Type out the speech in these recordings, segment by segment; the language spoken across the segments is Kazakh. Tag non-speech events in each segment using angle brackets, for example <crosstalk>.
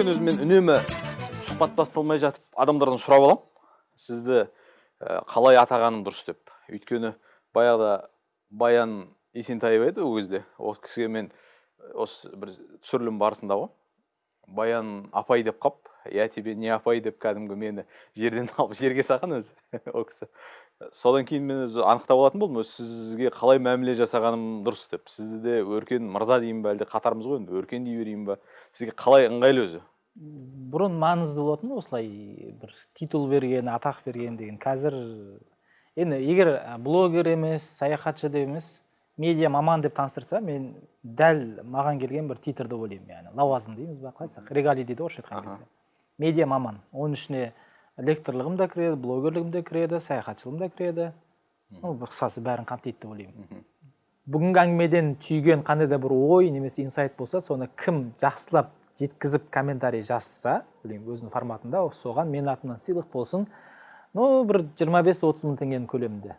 өркен өзі мен үнемі сұхбат басталмай жатып адамдардан сұрап аламын сізді ә, қалай атағаным дұрыс деп. Өйткені баяғыда баян есентаева еді ол кезде. Осы кісіге мен осы бір түсірілім барысында ғой. Баян апай деп қап я тебе не апай деп кәдімгі мені жерден <laughs> алып жерге салған өзі <laughs> ол кісі. Содан кейін мен өзі анықтап алатын болдым. Өзі сізге қалай мәміле жасағаным дұрыс деп. Сізді де өркен мырза деймін ба әлде қатармыз ғой енді өркен дей берейін ба сізге қалай ыңғайлы өзі? Бұрын маңызды болатын осылай бір титул берген атақ берген деген. Қазір енді егер блогер емес саяхатшы деп емес медиа маман деп таныстырса мен дәл маған келген бір титр деп ойлаймын яғни. Лауазым дейміз ба қалай айтсақ регалий дейді орысша айтқан кезде медиа маман. Оның ішіне лекторлығым да кіреді блогерлігім де кіреді саяхатшылығым да кіреді. Ну қысқасы бәрін қамтиды деп ойлаймын. Бүгінгі әңгімеден түйген қандай да бір ой немесе инсайт болса соны кім жақсылап жеткізіп комментарий жазса білмеймін өзінің форматында соған менің атымнан сыйлық болсын. Ну бір 25-30 мың теңгенің көлемінде.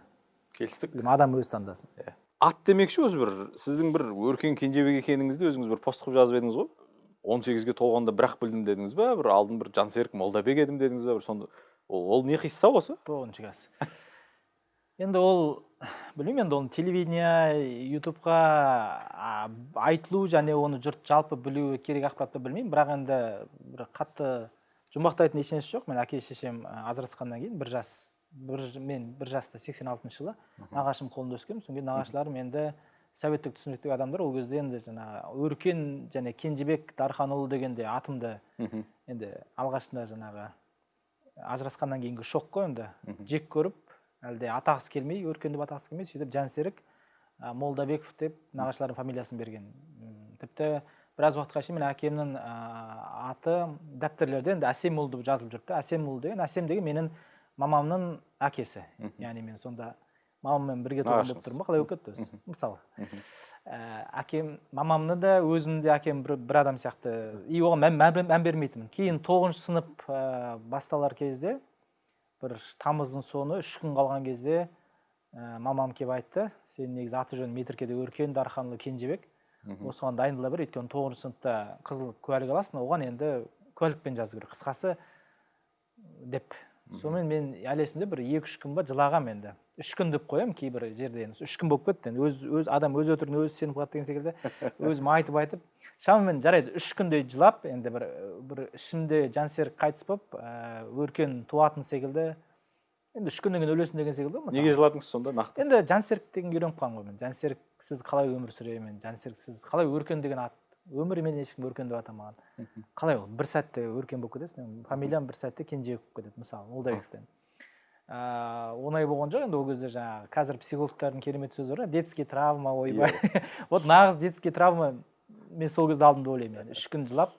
Келістік. Адам өзі таңдасын. Иә ат демекші өзі бір сіздің бір өркен кенжебек екеніңізді өзіңіз бір пост қылып жазып едіңіз ғой. он сегізге толғанда бір ақ білдім дедіңіз ба бір алдын бір жансерік молдабек едім дедіңіз ба бір сонда. Ол, ол не қисса осы? Тоғызыншы класс. Енді ол <sighs> білмеймін енді оны телевидение ютубқа айтылу және оны жұрт жалпы білуі керек ақпарат па білмеймін. Бірақ енді бір қатты жұмбақтайтын ешнәрсе жоқ. Мен әке шешем ажырасқаннан кейін бір жас бір мен бір жаста сексен алтыншы жылы нағашым қолында өскенмін. Содан кейін нағашыларым енді советтік түсініктегі адамдар. Ол кезде енді жаңағы өркен және кенжебек дарханұлы дегенде атымды енді алғашында жаңағы ажырасқаннан кейінгі шок қой енді. Жек көріп әлде атағысы келмей өркен деп атағысы келмей сөйтіп жансерік молдабеков деп нағашыларының фамилиясын берген. Тіпті біраз уақытқа шейін мен әкемнің аты дәптерлерде енді әсемұлы деп жазылып жүрді әсемұлы деген әсем деген менің мамамның әкесі. Яғни мен сонда мамаммен бірге туған болып тұрмын ба қалай болып кетті өзі мысалы. Әкем мамамны да өзімді де әкем бір, бір адам сияқты. И оған мән, мән, мән бермейтінмін. Кейін тоғызыншы сынып ә, басталар кезде бір тамыздың соңы үш күн қалған кезде ә, мамам келіп айтты сенің негізі аты жөнің метіркеде өркен дарханұлы кенжебек осыған дайындала бер өйткені тоғызыншы сыныпта қызыл куәлік аласың оған енді куәлікпен жазу керек қысқасы деп. Сонымен мен әлі есімде бір екі үш күн ба жылағанмын енді. Үш күн деп қоямын кейбір жерде енді. Үш күн болып кетті енді. Өз, өз адам өз өтірігіне өзі сеніп қалады деген секілді. <laughs> Өзім айтып айтып. Шамамен жарайды үш күндей жылап енді бір бір ішімде жансерік қайтыс болып ә, өркен туатын секілді. Енді үш күннен кейін өлесің деген секілді мысалы неге жыладыңыз сонда? Нақты. Енді жансерік деген үйреніп қалған ғой мен. Жансеріксіз қалай өмір сүремін жансеріксіз қалай өркен деген ат? Өмірімен ешкім өркен деп атамаған қалай ол? бір сәтте өркен болып кетесің фамилиям бір сәтте кенжебек болып кетеді мысалы молдабековтен ыыы оңай болған жоқ енді ол кезде жаңағы қазір психологтардың керемет сөзі бар детский травма ойбай <laughs> вот нағыз детский травма мен сол кезде алдым деп ойлаймын яғни үш күн жылап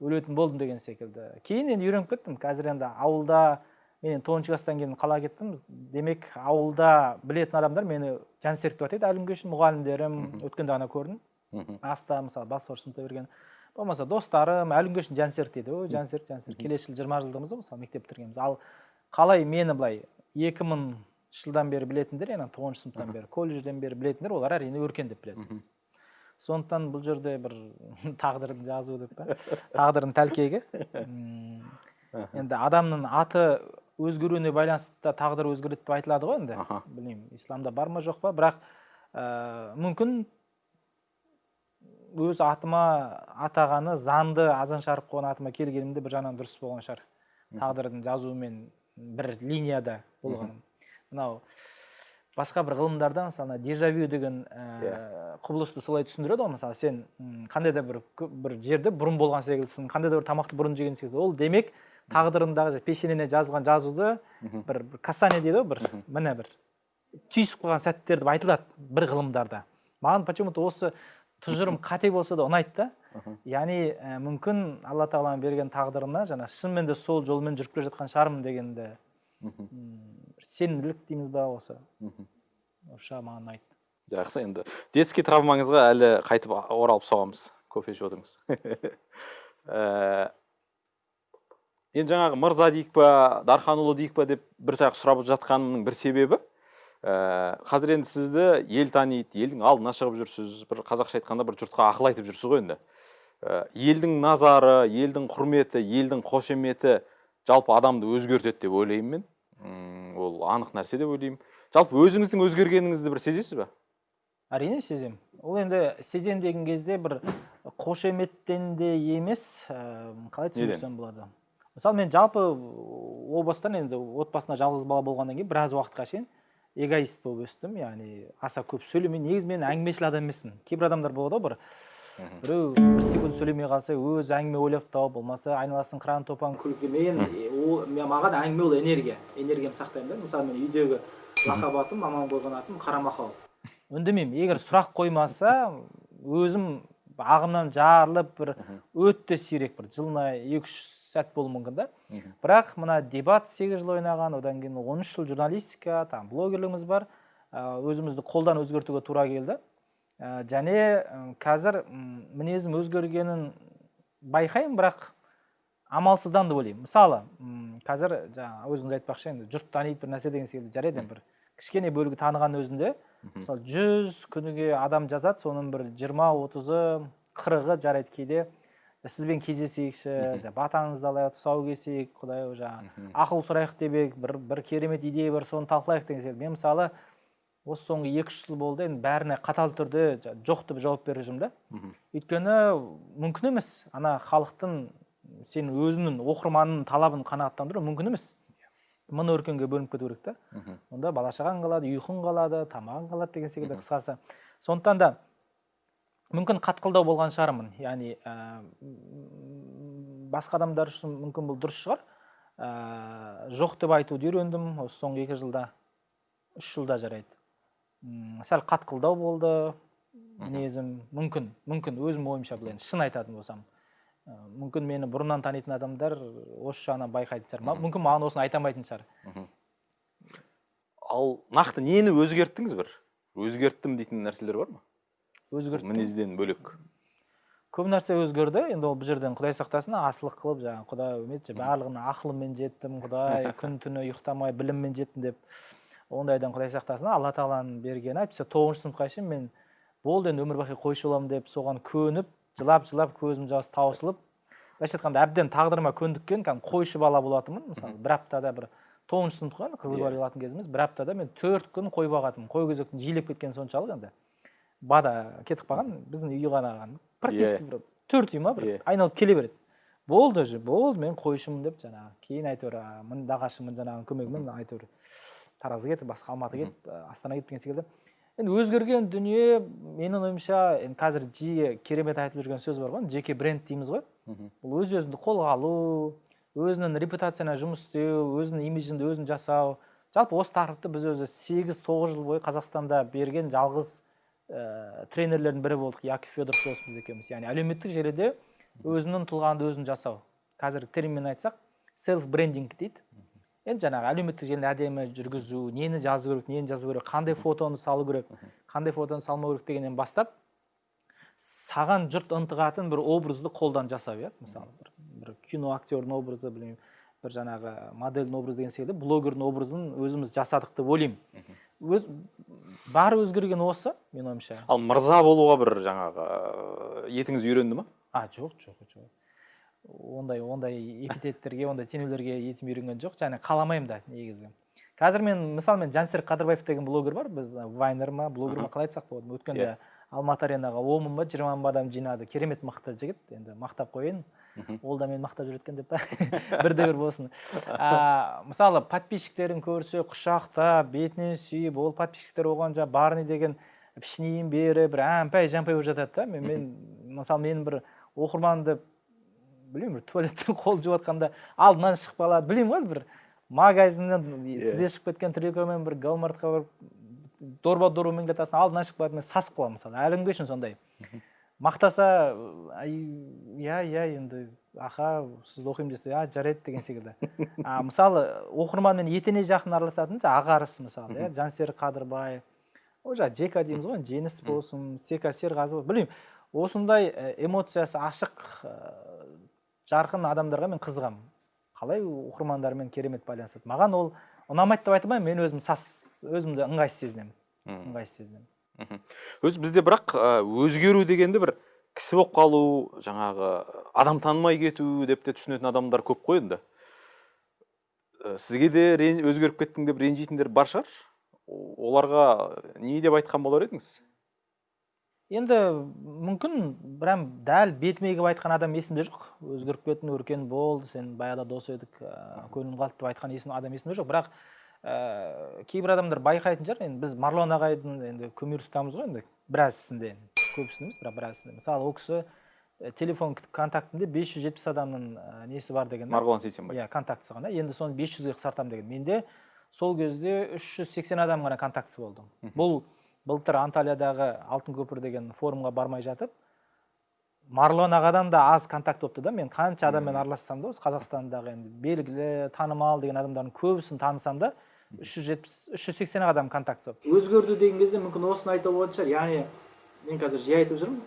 өлетін болдым деген секілді. Кейін енді үйреніп кеттім. Қазір енді ауылда мен енді тоғызыншы класстан кейін қалаға кеттім? Демек ауылда білетін адамдар мені жансерік деп атайды әлі күнге шейін мұғалімдерім өткенде ғана көрдім. Аста мысалы бастауыш сыныпта берген. Болмаса достарым әлі күнге шейін жансерік дейді ой жансерік жансерік келесі жылы жиырма жылдығымыз ғой мысалы мектеп бітіргенбіз. Ал қалай мені былай екі мың жылдан бері білетіндер яғни тоғызыншы сыныптан бері колледжден бері білетіндер олар әрине өркен деп біледі сондықтан бұл жерде бір <laughs> тағдырдың жазуы деп па? Тағдырдың тәлкегі. Енді адамның аты өзгеруіне байланысты тағдыр өзгереді деп айтылады ғой енді. Білмеймін исламда бар ма жоқ па? Бірақ ә, мүмкін өз атыма атағаны заңды азан шарып қойған атыма келгенімде бір жағынан дұрыс болған шығар. Тағдырдың жазуымен бір линияда болғаным мынау басқа бір ғылымдарда мысалы дежавю деген ә, құбылысты солай түсіндіреді ғой. Мысалы сен қандай да бір бір жерде бұрын болған секілдісің қандай да бір тамақты бұрын жеген секілді. Ол демек тағдырындағы пешенене жазылған жазуды бір, бір касание дейді ғой бір міне бір түйісіп қалған сәттер деп айтылады бір ғылымдарда. Маған почему то осы тұжырым <laughs> қате болса да ұнайды да. Яғни ә, мүмкін алла тағаланың берген тағдырына жаңа шынымен де сол жолмен жүріп келе жатқан шығармын дегенді сенімділік дейміз ба осы? Жағы маған ұнайды. Жақсы енді детский травмаңызға әлі қайтып оралып соғамыз кофе ішіп отырыңыз. <laughs> Енді жаңағы мырза дейік па дарханұлы дейік па деп бір саяқ сұрап жатқанымның бір себебі? Ә, қазір енді сізді ел таниды елдің алдына шығып жүрсіз бір қазақша айтқанда бір жұртқа ақыл айтып жүрсіз ғой енді ә, елдің назары елдің құрметі елдің қошеметі жалпы адамды өзгертеді деп ойлаймын мен ол анық нәрсе деп ойлаймын жалпы өзіңіздің өзгергеніңізді бір сезесіз ба әрине сезем ол енді сезем деген кезде бір қошеметтен де емес ә, қалай түсіндірсем болады мысалы мен жалпы о бастан енді отбасында жалғыз бала болғаннан кейін біраз уақытқа шейін эгоист болып өстім. Яғни аса көп сөйлемей негізі мен әңгімешіл адам емеспін. Кейбір адамдар болады ғой бір біреу бір секунд сөйлемей қалса өзі әңгіме ойлап тауып болмаса айналасын қыран топан күлкі мен ол маған әңгіме ол энергия. Энергиямды сақтаймын да. Мысалы мен үйдегі лақап атым мамам қойған атым қарамақал үндемеймін. Егер сұрақ қоймаса өзім ағымнан жарылып бір өте сирек бір жылына екі үш сәт болуы мүмкін да. Бірақ мына дебат сегіз жыл ойнаған одан кейін он үш жыл журналистика там блогерлігіміз бар. Ә, өзімізді қолдан өзгертуге тура келді. Ә, және қазір мінезім өзгергенін байқаймын бірақ амалсыздан деп ойлаймын. Мысалы қазір жаңағы өзіңіз айтпақшы енді жұрт таниды бір нәрсе деген секілді жарайды бір кішкене бөлігі таныған өзінде. Мысалы жүз күніге адам жазады соның бір жиырма отызы қырығы жарайды кейде. Сізбен кездесейікші батаңызды алайық тұсау кесейік құдай жаңағы Мгм. ақыл сұрайық деп едік бір бір керемет идея бар соны талқылайық деген секілді мен мысалы осы соңғы екі үш жыл болды енді бәріне қатал түрде жоқ деп жауап беріп жүрмін да. Өйткені мүмкін емес ана халықтың сен өзінің оқырманының талабын қанағаттандыру мүмкін емес. Мың өркенге бөлініп кету керек та. Онда бала шағаң қалады ұйқың қалады тамағың қалады деген секілді қысқасы. Сондықтан да мүмкін қатқылдау болған шығармын. Яғни ә, басқа адамдар үшін мүмкін бұл дұрыс шығар. Ә, жоқ деп айтуды үйрендім. Осы соңғы екі жылда үш жылда жарайды. М, сәл қатқылдау болды мінезім. Мүмкін мүмкін өзім ойымша бұл енді шын айтатын болсам. Ә, мүмкін мені бұрыннан танитын адамдар осы жағынан байқайтын шығар Ма- мүмкін маған осыны айта алмайтын шығар. Ал нақты нені өзгерттіңіз бір? Өзгерттім дейтін нәрселер бар ма? Өзгерттім мінезден бөлек. Көп нәрсе өзгерді. Енді ол бұл жерден құдай сақтасын асылық қылып жаңағы құдай үміт барлығына ақылыммен жеттім құдай <laughs> күн түні ұйықтамай біліммен жеттім деп ондайдан құдай сақтасын. Алла тағаланың бергені әйтпесе тоғызыншы сыныпқа шейін мен болды енді өмір бақи қойшы боламын деп соған көніп жылап жылап көзім жасы таусылып былайша айтқанда әбден тағдырыма көндіккен кәдімгі қойшы бала болатынмын. Мысалы бір аптада бір тоғызыншы сыныпқа енді қызыл Иә. бали алатын кезіміз. Бір аптада мен төрт күн қой бағатынмын. Қой кезектің жиілеп кеткені соншалық енді. Бада кетіп қалған біздің үй ғана қалған практически бір төрт үй ма бір? Айналып келе береді. Болды уже болды мен қойшымын деп жаңағы кейін әйтеуір а, мін нағашымын жаңағы көмегімен әйтеуір таразға кетіп басқа алматы кетіп а, астана кетіп деген секілді енді өзгерген дүние менің ойымша енді қазір жиі керемет айтып жүрген сөз бар ғой жеке бренд дейміз ғой. Бұл өз өзіңді қолға алу өзінің репутацияна жұмыс істеу өзінің имиджіңді өзің жасау. Жалпы осы тақырыпты біз өзі сегіз тоғыз жыл бойы қазақстанда берген жалғыз ә, тренерлердің бірі болдық яков федоров досымыз екеуміз. Яғни әлеуметтік желіде өзінің тұлғаңды өзің жасау. Қазіргі терминмен айтсақ селф брендинг дейді. Енді жаңағы әлеуметтік желіні әдемі жүргізу нені жазу керек нені жазу керек қандай фотоны салу керек қандай фотоны салмау керек дегеннен бастап саған жұрт ынтығатын бір образды қолдан жасау иә? Мысалы бір, бір кино актердің образы білмеймін бір жаңағы модельдің образы деген секілді блогердің образын өзіміз жасадық деп ойлаймын. Өз бары өзгерген осы менің ойымша. Ал мырза болуға бір жаңағы ә, етіңіз үйренді ма? А жоқ жоқ жоқ. Ондай ондай эпитеттерге ондай теңеулерге етім үйренген жоқ. Және қаламаймын да негізі. Қазір мен мысалы мен жансерік қадырбаев деген блогер бар. Біз вайнер ма блогер ма қалай айтсақ болады? Өткенде Иә. Алматы аренаға он мың ба жиырма мың ба адам жинады керемет мықты жігіт. Енді мақтап қояйын. Ол да мені мақтап жүр екен деп <laughs> бірде бір болсын. А, мысалы подписчиктерін көрсе құшақтап бетінен сүйіп ол подписчиктер оған жаңағы барни деген пішінейін беріп бір әмпай жампай болып жатады да. Мен, мен мысалы менің бір оқырманымды білмеймін бір туалеттен <laughs> қол жуып жатқанда алдынан шығып қалады білмеймін ғой бір магазиннен тізе шығып кеткен трикомен бір гаумартқа барып дорба дорбамен келе жатасың алдынан шығып қалады мен сасып қаламын мысалы. Әлі күнге шейін сондай мақтаса иә иә енді аха сізді оқимын десе а жарайды деген секілді. А, <laughs> мысалы оқырманмен етене жақын араласатын ағарыс мысалы иә жансерік қадырбай ол жаңағы жека дейміз ғой жеңіс болсын сека серғазы білмеймін осындай эмоциясы ашық жарқын адамдарға мен қызығамын. Қалай оқырмандармен керемет байланысады. Маған ол ұнамайды деп айта алмаймын мен өзім сас өзімді ыңғайсыз сезінемін. Ыңғайсыз сезінемін. Өзі бізде бірақ өзгеру дегенді бір кісі болып қалу жаңағы адам танымай кету деп те түсінетін адамдар көп қой енді. Э, сізге де өзгеріп кеттің деп ренжитіндер бар шығар. Оларға не деп айтқан болар едіңіз? Енді мүмкін прям дәл бетіме келіп айтқан адам есімде жоқ. Өзгеріп кеттің өркен болды сен баяғыда дос едік ыыы көңілім қалды деп айтқан есім адам есімде жоқ. Бірақ ыыы кейбір адамдар байқайтын шығар. Енді біз марлон ағайдың енді көмір тұтамыз ғой енді біразісінде көбісінде емес бірақ біразісінде мысалы ол кісі э, телефон контактінде 570 адамның несі бар деген марғұлан сейсенбай иә контактісі ғана. Енді соны 500-ге қысқартамын деген. Менде сол кезде 380 адам ғана контактісі болды бұл былтыр анталиядағы алтын көпір деген форумға бармай жатып марлон ағадан да аз контакт болыпты да. Мен қанша адаммен аралассам да осы қазақстандағы енді белгілі танымал деген адамдардың көбісін танысам да үш жүз жетпіс үш жүз сексен адам контактісі болды өзгерді деген кезде мүмкін осыны айтуға болатын шығар яғни мен қазір жиі айтып жүрмін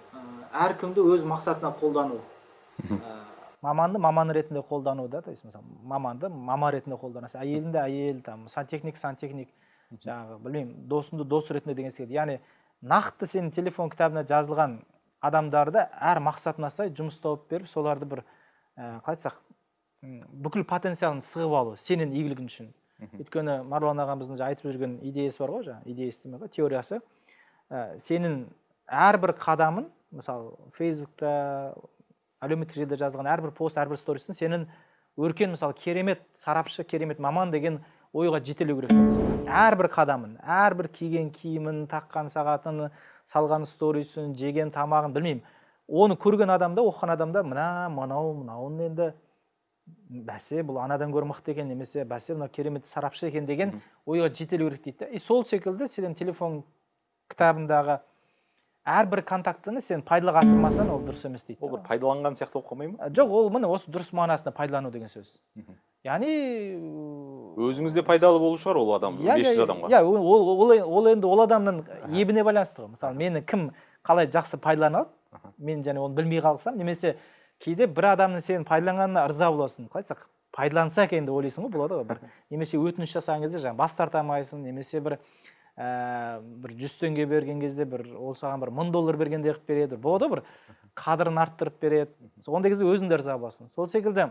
әркімді өз мақсатына қолдану. Ә, маманды маман ретінде қолдану да то есть мысалы маманды мама ретінде қолданасың әйеліңді әйел там сантехник сантехник. Жаңағы білмеймін досыңды дос ретінде деген секілді. Яғни нақты сенің телефон кітабына жазылған адамдарды әр мақсатына сай жұмыс тауып беріп соларды бір ә, қалай айтсақ бүкіл потенциалын сығып алу сенің игілігің үшін. Өйткені марлон ағамыздың айтып жүрген идеясы бар ғой жаңағы идеясы ғой теориясы. Ә, сенің әрбір қадамын мысалы фейсбукта әлеуметтік желіде жазылған әрбір пост әрбір сторисін сенің өркен мысалы керемет сарапшы керемет маман деген ойға жетелеу керек. Әрбір қадамын әрбір киген киімін таққан сағатын салған сторисін жеген тамағын білмеймін. Оны көрген адамда оқыған адамда мына мынау мынауын енді бәсе бұл анадан гөрі мықты екен немесе бәсе мынау керемет сарапшы екен деген ойға жетелеу керек дейді да и сол секілді сенің телефон кітабындағы әрбір контактыны сен пайдалыға асырмасаң ол дұрыс емес дейді ол бір пайдаланған сияқты болып қалмай ма? Ә, жоқ ол міне осы дұрыс мағынасында пайдалану деген сөз. Яғни өзіңізде пайдалы болу шығар ол адам 500 иә, адамға. иә ол, ол, енді ол адамның ебіне байланысты ғой. Мысалы мені кім қалай жақсы пайдалана алады мен және оны білмей қалсам немесе кейде бір адамның сенің пайдаланғанына ырза боласың. Қалай айтсақ пайдаланса екен деп ойлайсың ғой болады ғой. Бір немесе өтініш жасаған кезде жаңағы бас тарта алмайсың немесе бір ә, бір жүз теңге берген кезде бір ол саған бір мың доллар бергендей қылып береді. Болады ғой бір қадірін арттырып береді. Ондай кезде өзің де ырза боласың. Сол секілді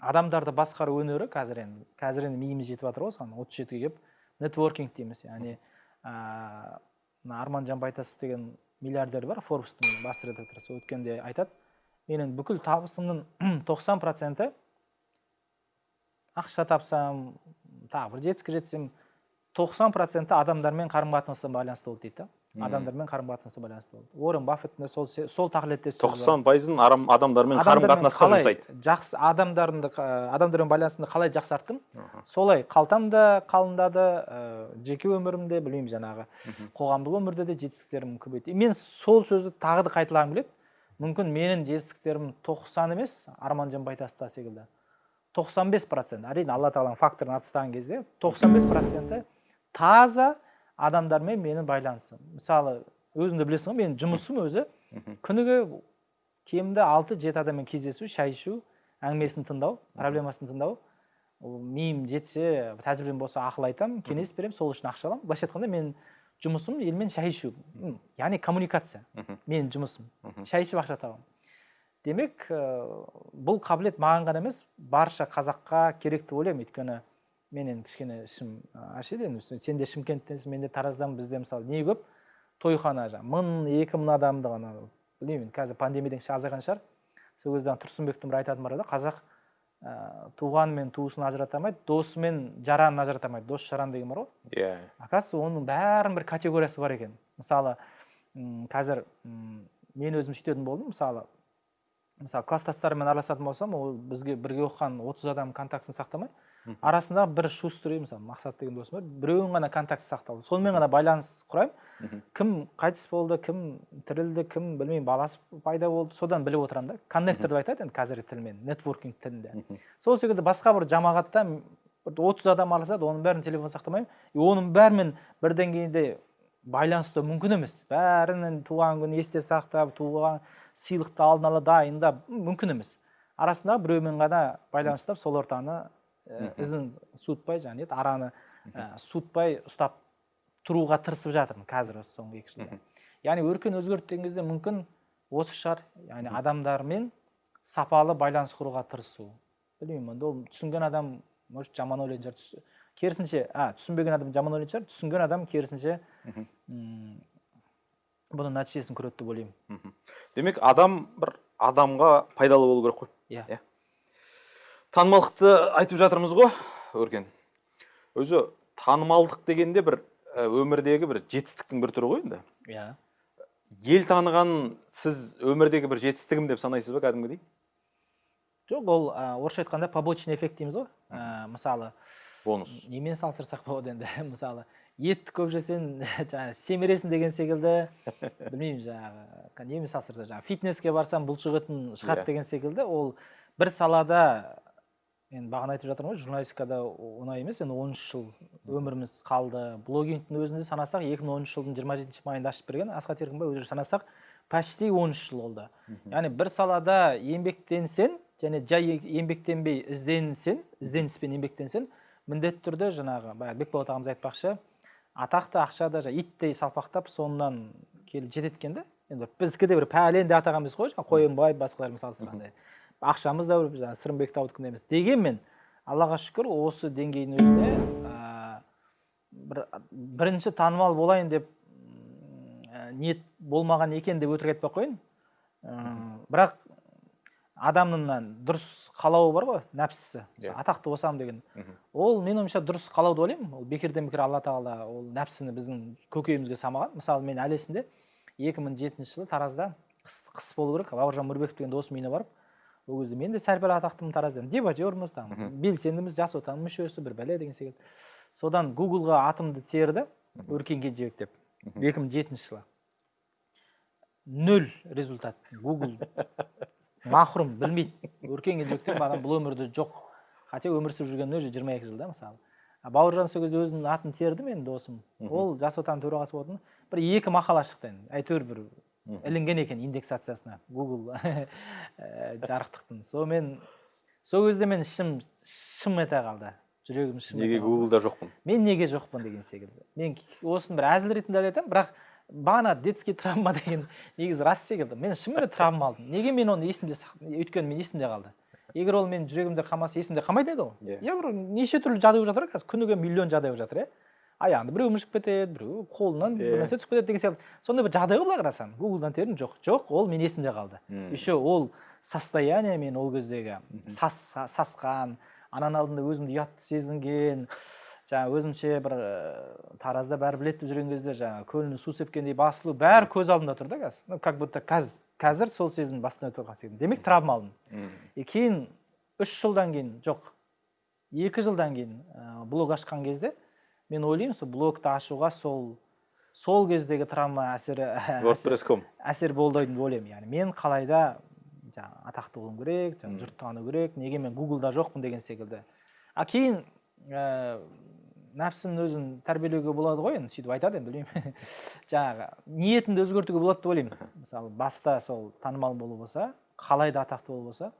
адамдарды басқару өнері қазір енді қазір енді миымыз жетіп жатыр ғой осыған отыз жетіге келіп. Нетворкинг дейміз яғни ыыы мына арманжан байтасов деген миллиардер бар форбстың бас редакторы сол өткенде айтады. Менің бүкіл табысымның <clears throat> тоқсан проценті ақша тапсам тағы бір жетістікке жетсем тоқсан проценті адамдармен қарым қатынасқа байланысты болды дейді да? Адамдармен қарым қатынасқа байланысты болды. Уоррен баффеттің сол сол бар. тоқсан пайызын адамдармен қарым қатынасқа жұмсайды. жақсы адамдарды қа- адамдармен байланысымды қалай жақсарттым? Солай қалтам да қалыңдады ә, жеке өмірімде білмеймін жаңағы қоғамдық өмірде де жетістіктерім көбейді. Мен сол сөзді тағы да қайталағым келеді. Мүмкін менің жетістіктерім тоқсан емес арманжан байтаста секілді. тоқсан бес процент. Әрине алла тағаланың факторын алып тастаған кезде тоқсан бес проценті таза адамдармен менің байланысым мысалы өзің де білесің ғой менің жұмысым өзі күніге кемінде алты жеті адаммен кездесу шай ішу әңгімесін тыңдау проблемасын тыңдау ол миым жетсе тәжірибем болса ақыл айтамын кеңес беремін сол үшін ақша аламын былайша айтқанда менің жұмысым елмен шай ішу яғни коммуникация менің жұмысым шай ішіп ақша табамын демек ә, бұл қабілет маған ғана емес барша қазаққа керек деп ойлаймын өйткені мен енді кішкене ішім ашиды енді сен де шымкенттенсің мен де тараздан бізде мысалы не көп? Тойхана жаңағы мың екі мың адамды ғана білмеймін қазір пандемиядан кейін азайған шығар. Сол кезде тұрсынбектің бір айтатыны бар еді қазақ ә, туған мен туысын ажырата алмайды досы мен жаранын ажырата алмайды дос жаран деген бар ғой. Иә. Оказывается оның бәрінің бір категориясы бар екен. Мысалы м, қазір м, мен өзім сөйтетін болдым. Мысалы мысалы класстастарыммен араласатын болсам ол бізге бірге оқыған отыз адам контактісін сақтамай арасында бір шустрый мысалы мақсат деген досым бар. Біреуін ғана контакт сақталды. Сонымен ғана байланыс құраймын кім қайтыс болды кім тірілді кім білмеймін баласы пайда болды содан біліп отырамын да. Коннектор деп айтады енді қазіргі тілмен нетворкинг тілінде. Сол секілді басқа бір жамағатта бір отыз адам араласады оның бәрін телефон сақтамаймын. И оның бәрімен бір деңгейде байланысты мүмкін емес. Бәрінің туған күнін есте сақтап туған сыйлықты алдын ала дайындап мүмкін емес. Арасында біреумен ғана байланыс ұстап сол ортаны ізін суытпай жаңағы не еді, араны ә, суытпай ұстап тұруға тырысып жатырмын қазір осы соңғы екі жылда. Яғни өркен өзгерді деген кезде мүмкін осы шығар. Яғни адамдармен сапалы байланыс құруға тырысу. Білмеймін енді ол түсінген адам может жаман ойлайтын шығар. Керісінше а түсінбеген адам жаман ойлайтын шығар. Түсінген адам керісінше м, бұның нәтижесін көреді деп ойлаймын. Демек адам бір адамға пайдалы болу керек қой. Иә. Иә. Танымалдықты айтып жатырмыз ғой өркен. Өзі танымалдық дегенде бір ә, өмірдегі бір жетістіктің бір түрі ғой енді. Иә. Ел таныған сіз өмірдегі бір жетістігім деп санайсыз ба кәдімгідей? Жоқ ол ә, орысша айтқанда побочный эффект дейміз ғой. Ә, мысалы бонус. немен салыстырсақ болады енді? <laughs> Мысалы етті көп жесең <laughs> жаңағы семіресің деген секілді. <laughs> Білмеймін жаңағы немен жаңағы фитнеске барсам бұлшық етін шығады Иә. деген секілді. Ол бір салада енді бағана айтып жатырмын ғой журналистикада оңай емес енді он үш жыл өміріміз қалды. Блогингтің өзінде санасақ 2013 жылдың 27 майында ашып берген асхат еркінбай өзі санасақ почти 13 жыл болды. Яғни бір салада еңбектенсең және жай еңбектенбей ізденсең ізденіспен еңбектенсең міндетті түрде жаңағы баяғы бекболат ағамыз айтпақшы атақ та ақша да иттей салпақтап соңынан келіп жетеді екен да енді біздікі де бір пәлен деп атаған емес қой жаңағы қойынбай басқалармен салыстырғанда. Ақшамыз да бір жаңағы сырымбек таудікіндей емес. Дегенмен аллаға шүкір осы деңгейдің өзінде ә, бір бірінші танымал болайын деп ә, ниет болмаған екен деп өтірік айтпай ақ қояйын. Ә, бірақ адамның мына дұрыс қалауы бар ғой нәпсісі. Иә. атақты болсам деген. Ол менің ойымша дұрыс қалау деп ойлаймын. Ол бекерден бекер алла тағала ол нәпсіні біздің көкейімізге самаған. Мысалы мен әлі есімде 2007 жылы таразда қыс, қыс болу керек. Бауыржан мөрбеков деген досымның үйіне барып ол кезде мен де сәл пәл атақтымын таразда дебатермыз там белсендіміз жас отан мүшесі бір бәле деген секілді содан гуглға атымды терді өркен кенжебек деп Мгм. 2007 жылы нөл результат гугл махрұм білмейді өркен кенжебек деген адам бұл өмірде жоқ хотя өмір сүріп жүргеніне уже жиырма екі жылда мысалы бауыржан сол кезде өзінің атын терді менің досым ол жас отан төрағасы болатын бір екі мақала шықты енді әйтеуір бір. Ілінген екен индексациясына гугл ә, <laughs> жарықтықтың. Сонымен сол кезде мен ішім шым ете қалды. Жүрегім шым неге гуглда жоқпын? Мен неге жоқпын деген секілді. Мен осыны бір әзіл ретінде айтамын бірақ бағана детский травма деген негізі рас секілді. Мен шынымен де травма алдым. Неге мен оны есімде өйткені мен есімде қалды. Егер ол менің жүрегімде қалмаса есімде қалмайтын еді Иә. иә бір неше түрлі жағдай болып жатыр ғой қазір күніге миллион жағдай болып жатыр иә. Аяғында біреу мүшіп кетеді біреу қолынан бір нәрсе түсіп кетеді деген сияқты. Сондай бір жағдай ғой былай қарасаң гуглдан тердім жоқ жоқ ол мен есімде қалды. Мм. еще ол состояние мен ол кездегі сас, сасқан ананың алдында өзімді ұятты сезінген жаңағы өзімше бір ә, таразда бәрі біледі деп жүрген кезде жаңағы көліне су сепкендей басылу бәрі көз алдымда тұр да қазір. Ну как будто қазір қазір сол сезім басымнан өтіп қалған секілді демек травма алдым. И кейін үш жылдан кейін жоқ екі жылдан кейін ә, блог ашқан кезде мен ойлаймын сол блогты ашуға сол сол кездегі травма әсері <laughs> әсер, wordpress.com әсер болды деп ойлаймын. Яғни мен қалайда жаңағы атақты болуым керек жаңағы Мм. жұрт тану керек неге мен гуглда жоқпын деген секілді. А кейін ә, нәпсінің өзін тәрбиелеуге болады ғой енді сөйтіп айтады енді білмеймін. <laughs> Жаңағы ниетіңді өзгертуге болады деп ойлаймын. Мысалы баста сол танымал болу болса қалай да атақты болу болса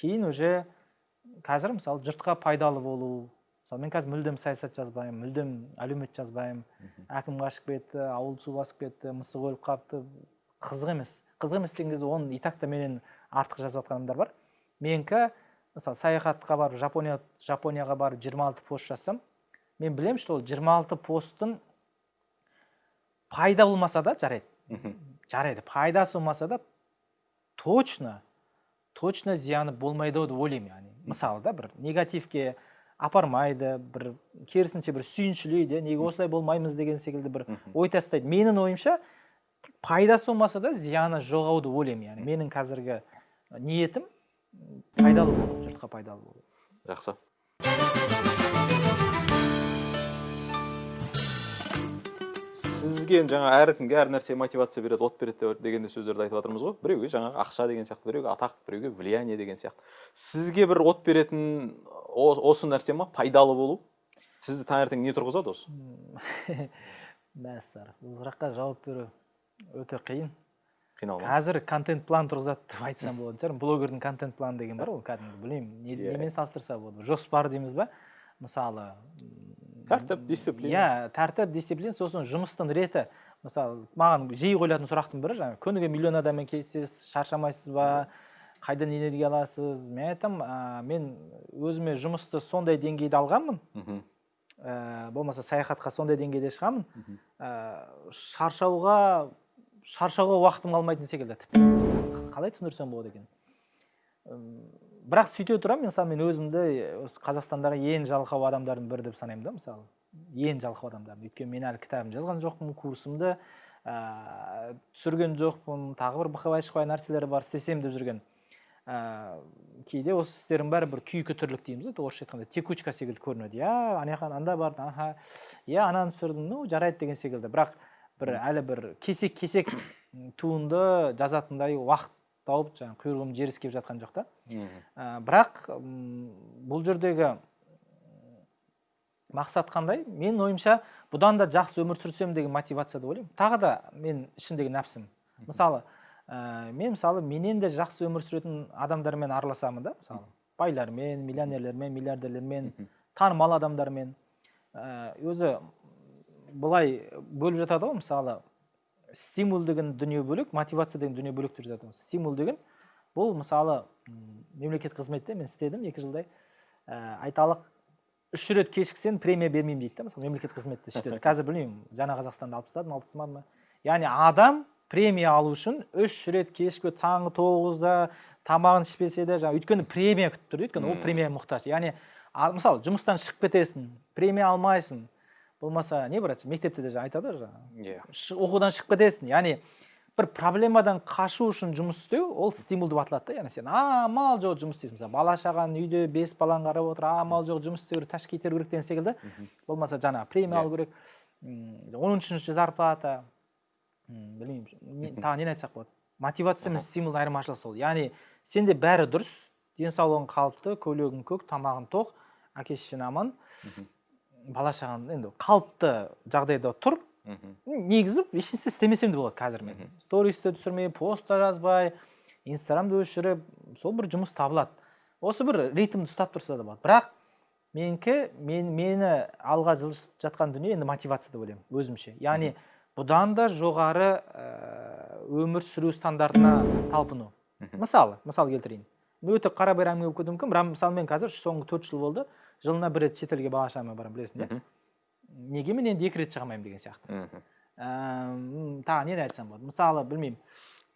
кейін уже қазір мысалы жұртқа пайдалы болу мысалы мен қазір мүлдем саясат жазбаймын мүлдем әлеумет жазбаймын. Әкім қашып кетті ауылды су басып кетті мысық өліп қалыпты. Қызық емес. Қызық емес деген кезде оны и так та менен артық жазып жатқан адамдар бар. Менікі мысалы саяхатқа барып жапония жапонияға барып 26 пост жазсам мен білемін что ол 26 посттың пайда болмаса да жарайды. Жарайды. Пайдасы болмаса да точно точно зияны болмайды ау деп ойлаймын яғни. Мысалы да бір негативке апармайды бір керісінше бір сүйіншілейді неге осылай болмаймыз деген секілді бір ой тастайды. Менің ойымша пайдасы болмаса да зияны жоқ ау деп ойлаймын яғни менің қазіргі ниетім пайдалы болу жұртқа пайдалы болу жақсы. Сізге енді жаңа әркімге әр нәрсе мотивация береді от береді деген де сөздерді айтып жатырмыз ғой. Біреуге жаңағы ақша деген сияқты біреуге атақ біреуге влияние деген сияқты. Сізге бір от беретін осы нәрсе ма? Пайдалы болу? Сізді таңертең не тұрғызады осы? <laughs> Мәссар бұл сұраққа жауап беру өте қиын. Қиналмаңыз. Қазір контент план тұрғызады деп айтсам болатын шығар. Блогердің контент планы деген бар ғой кәдімгі білмеймін Иә. немен салыстырса болады. Жоспар дейміз ба? Мысалы тәртіп дисциплина. Иә тәртіп дисциплина сосын жұмыстың реті мысалы маған жиі қойылатын сұрақтың бірі жаңағы күніге миллион адаммен кездесесіз шаршамайсыз ба қайдан энергия аласыз? Мен айтамын ә, мен өзіме жұмысты сондай деңгейде алғанмын. Мхм. Ә, болмаса саяхатқа сондай деңгейде шығамын. Ә, шаршауға шаршауға уақытым қалмайтын секілді. Тіпті қалай түсіндірсем болады екен? Бірақ сөйте тұра мысалы мен өзімді осы қазақстандағы ең жалқау адамдардың бірі деп санаймын да мысалы. Ең жалқау адамдардың. Өйткені мен әлі кітабым жазған жоқпын курсымды ә, түсірген жоқпын тағы бір шықпай нәрселер бар істесем деп жүрген. Ә, кейде осы істердің бәрі бір күйкі тірлік дейміз ғой орысша айтқанда текучка секілді көрінеді. Иә ана жаққа анда бардым аха иә ананы түсірдім ну жарайды деген секілді. Бірақ бір әлі бір кесек кесек туынды жазатындай уақыт тауып жаңағы құйрығым жер иіскеп жатқан жоқ та. Ә, бірақ бұл жердегі мақсат қандай? Менің ойымша бұдан да жақсы өмір сүрсем деген мотивация деп ойлаймын. Тағы да мен ішімдегі нәпсім. Мысалы ә, мен мысалы менен де жақсы өмір сүретін адамдармен араласамын да мысалы. Байлармен миллионерлермен миллиардерлермен танымал адамдармен. Ә, өзі былай бөліп жатады ғой мысалы. Стимул деген дүние бөлек мотивация деген дүние бөлек деп ғой стимул деген бұл мысалы м, мемлекеттік қызметте мен істедім екі жылдай. Ә, айталық үш рет кешіксең премия бермеймін дейді да мысалы мемлекеттік қызметте <laughs> сөйтеді қазір білмеймін жаңа қазақстанда алып тастады ма алып тастамады ма яғни адам премия алу үшін үш рет кешігіп таңғы тоғызда тамағын ішпесе де жаңағы өйткені премия күтіп тұр өйткені ол Мм. премия мұқтаж. Яғни мысалы жұмыстан шығып кетесің премия алмайсың болмаса не бар мектепте де айтады ғой жаңағы. Иә. Оқудан шығып кетесің. Яғни бір проблемадан қашу үшін жұмыс істеу ол стимул деп аталады да. Яғни сен амал жоқ жұмыс істейсің мысалы бала шағаң үйде бес балаң қарап отыр амал жоқ жұмыс істеу керек ташкент теру керек деген секілді. Болмаса жаңағы премия Иә. алу керек. Он үшінші зарплата. Білмеймін. Не- тағы нені айтсақ болады? Мотивация мен стимулдың айырмашылығы сол. Яғни сенде бәрі дұрыс. Денсаулығың қалыпты көлігің көк тамағың тоқ әке шешең аман. Бала шағаң енді қалыпты жағдайда тұр мхм. негізі ештеңе істемесем де болады қазір мен Мгм. стористі түсірмей пост та жазбай инстаграмды өшіріп сол бір жұмыс табылады осы бір ритмді ұстап тұрса да болады бірақ менікі мен, мені алға жылжытып жатқан дүние енді мотивация деп ойлаймын өзімше яғни бұдан да жоғары өмір сүру стандартына талпыну мысалы мысал келтірейін өте қарабайыр әңгіме болып кетуі мүмкін бірақ мысалы мен қазір соңғы төрт жыл болды жылына бір рет шетелге бала шағама барамын білесің иә неге мен енді екі рет шыға алмаймын деген сияқты. Мхм. Тағы нені айтсам болады? Мысалы білмеймін.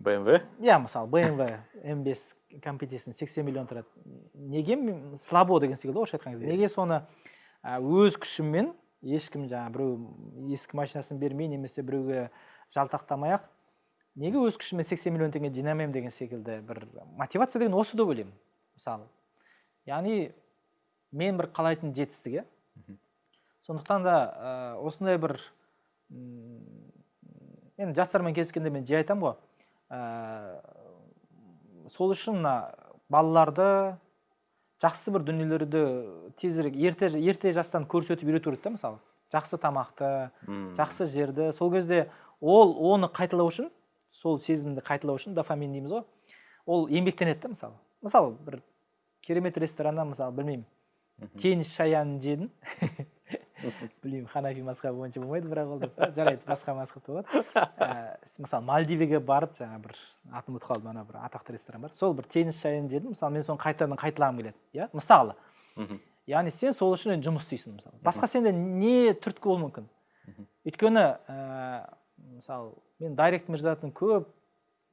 бмв иә мысалы bmw m5 competition 80 миллион тұрады. Неге мен- слабо деген секілді орысша айтқан кезде. Иә. неге соны өз күшіммен ешкім жаңағы біреу ескі машинасын бермей немесе біреуге жалтақтамай ақ неге өз күшіммен 80 миллион теңге жинамаймын деген секілді бір мотивация деген осы деп ойлаймын мысалы. Яғни мен бір қалайтын жетістік иә сондықтан да ә, осындай бір м, енді жастармен кездескенде мен жиі айтамын ғой. Ә, сол үшін мына балаларды жақсы бір дүниелерді тезірек ерте ерте жастан көрсетіп үйрету керек та мысалы. Жақсы тамақты жақсы жерді. Сол кезде ол оны қайталау үшін сол сезімді қайталау үшін дофамин дейміз ғой. Ол еңбектенеді да мысалы. Мысалы бір керемет рестораннан мысалы білмеймін Мгм. тенис шаянын жедің <laughs> білмеймін ханафи мазхабы бойынша болмайды бірақ ол деп жарайды басқа <laughs> мазхабта болады ә, с- мысалы мальдивеге барып жаңа бір атын ұмытып қалдым ана бір атақты ресторан бар. Сол бір тенис шайын жедім мысалы мен соны қайтадан қайталағым келеді иә? Мысалы. Яғни сен сол үшін енді жұмыс істейсің мысалы басқа сенде не түрткі болуы мүмкін? Өйткені ә, мысалы мен дайректіме жазатын көп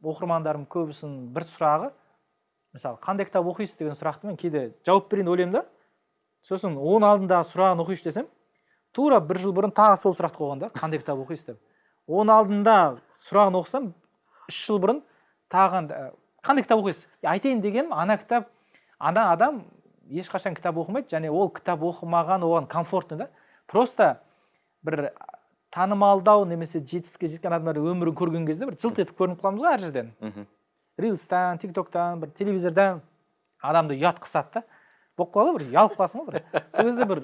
оқырмандарым көбісінің бір сұрағы мысалы қандай кітап оқисыз? деген сұрақты мен кейде жауап берейін деп ойлаймын да. Сосын оның алдындағы сұрағын оқиыншы десем тура бір жыл бұрын тағы сол сұрақты қойған да қандай кітап оқисыз деп. Оның алдында сұрағын оқысам үш жыл бұрын тағы анда, қандай кітап оқисыз? Айтайын дегенім ана кітап ана адам ешқашан кітап оқымайды және ол кітап оқымаған оған комфортно да. Просто бір танымалдау немесе жетістікке жеткен адамдардың өмірін көрген кезде бір жылт етіп көрініп қаламыз ғой әр жерден. Мгм. рилстан тик токтан бір телевизордан адамды ұят қысады да болып қалады ғой бір ұялып қаласың ғой бір. Сол кезде бір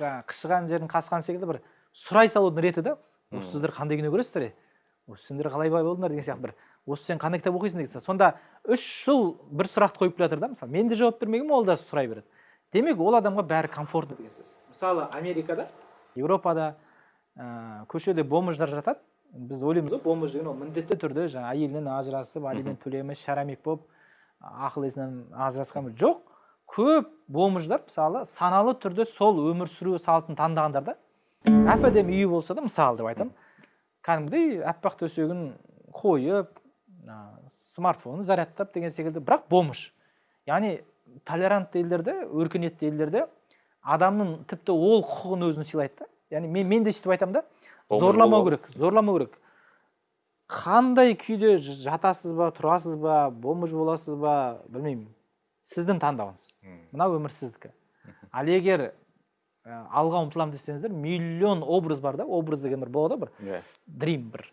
жаңағы қышыған жерін қасқан секілді бір сұрай салудың реті да. Осы сіздер қандай кино көресіздер е? Осы сендер қалай бай болдыңдар деген сияқты бір. Осы сен қандай кітап оқисың деген. Сияқты сонда үш жыл бір сұрақты қойып келе жатыр да мысалы. Мен де жауап бермегенмін ол да сұрай береді. Демек ол адамға бәрі комфортно деген сөз. Мысалы америкада еуропада ә, көшеде бомждар жатады. Біз ойлаймыз ғой бомж деген ол міндетті түрде жаңағы әйелінен ажырасып алимент төлемей шарамик болып ақыл есінен ажырасқан жоқ. Көп бомждар мысалы саналы түрде сол өмір сүру салтын таңдағандар да. Әп әдемі үйі болса да мысалы деп айтамын кәдімгідей аппақ төсегін қойып а, смартфонын зарядтап деген секілді бірақ бомж яғни толерантты елдерде өркениетті елдерде адамның тіпті ол құқығын өзін сыйлайды да. Яғни мен, мен де сөйтіп айтамын да. Зорламау керек зорламау керек. Қандай күйде жатасыз ба тұрасыз ба бомж боласыз ба білмеймін. Сіздің таңдауыңыз. Мына өмір сіздікі ал егер ә, алға ұмтыламын десеңіздер миллион образ бар да образ деген бір болады ғой бір. Иә. Дрим бір.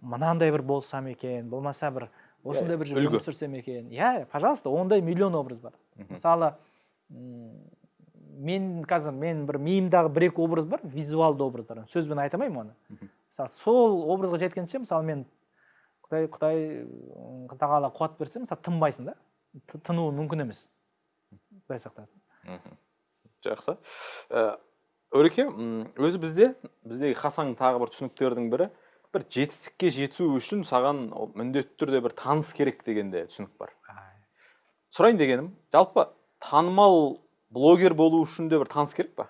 Мынандай бір болсам екен болмаса бір осындай бір үлгі. өмір сүрсем екен. Иә пожалуйста ондай миллион образ бар. Мысалы мен қазір мен бір миымдағы бір екі образ бар визуалды образдар сөзбен айта алмаймын оны. Мысалы сол образға жеткенше мысалы мен құдай құдай тағала қуат берсе мысалы тынбайсың да. Тынуы мүмкін емес. Құдай сақтасын жақсы. Ә, өреке өзі бізде біздегі хасаң тағы бір түсініктердің бірі бір жетістікке жету үшін саған міндетті түрде бір таныс керек деген де түсінік бар. Сұрайын дегенім жалпы танымал блогер болу үшін де бір таныс керек па?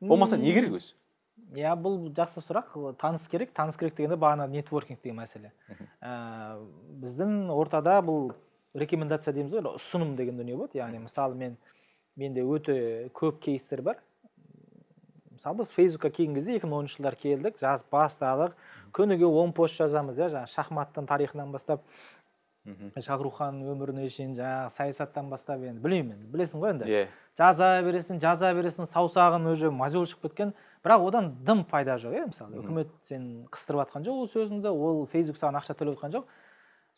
Болмаса не керек өзі? иә бұл жақсы сұрақ. Таныс керек. Таныс керек дегенде бағана нетворкинг деген мәселе. Ә, біздің ортада бұл рекомендация дейміз ғой ұсыным деген дүние болады. Яғни мысалы мен менде өте көп кейстер бар. Мысалы біз фейсбукқа келген кезде екі мың оныншы жылдары келдік жазып бастадық. Күніге он пост жазамыз иә жаңағы шахматтың тарихынан бастап. Мгм. шахрухан өміріне шейін жаңағы саясаттан бастап енді білмеймін енді білесің ғой енді. Иә. Жаза бересің жаза бересің саусағың уже мозоль шығып кеткен. Бірақ одан дым пайда жоқ иә мысалы. Үкімет сені қыстырып жатқан жоқ ол сөзіңді ол фейсбук саған ақша төлеп жатқан жоқ.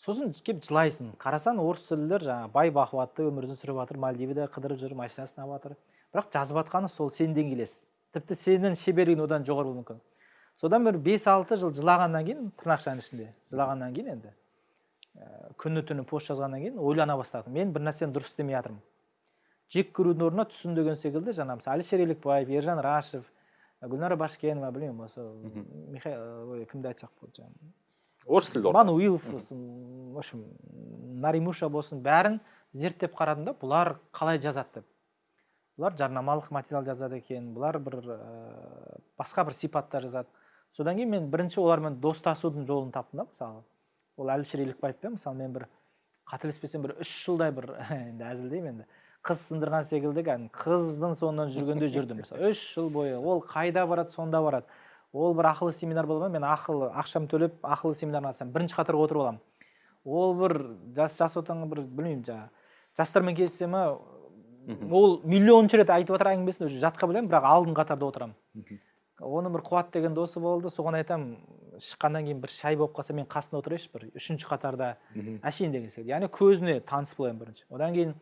Сосын келіп жылайсың. Қарасаң орыс тілділер жаңағы бай бақуатты өмірін сүріп жатыр мальдивада қыдырып жүр машинасын алып жатыр. Бірақ жазып жатқаны сол сенің деңгейлес тіпті сенің шеберлігің одан жоғары болуы мүмкін. Содан бір бес алты жыл жылағаннан кейін тырнақшаның ішінде жылағаннан кейін енді ә, күні түні пост жазғаннан кейін ойлана бастадым. Мен бір нәрсені дұрыс істемей жатырмын. Жек көрудің орнына түсін деген секілді жаңағы мысалы әлішер елікбаев ержан рашев гүлнара башкенова білмеймін осы михаил ой кімді айтсақ болады жаңағы? Орыс. Тілді орта. мануилов болсын в общем наримуша болсын бәрін зерттеп қарадым да бұлар қалай жазады деп. Бұлар жарнамалық материал жазады екен бұлар бір ә, басқа бір сипатта жазады. Содан кейін мен бірінші олармен достасудың жолын таптым да мысалы. Ол әлішер елікбаевпен мысалы мен бір қателеспесем бір үш жылдай бір <laughs> енді әзілдеймін енді. Қыз сындырған секілді кәдімгі қыздың соңынан жүргендей жүрдім. Мысалы <laughs> үш жыл бойы ол қайда барады сонда барады. Ол бір ақылы семинар болады ма? Мен ақылы ақшам төлеп ақылы семинарына қатысамын бірінші қатарға отырып аламын. Ол бір жас жас отанға бір білмеймін жаңағы жастармен кездесе ма ол миллионыншы рет айтып жатыр әңгімесін уже жатқа білемін бірақ алдыңғы қатарда отырамын. Оның бір қуат деген досы болды соған айтамын шыққаннан кейін бір шай болып қалса мен қасында отырайыншы бір үшінші қатарда. Әшейін деген секілді яғни көзіне таныс болайын бірінші. Одан кейін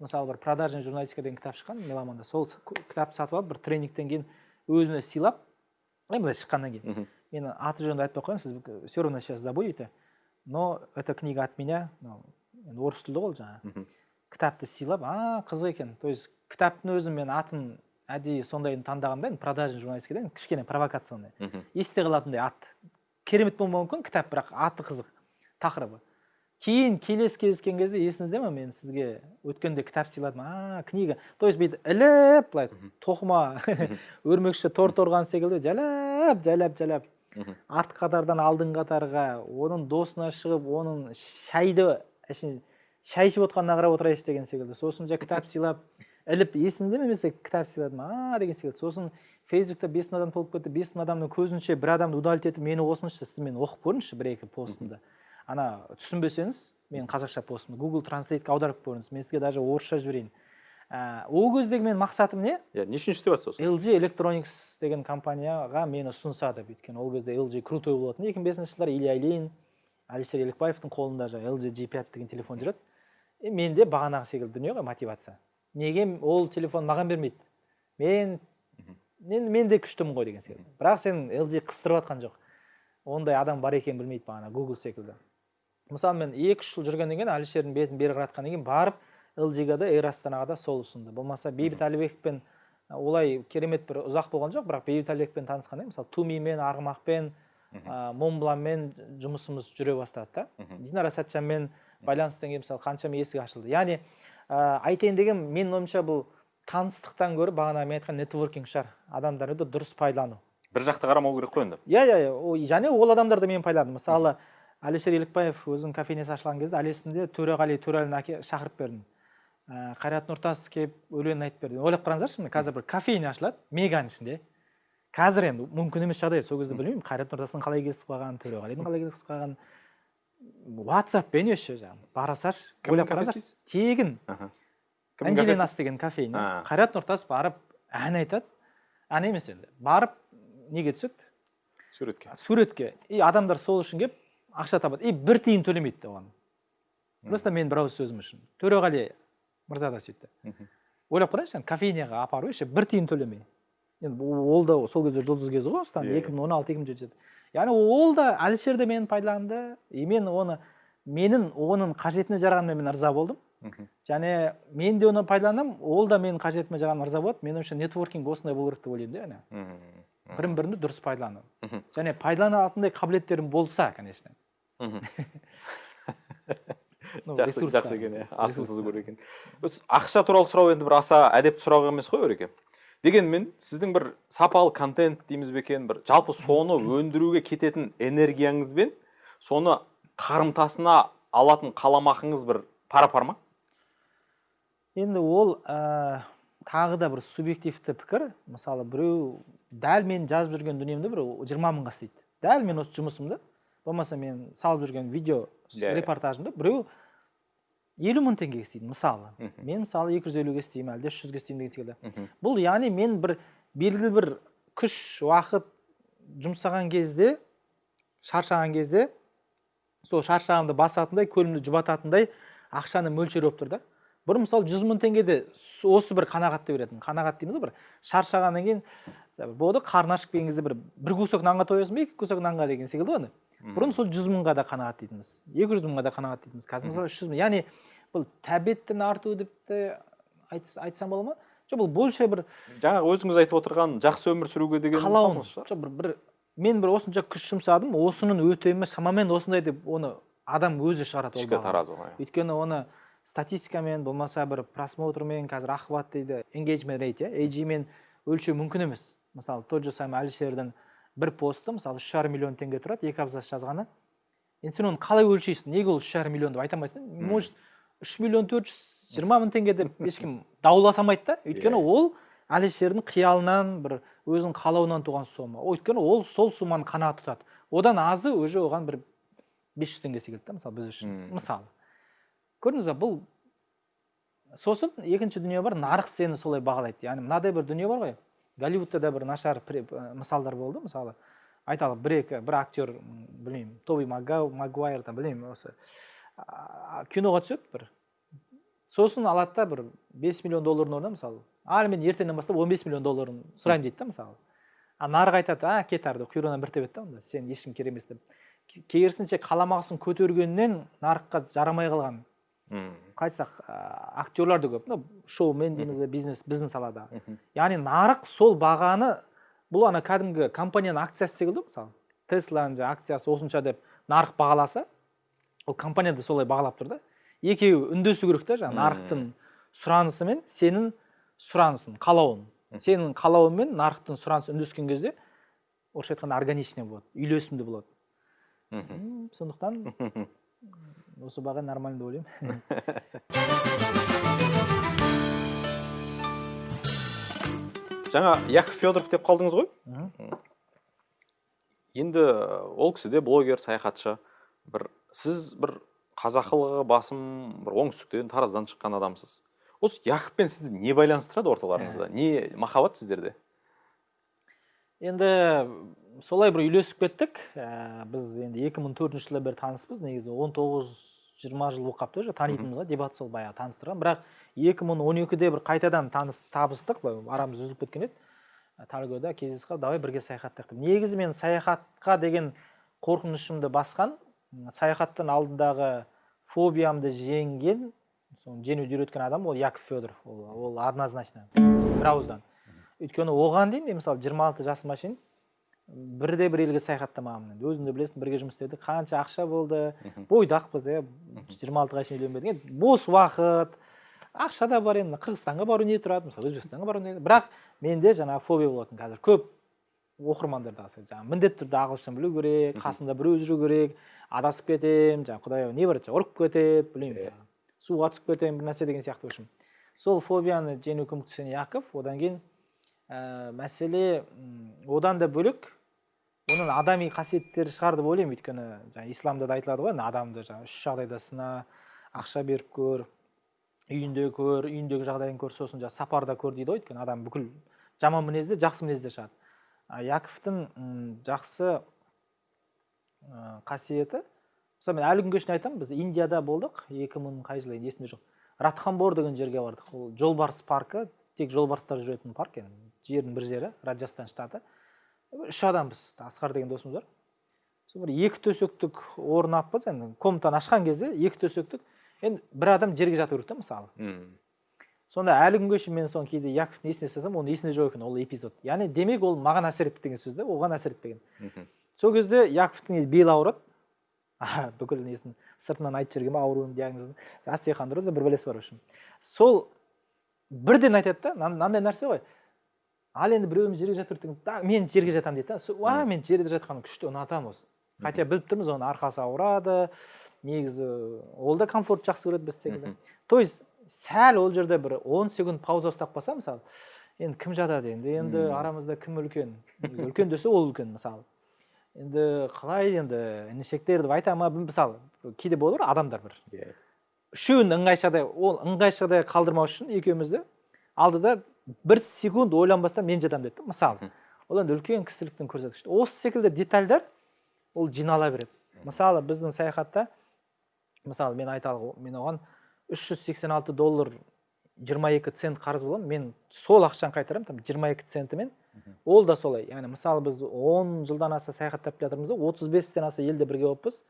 мысалы бір продажная журналистика деген кітап шыққан меломанда. Сол кітапты сатып алып бір тренингтен кейін өзіне сыйлап былай шыққаннан кейін мен аты жөнді айтпай ақ қояйын сіз все равно сейчас забудете. Но эта книга от меня енді орыс тілді ғой жаңағы кітапты сыйлап а қызық екен. То есть кітаптың өзін мен атын әдейі сондайын таңдағанда енді продажный журналистика деген кішкене провокационный есте қалатындай ат. Керемет болмауы мүмкін кітап бірақ аты қызық. Тақырыбы. Кейін келесі кездескен кезде есіңізде ма мен сізге өткенде кітап сыйладым а книга. То есть бүйтіп іліп былай тоқыма <laughs> өрмекші торт орған секілді жайлап жайлап жайлап артқы қатардан алдыңғы қатарға оның досына шығып оның шайды әшейін шай ішіп отқанына қарап отырайыншы деген секілді. Сосын жаңа кітап сыйлап іліп есіңде ме мен кітап сыйладым а деген секілді. Сосын фейсбукта бес мың адам толып кетті бес мың адамның көзінше бір адамды удалить етіп мені қосыңызшы сіз мені оқып көріңізші бір екі постымды ана түсінбесеңіз менің қазақша постымды google транслейтке аударып көріңіз. Мен сізге даже орысша жіберейін. Ә, ол кездегі менің мақсатым не? Иә не үшін істеп жатсыз осы LG Electronics деген компанияға мені ұсынса деп өйткені ол кезде LG крутой болатын. Екі мың бесінші жылдары илья ильин әлішер елікбаевтың қолында жаңағы LG G5 деген телефон жүреді. И менде бағанағы секілді дүние ғой мотивация. Неге ол телефон маған бермейді? Мен мен мен де күштімін ғой деген секілді. Бірақ сен LG қыстырып жатқан жоқ. Ондай адам бар екенін білмейді бағана Google секілді. Мысалы мен екі үш жыл жүргеннен кейін әлішердің бетін бері қаратқаннан кейін барып LG-ға да эйр астанаға да сол ұсынды. Болмаса бейбіт әлібековпен олай керемет бір ұзақ болған жоқ бірақ бейбіт әлібековпен танысқанда мысалы тумимен арғымақпен монбланмен жұмысымыз жүре бастады да. Динара сәтжанмен байланыстан кейін мысалы қаншама есік ашылды. Яғни ә, айтайын деген менің ойымша бұл таныстықтан гөрі бағана мен айтқан нетворкинг шығар. Адамдарды дұрыс пайдалану. Бір жақты қарамау керек қой енді. Иә иә иә. Ол- және ол адамдарды мен пайдаландым мысалы әлішер елікбаев өзінің кофейнясы ашылған кезде әлі есімде төреғали төрәліні әке шақырып бердім. Ә, қайрат нұртас келіп өлең айтып берді. Ойлап қараңыздаршы міне қазір бір кофейня ашылады меганың ішінде. Қазір енді мүмкін емес жағдай сол кезде білмеймін. Қайрат нұртастың қалай келісіп қалғанын төреғалидың қалай келісіп қалғанын. Ватсаппен еще жаңағы. Бара салшы ойлап кафесі қараңыздар дейсіз? тегін ангелинас деген кофейня қайрат нұртас барып ән айтады. Ән емес енді. Барып неге түседі? Суретке. Суретке. И адамдар сол үшін келіп ақша табады. И бір тиын төлемейді оған. Просто мен бір ауыз сөзім үшін. Төреғали мырза да сөйтті. Ойлап қараңызшы енді кофейняға апару еще бір тиын төлемей. Енді ол да сол кезде жұлдыз кезі ғой осыдан Иә, екі мың он алты екі мың жеті яғни ол да әлішер де мені пайдаланды. И мен оны менің оның қажетіне жарағанына мен ырза болдым. Және мен де оны пайдаланамын ол да менің қажетіме жарағанына ырза болады. Менің ойымша нетворкинг осындай болу керек деп ойлаймын да яғни. Бірін бірінді дұрыс пайдалану. Және пайдаланатындай қабілеттерің болса конечно. Жақсы екен иә. тұзы көп екен. Ақша туралы сұрау енді бір аса әдепті сұрақ емес қой өреке дегенмен сіздің бір сапалы контент дейміз бе екен бір жалпы соны өндіруге кететін энергияңызбен соны қарымтасына алатын қаламақыңыз бір пара пар ма? Енді ол ә, тағы да бір субъективті пікір. Мысалы біреу дәл мен жазып жүрген дүниемді бір жиырма мыңға істейді. Дәл мен осы жұмысымды болмаса мен салып жүрген видео иә. репортажымды біреу елу мың теңгеге істейді мысалы Мгм. мен мысалы екі жүз елуге істеймін әлде үш жүзге істеймін деген секілді Мгм. бұл яғни мен бір белгілі бір күш уақыт жұмсаған кезде шаршаған кезде сол шаршағанды басатындай көлімді жұбататындай ақшаның мөлшері болып тұр да бұрын мысалы жүз мың теңгеде осы бір қанағатты беретін қанағат дейміз ғой бір шаршағаннан кейін ғой қарны ашып келген кезде бір бір кусок нанға тоясың ба екі кусок нанға деген секілді ғой. Бұрын сол жүз мыңға да қанағат дейтінбіз. Екі жүз мыңға да қанағат дейтінбіз. Қазір мысалы үш жүз мың. Яғни бұл тәбеттің артуы деп те айтс- айтсам бола ма? Жоқ бұл больше бір жаңағы өзіңіз айтып отырған жақсы өмір сүруге деген қалауым жоқ бір, бір мен бір осынша күш жұмсадым осының өтемі шамамен осындай деп оны адам өзі шығарады ішкі таразы ғой. Өйткені оны статистикамен болмаса бір просмотрмен қазір охват дейді engagement rate иә AG мен өлшеу мүмкін емес. Мысалы тот же самый әлішердің бір посты мысалы үш жарым миллион теңге тұрады екі абзац жазғаны. Енді сен оны қалай өлшейсің? Неге ол үш жарым миллион деп айта алмайсың? Может үш миллион төрт жүз жиырма мың теңге деп ешкім <laughs> дауласа алмайды да өйткені Иә. ол әлішердің қиялынан бір өзінің қалауынан туған сома. Өйткені ол сол сумманы қанағат тұтады. Одан азы уже оған бір бес жүз теңге секілді да мысалы біз үшін. Мысалы көрдіңіз ба бұл сосын екінші дүние бар нарық сені солай бағалайды. Яғни мынадай бір дүние бар ғой. Голливудта да бір нашар мысалдар болды мысалы айталық бір екі бір актер білмеймін тоби магуайр там білмеймін осы киноға түседі бір сосын алады да бір 5 миллион доллардың орнына мысалы ал мен ертеңнен бастап 15 миллион долларын сұраймын дейді да мысалы. А нарық айтады а кет арды құйрығынан бір тебеді да онда сен ешкім керек емес деп. Керісінше қаламақысын көтергеннен нарыққа жарамай қалған. Мм. қалай айтсақ ә, актерлар да көп шоумен дейміз бе бизнес біздің салада яғни нарық сол бағаны бұл ана кәдімгі компанияның акциясы секілді ғой мысалы. Тесланың жаңағы акциясы осынша деп нарық бағаласа ол компания да солай бағалап тұр да. Екеуі үндесу керек та жаңағы нарықтың сұранысы мен сенің сұранысың қалауың. Мгм. сенің қалауың мен нарықтың сұранысы үндескен кезде орысша айтқанда органичный болады үйлесімді болады. Мгм. М, сондықтан <laughs> осы баға нормально деп ойлаймын жаңа яков федоров деп қалдыңыз ғой? Енді ол кісі де блогер саяхатшы. Бір сіз бір қазақылығы басым бір оңтүстіктен тараздан шыққан адамсыз. Осы яковпен сізді не байланыстырады орталарыңызда? Не махаббат сіздерде? Енді солай бір үйлесіп кеттік. Ә, біз енді 2004 жылдан бері таныспыз негізі 19-20 жыл болып қалыпты уже танитынымызға дебат сол баяғы таныстырған. Бірақ 2012-де бір қайтадан таныс табыстық былай арамыз үзіліп кеткен еді. Тальгода кездесіп қалып давай бірге саяхаттайық деп. Негізі мен саяхатқа деген қорқынышымды басқан м, саяхаттан алдындағы фобиямды жеңген соны жеңуді үйреткен адам ол яков федоров. Ол, ол однозначно. Бір ауыздан. Өйткені оған дейін мен мысалы 26 жасыма шейін бірде бір елге саяхаттамағанмын енді. Өзің де білесің бірге жұмыс істедік. Қанша ақша болды. Бойдақпыз иә. Жиырма алтыға шейін үйленбедік. Енді бос уақыт. Ақша да бар енді. Қырғызстанға бару не тұрады? Мысалы өзбекстанға бару не бірақ менде жаңағы фобия болатын қазір. Көп оқырмандарда жаңағы міндетті түрде ағылшын білу керек қасында біреу жүру керек. Адасып кетемін жаңағы құдай ау не бар ұрып кетеді білмеймін. Суға түсіп кетемін бір нәрсе деген сияқты в общем. Сол фобияны жеңуге көмектескен яков. Одан кейін ә, мәселе одан да бөлек оның адами қасиеттері шығар деп ойлаймын. Өйткені жаңағы исламда да айтылады ғой адамды жаңағы үш жағдайда сына ақша беріп көр үйінде көр үйіндегі жағдайын көр сосын жаңағы сапарда көр дейді ғой. Өйткені адам бүкіл жаман мінезде жақсы мінезде шығады. Яковтың жақсы қасиеті мысалы мен әлі күнге шейін айтамын біз индияда болдық екі мың қай жылы енді есімде жоқ. Радхамбор деген жерге бардық. Ол жолбарыс паркі тек жолбарыстар жүретін парк енді жердің бір жері раджастан штаты. Үш адамбыз асқар деген досымыз бар. Сол бір екі төсектік орнаппыз енді комнатаны ашқан кезде екі төсектік енді бір адам жерге жату керек та мысалы. Мм. сонда әлі күнге шейін мен соны кейде яковтың есіне салсам оның есінде жоқ екен ол эпизод. Яғни демек ол маған әсер етті деген сөз да оған әсер етпеген сол кезде яковтың белі ауырады. Бүкіл несін сыртынан айтып жіберген ба ауруының диагнозын? Остеохондроз бір бәлесі бар в общем. Сол бірден айтады да мына- мынандай нәрсе ғой. Ал енді біреуіміз жерге жатыр деген «Да, мен жерге жатамын дейді да. Уа мен жерде жатқанды күшті ұнатамын осы хотя біліп тұрмыз оның арқасы ауырады негізі ол да комфорт жақсы көреді біз секілді то есть сәл ол жерде бір 10 секунд пауза ұстап қалса мысалы енді кім жатады енді? Енді арамызда кім үлкен? Үлкен десе ол үлкен мысалы. Енді қалай енді інішектер деп айта ма? Мысалы кейде болады ғой адамдар бір. Иә. үшеуін ыңғайшадай ол ыңғайшадай қалдырмау үшін екеумізді алдыда бір секунд ойланбастан мен жатамын деді да, мысалы ол енді үлкен кісіліктің көрсеткіші осы секілді детальдар ол жинала береді мысалы біздің саяхатта мысалы мен айталық мен оған 386 доллар 22 цент қарыз боламын мен сол ақшаны қайтарамын там 22 центімен ол да солай яғни мысалы біз 10 жылдан аса саяхаттап келе жатырмыз да 35-тен аса елде бірге болыппыз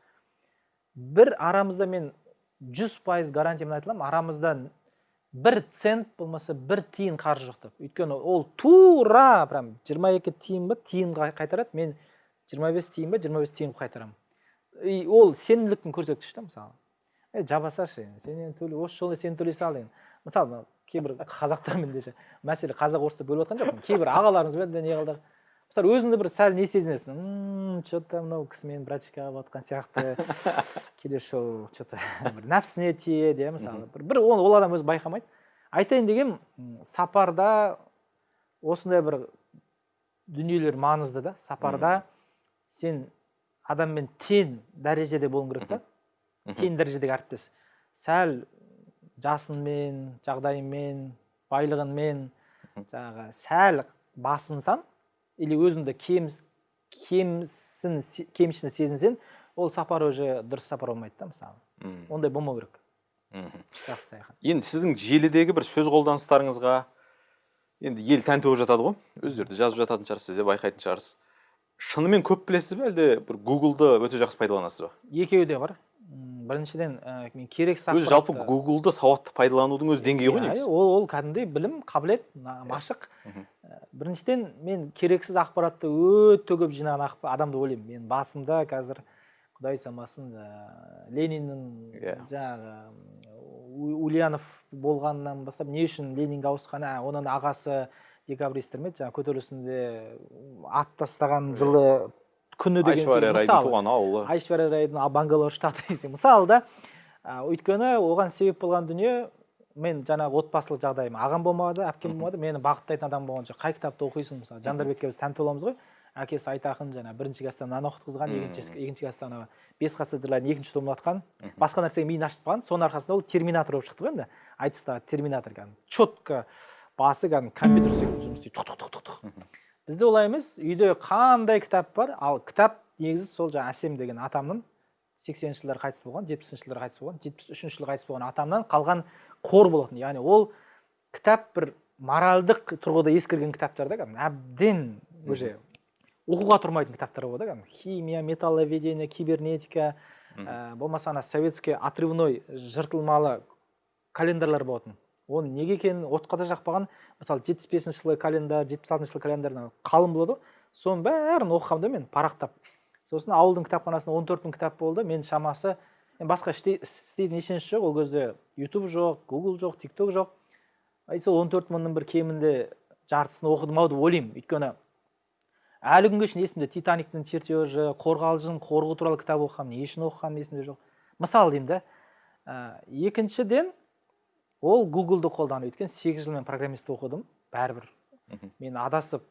бір арамызда мен 100 пайыз гарантиямен айта аламын арамызда бір цент болмаса бір тиын қаржы жоқ деп. Өйткені ол тура прям 22 тиын ба тиын қай- қайтарады мен 25 тиын ба 25 тиын қылып қайтарамын. И ол сенімділіктің көрсеткіші да мысалы. Е жаба салшы енді сен енді төле осы жолы сен төлей сал енді мысалы кейбір қазақтармен де мәселе қазақ орысты бөліп жатқан жоқпын. Кейбір ағаларымызбен де не қылдық мысалы өзіңді бір сәл не сезінесің? Мм че то мынау кісі мені брачка алып жатқан сияқты. Келесі жолы че то бір нәпсісіне тиеді иә мысалы. Бір, бір ол, ол адам өзі байқамайды. Айтайын дегенім м, сапарда осындай бір дүниелер маңызды да. Сапарда сен адаммен тең дәрежеде болуың керек та. Тең дәрежедегі әріптес. Сәл жасынмен жағдайымен байлығынмен жаңағы сәл басынсаң или өзіңді кемсін кемшін сезінсең ол сапар уже дұрыс сапар болмайды да мысалы. Ондай болмау керек. Жақсы саяхат. Енді сіздің желідегі бір сөз қолданыстарыңызға енді ел тәнті болып жатады ғой. Өздері де жазып жататын шығар сіз де байқайтын шығарсыз. Шынымен көп білесіз бе әлде бір гуглды өте жақсы пайдаланасыз ба? Екеуі де бар. Біріншіден ә, мен керексіз өзі жалпы гуглды сауатты пайдаланудың өзі деңгейі ғой Иә, негізі. ол ол кәдімгідей білім қабілет на- машық. Ә, біріншіден мен керексіз ақпаратты өте көп жинаған адамды ойлаймын. Мен басымда қазір құдай самасын жаңағы лениннің Иә. жаңағы ульянов болғаннан бастап не үшін ленинге ауысқаны ә, оның ағасы декабристер ме еді жаңағы көтерілісінде ат тастаған жылы күні деген айшвария райдың туған ауылы. Айшвария райдың а, бангалор штаты десең мысалы да. Өйткені оған себеп болған дүние мен жаңағы отбасылық жағдайым. Ағам болмады әпкем болмады мені бағыттайтын адам болған жоқ. Қай кітапты оқисың? Мысалы жандарбекке біз тәнті боламыз ғой. Әкесі айтақын жаңағы бірінші класста мынаны оқытқызған екінші екінші класста ана бес қасыр жырлардың екінші томын оқытқан басқа нәрсеге миын ашытып қалған. Соның арқасында ол терминатор болып шықты ғой енді. Айтыстағы терминатор кәдімгі четко басы кәдімгі компьютер секілді жұмыс істейді бізде олай емес үйде қандай кітап бар ал кітап негізі сол жаңағы әсем деген атамның сексенінші жылдары қайтыс болған жетпісінші жылдары қайтыс болған жетпіс үшінші жылы қайтыс болған атамнан қалған қор болатын яғни ол кітап бір моральдық тұрғыда ескірген кітаптар да кәдімгі әбден уже оқуға тұрмайтын кітаптар болады да кәдімгі химия металловедение кибернетика ә, болмаса ана советский отрывной жыртылмалы календарлар болатын оның неге екенін отқа да жақпаған. Мысалы жетпіс бесінші жылғы календарь жетпіс алтыншы жылғы календарь ана қалың болады. Ғой соның бәрін оқығам да мен парақтап. Сосын ауылдың кітапханасында он төрт мың кітап болды. Мен шамасы енді басқа істейтін ешнәрсе жоқ. Ол кезде ютуб жоқ гугл жоқ тик ток жоқ и сол он төрт мыңның бір кемінде жартысын оқыдым ау деп ойлаймын. Өйткені әлі күнге шейін есімде титаниктің чертежі қорғалжың қорғу туралы кітап оқығанмын не үшін оқығаным есімде жоқ. Мысалы деймін да. Ә, екіншіден ол гуглды қолдану өйткені сегіз жыл мен программист оқыдым. Бәрібір. Мен адасып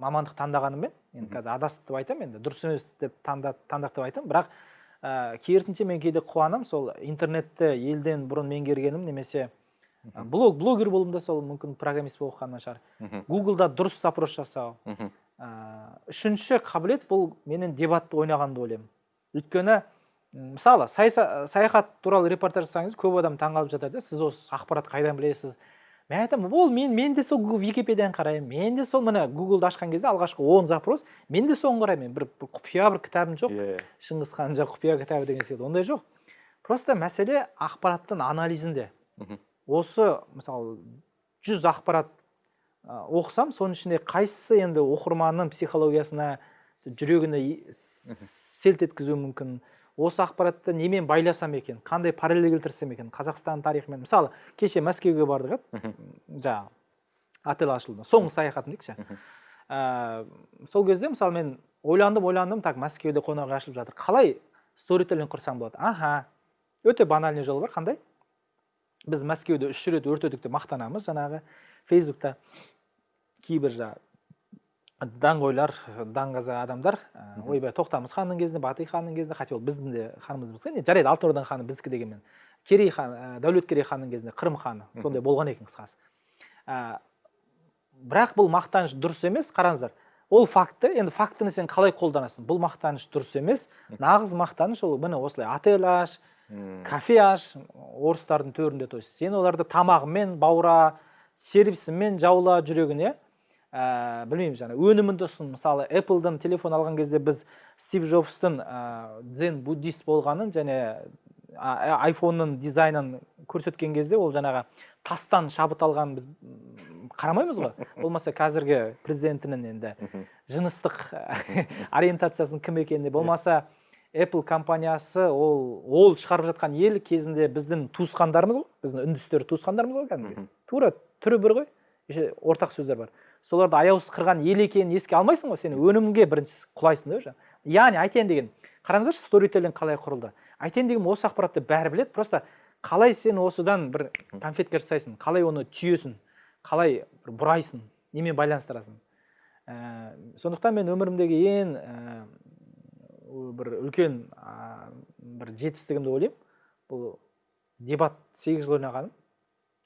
мамандық таңдағаныммен енді қазір адастық деп айтамын енді. Дұрыс емес деп таңда- таңдақ деп айтамын. Бірақ ә, керісінше мен кейде қуанамын сол интернетті елден бұрын меңгергенім немесе ә, блог блогер болуым да сол мүмкін программист болып оқығаннан шығар. Гуглда дұрыс запрос жасау. Ә, үшінші қабілет бұл менен дебатты ойнаған деп ойлаймын. Өйткені мысалы саяхат туралы репортаж жасаңыз көп адам таңғалып жатады. Сіз осы ақпаратты қайдан білесіз? Мен айтамын ол мен мен де сол википедияны қараймын мен де сол міне гуглды ашқан кезде алғашқы он запрос мен де соны қараймын. Мен бір, бір құпия бір кітабым жоқ. Иә. Шыңғыс хан жоқ құпия кітабы деген секілді ондай жоқ. Просто мәселе ақпараттың анализінде. Мгм. осы мысалы жүз ақпарат ә, оқысам соның ішінде қайсысы енді оқырманның психологиясына жүрегіне селт еткізуі мүмкін осы ақпаратты немен байласам екен? Қандай параллель келтірсем екен? Қазақстан тарихымен. Мысалы кеше мәскеуге бардық Мгм. жаңағы отель ашылды. Соңғы саяхатым дейікші ә, сол кезде мысалы мен ойландым ойландым так мәскеуде қонақ үй ашылып жатыр. Қалай сторителлинг құрсам болады? Аха өте банальный жол бар. Қандай? Біз мәскеуде үш рет өртедік деп мақтанамыз жаңағы фейсбукта. Кейбір жаңағы даңғойлар даңғаза адамдар ойбай тоқтамыс ханның кезінде батый ханның кезінде хотя ол біздің де ханымыз болса не жарайды алтын орданың ханы біздікі дегенмен. Керей хан ә, дәулеткерей ханның кезінде қырым ханы сондай болған екен қысқасы. Ә, бірақ бұл мақтаныш дұрыс емес қараңыздар. Ол факті енді фактіні сен қалай қолданасың? Бұл мақтаныш дұрыс емес. Нағыз мақтаныш ол міне осылай отель аш кафе аш орыстардың төрінде то есть сен оларды тамағымен баура сервисімен жаула жүрегіне ә, білмеймін жаңа. Өніміңді ұсын мысалы Apple'дан телефон алған кезде біз стив джобстың ә, дзен буддист болғанын және а- айфонның дизайнын көрсеткен кезде ол жаңағы тастан шабыт алғанын біз қарамаймыз ғой. <laughs> Болмаса қазіргі президентінің енді жыныстық <laughs> ориентациясының кім екеніне болмаса Apple компаниясы ол ол шығарып жатқан ел кезінде біздің туысқандарымыз ғой. Біздің үндістер туысқандарымыз ғой кәдімгі тура түрі бір ғой. Еще ортақ сөздер бар. Соларды аяусыз қырған ел екенін еске алмайсың ғой сен өнімге бірінші құлайсың да яғни айтайын деген қараңыздаршы сторителлинг қалай құрылды? Айтайын деген осы ақпаратты бәрі біледі просто қалай сен осыдан бір конфетка жасайсың қалай оны түйесің қалай бір бұрайсың немен байланыстырасың? Ә, сондықтан мен өмірімдегі ең ә, бір үлкен ә, бір жетістігім деп ойлаймын. Бұл дебат сегіз жыл ойнағаным.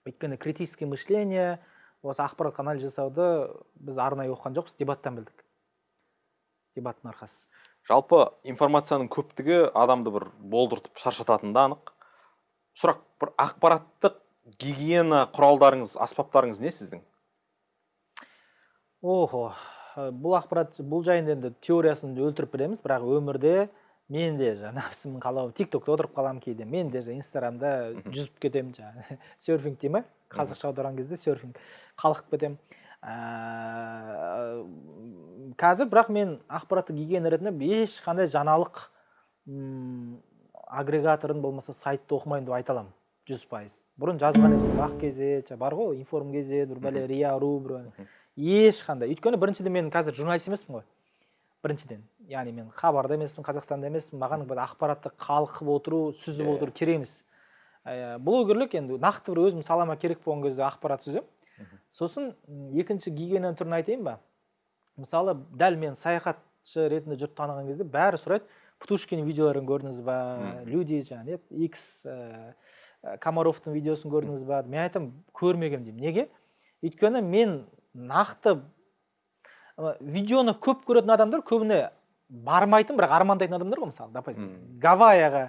Өйткені критическое мышление осы ақпарат анализ жасауды біз арнайы оқыған жоқпыз дебаттан білдік. Дебаттың арқасы. Жалпы информацияның көптігі адамды бір болдыртып шаршататыны да анық. Сұрақ бір ақпараттық гигиена құралдарыңыз аспаптарыңыз не сіздің? Охо бұл ақпарат бұл жайында енді теориясын өлтіріп білеміз бірақ өмірде мен де жаңағы нәпсімнің қалауы тик токта отырып қаламын кейде мен де инстаграмда жүзіп кетемін жаңағы <laughs> серфинг дей ма қазақша аударған кезде серфинг қалқып кетемін. Ә, қазір бірақ мен ақпараттық гигиена ретінде ешқандай жаңалық м, агрегаторын болмаса сайтты оқымаймын деп айта аламын. Жүз пайыз. Бұрын жазған едім ақ кезет бар ғой информ кезет бір бәле риа ру бір ешқандай. Өйткені біріншіден мен қазір журналист емеспін ғой. Біріншіден. Яғни мен хабарда емеспін қазақстанда емеспін маған бір ақпаратты қалқып отыру сүзіп Иә. отыру керек емес. Ә, блогерлік енді нақты бір өзім салама керек болған кезде ақпарат сүземін сосын екінші гигиена түрін айтайын ба? Мысалы дәл мен саяхатшы ретінде жұрт таныған кезде бәрі сұрайды птушкин видеоларын көрдіңіз ба? Люди жаңағы не икс ә, комаровтың видеосын көрдіңіз ба? Мен айтамын көрмегенмін деймін. Неге? Өйткені мен нақты видеоны көп көретін адамдар көбіне бармайтын бірақ армандайтын адамдар ғой мысалы допустим гавайяға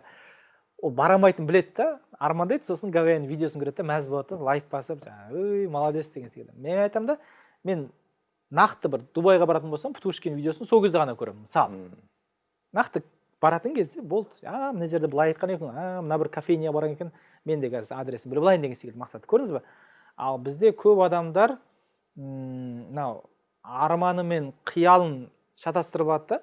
ол бара алмайтынын біледі да армандайды сосын гавайяның видеосын көреді да мәз болады да лайк басып жаңағы ой молодец деген секілді. Мен айтамын да мен нақты бір дубайға баратын болсам птушкин видеосын сол кезде ғана көремін мысалы. Нақты баратын кезде болды а мына жерде былай айтқан екен а мына бір кофейняға барған екен мен де қазір адресін біліп алайын деген секілді мақсат көрдіңіз ба? Ал бізде көп адамдар мынау арманы мен қиялын шатастырып алады да.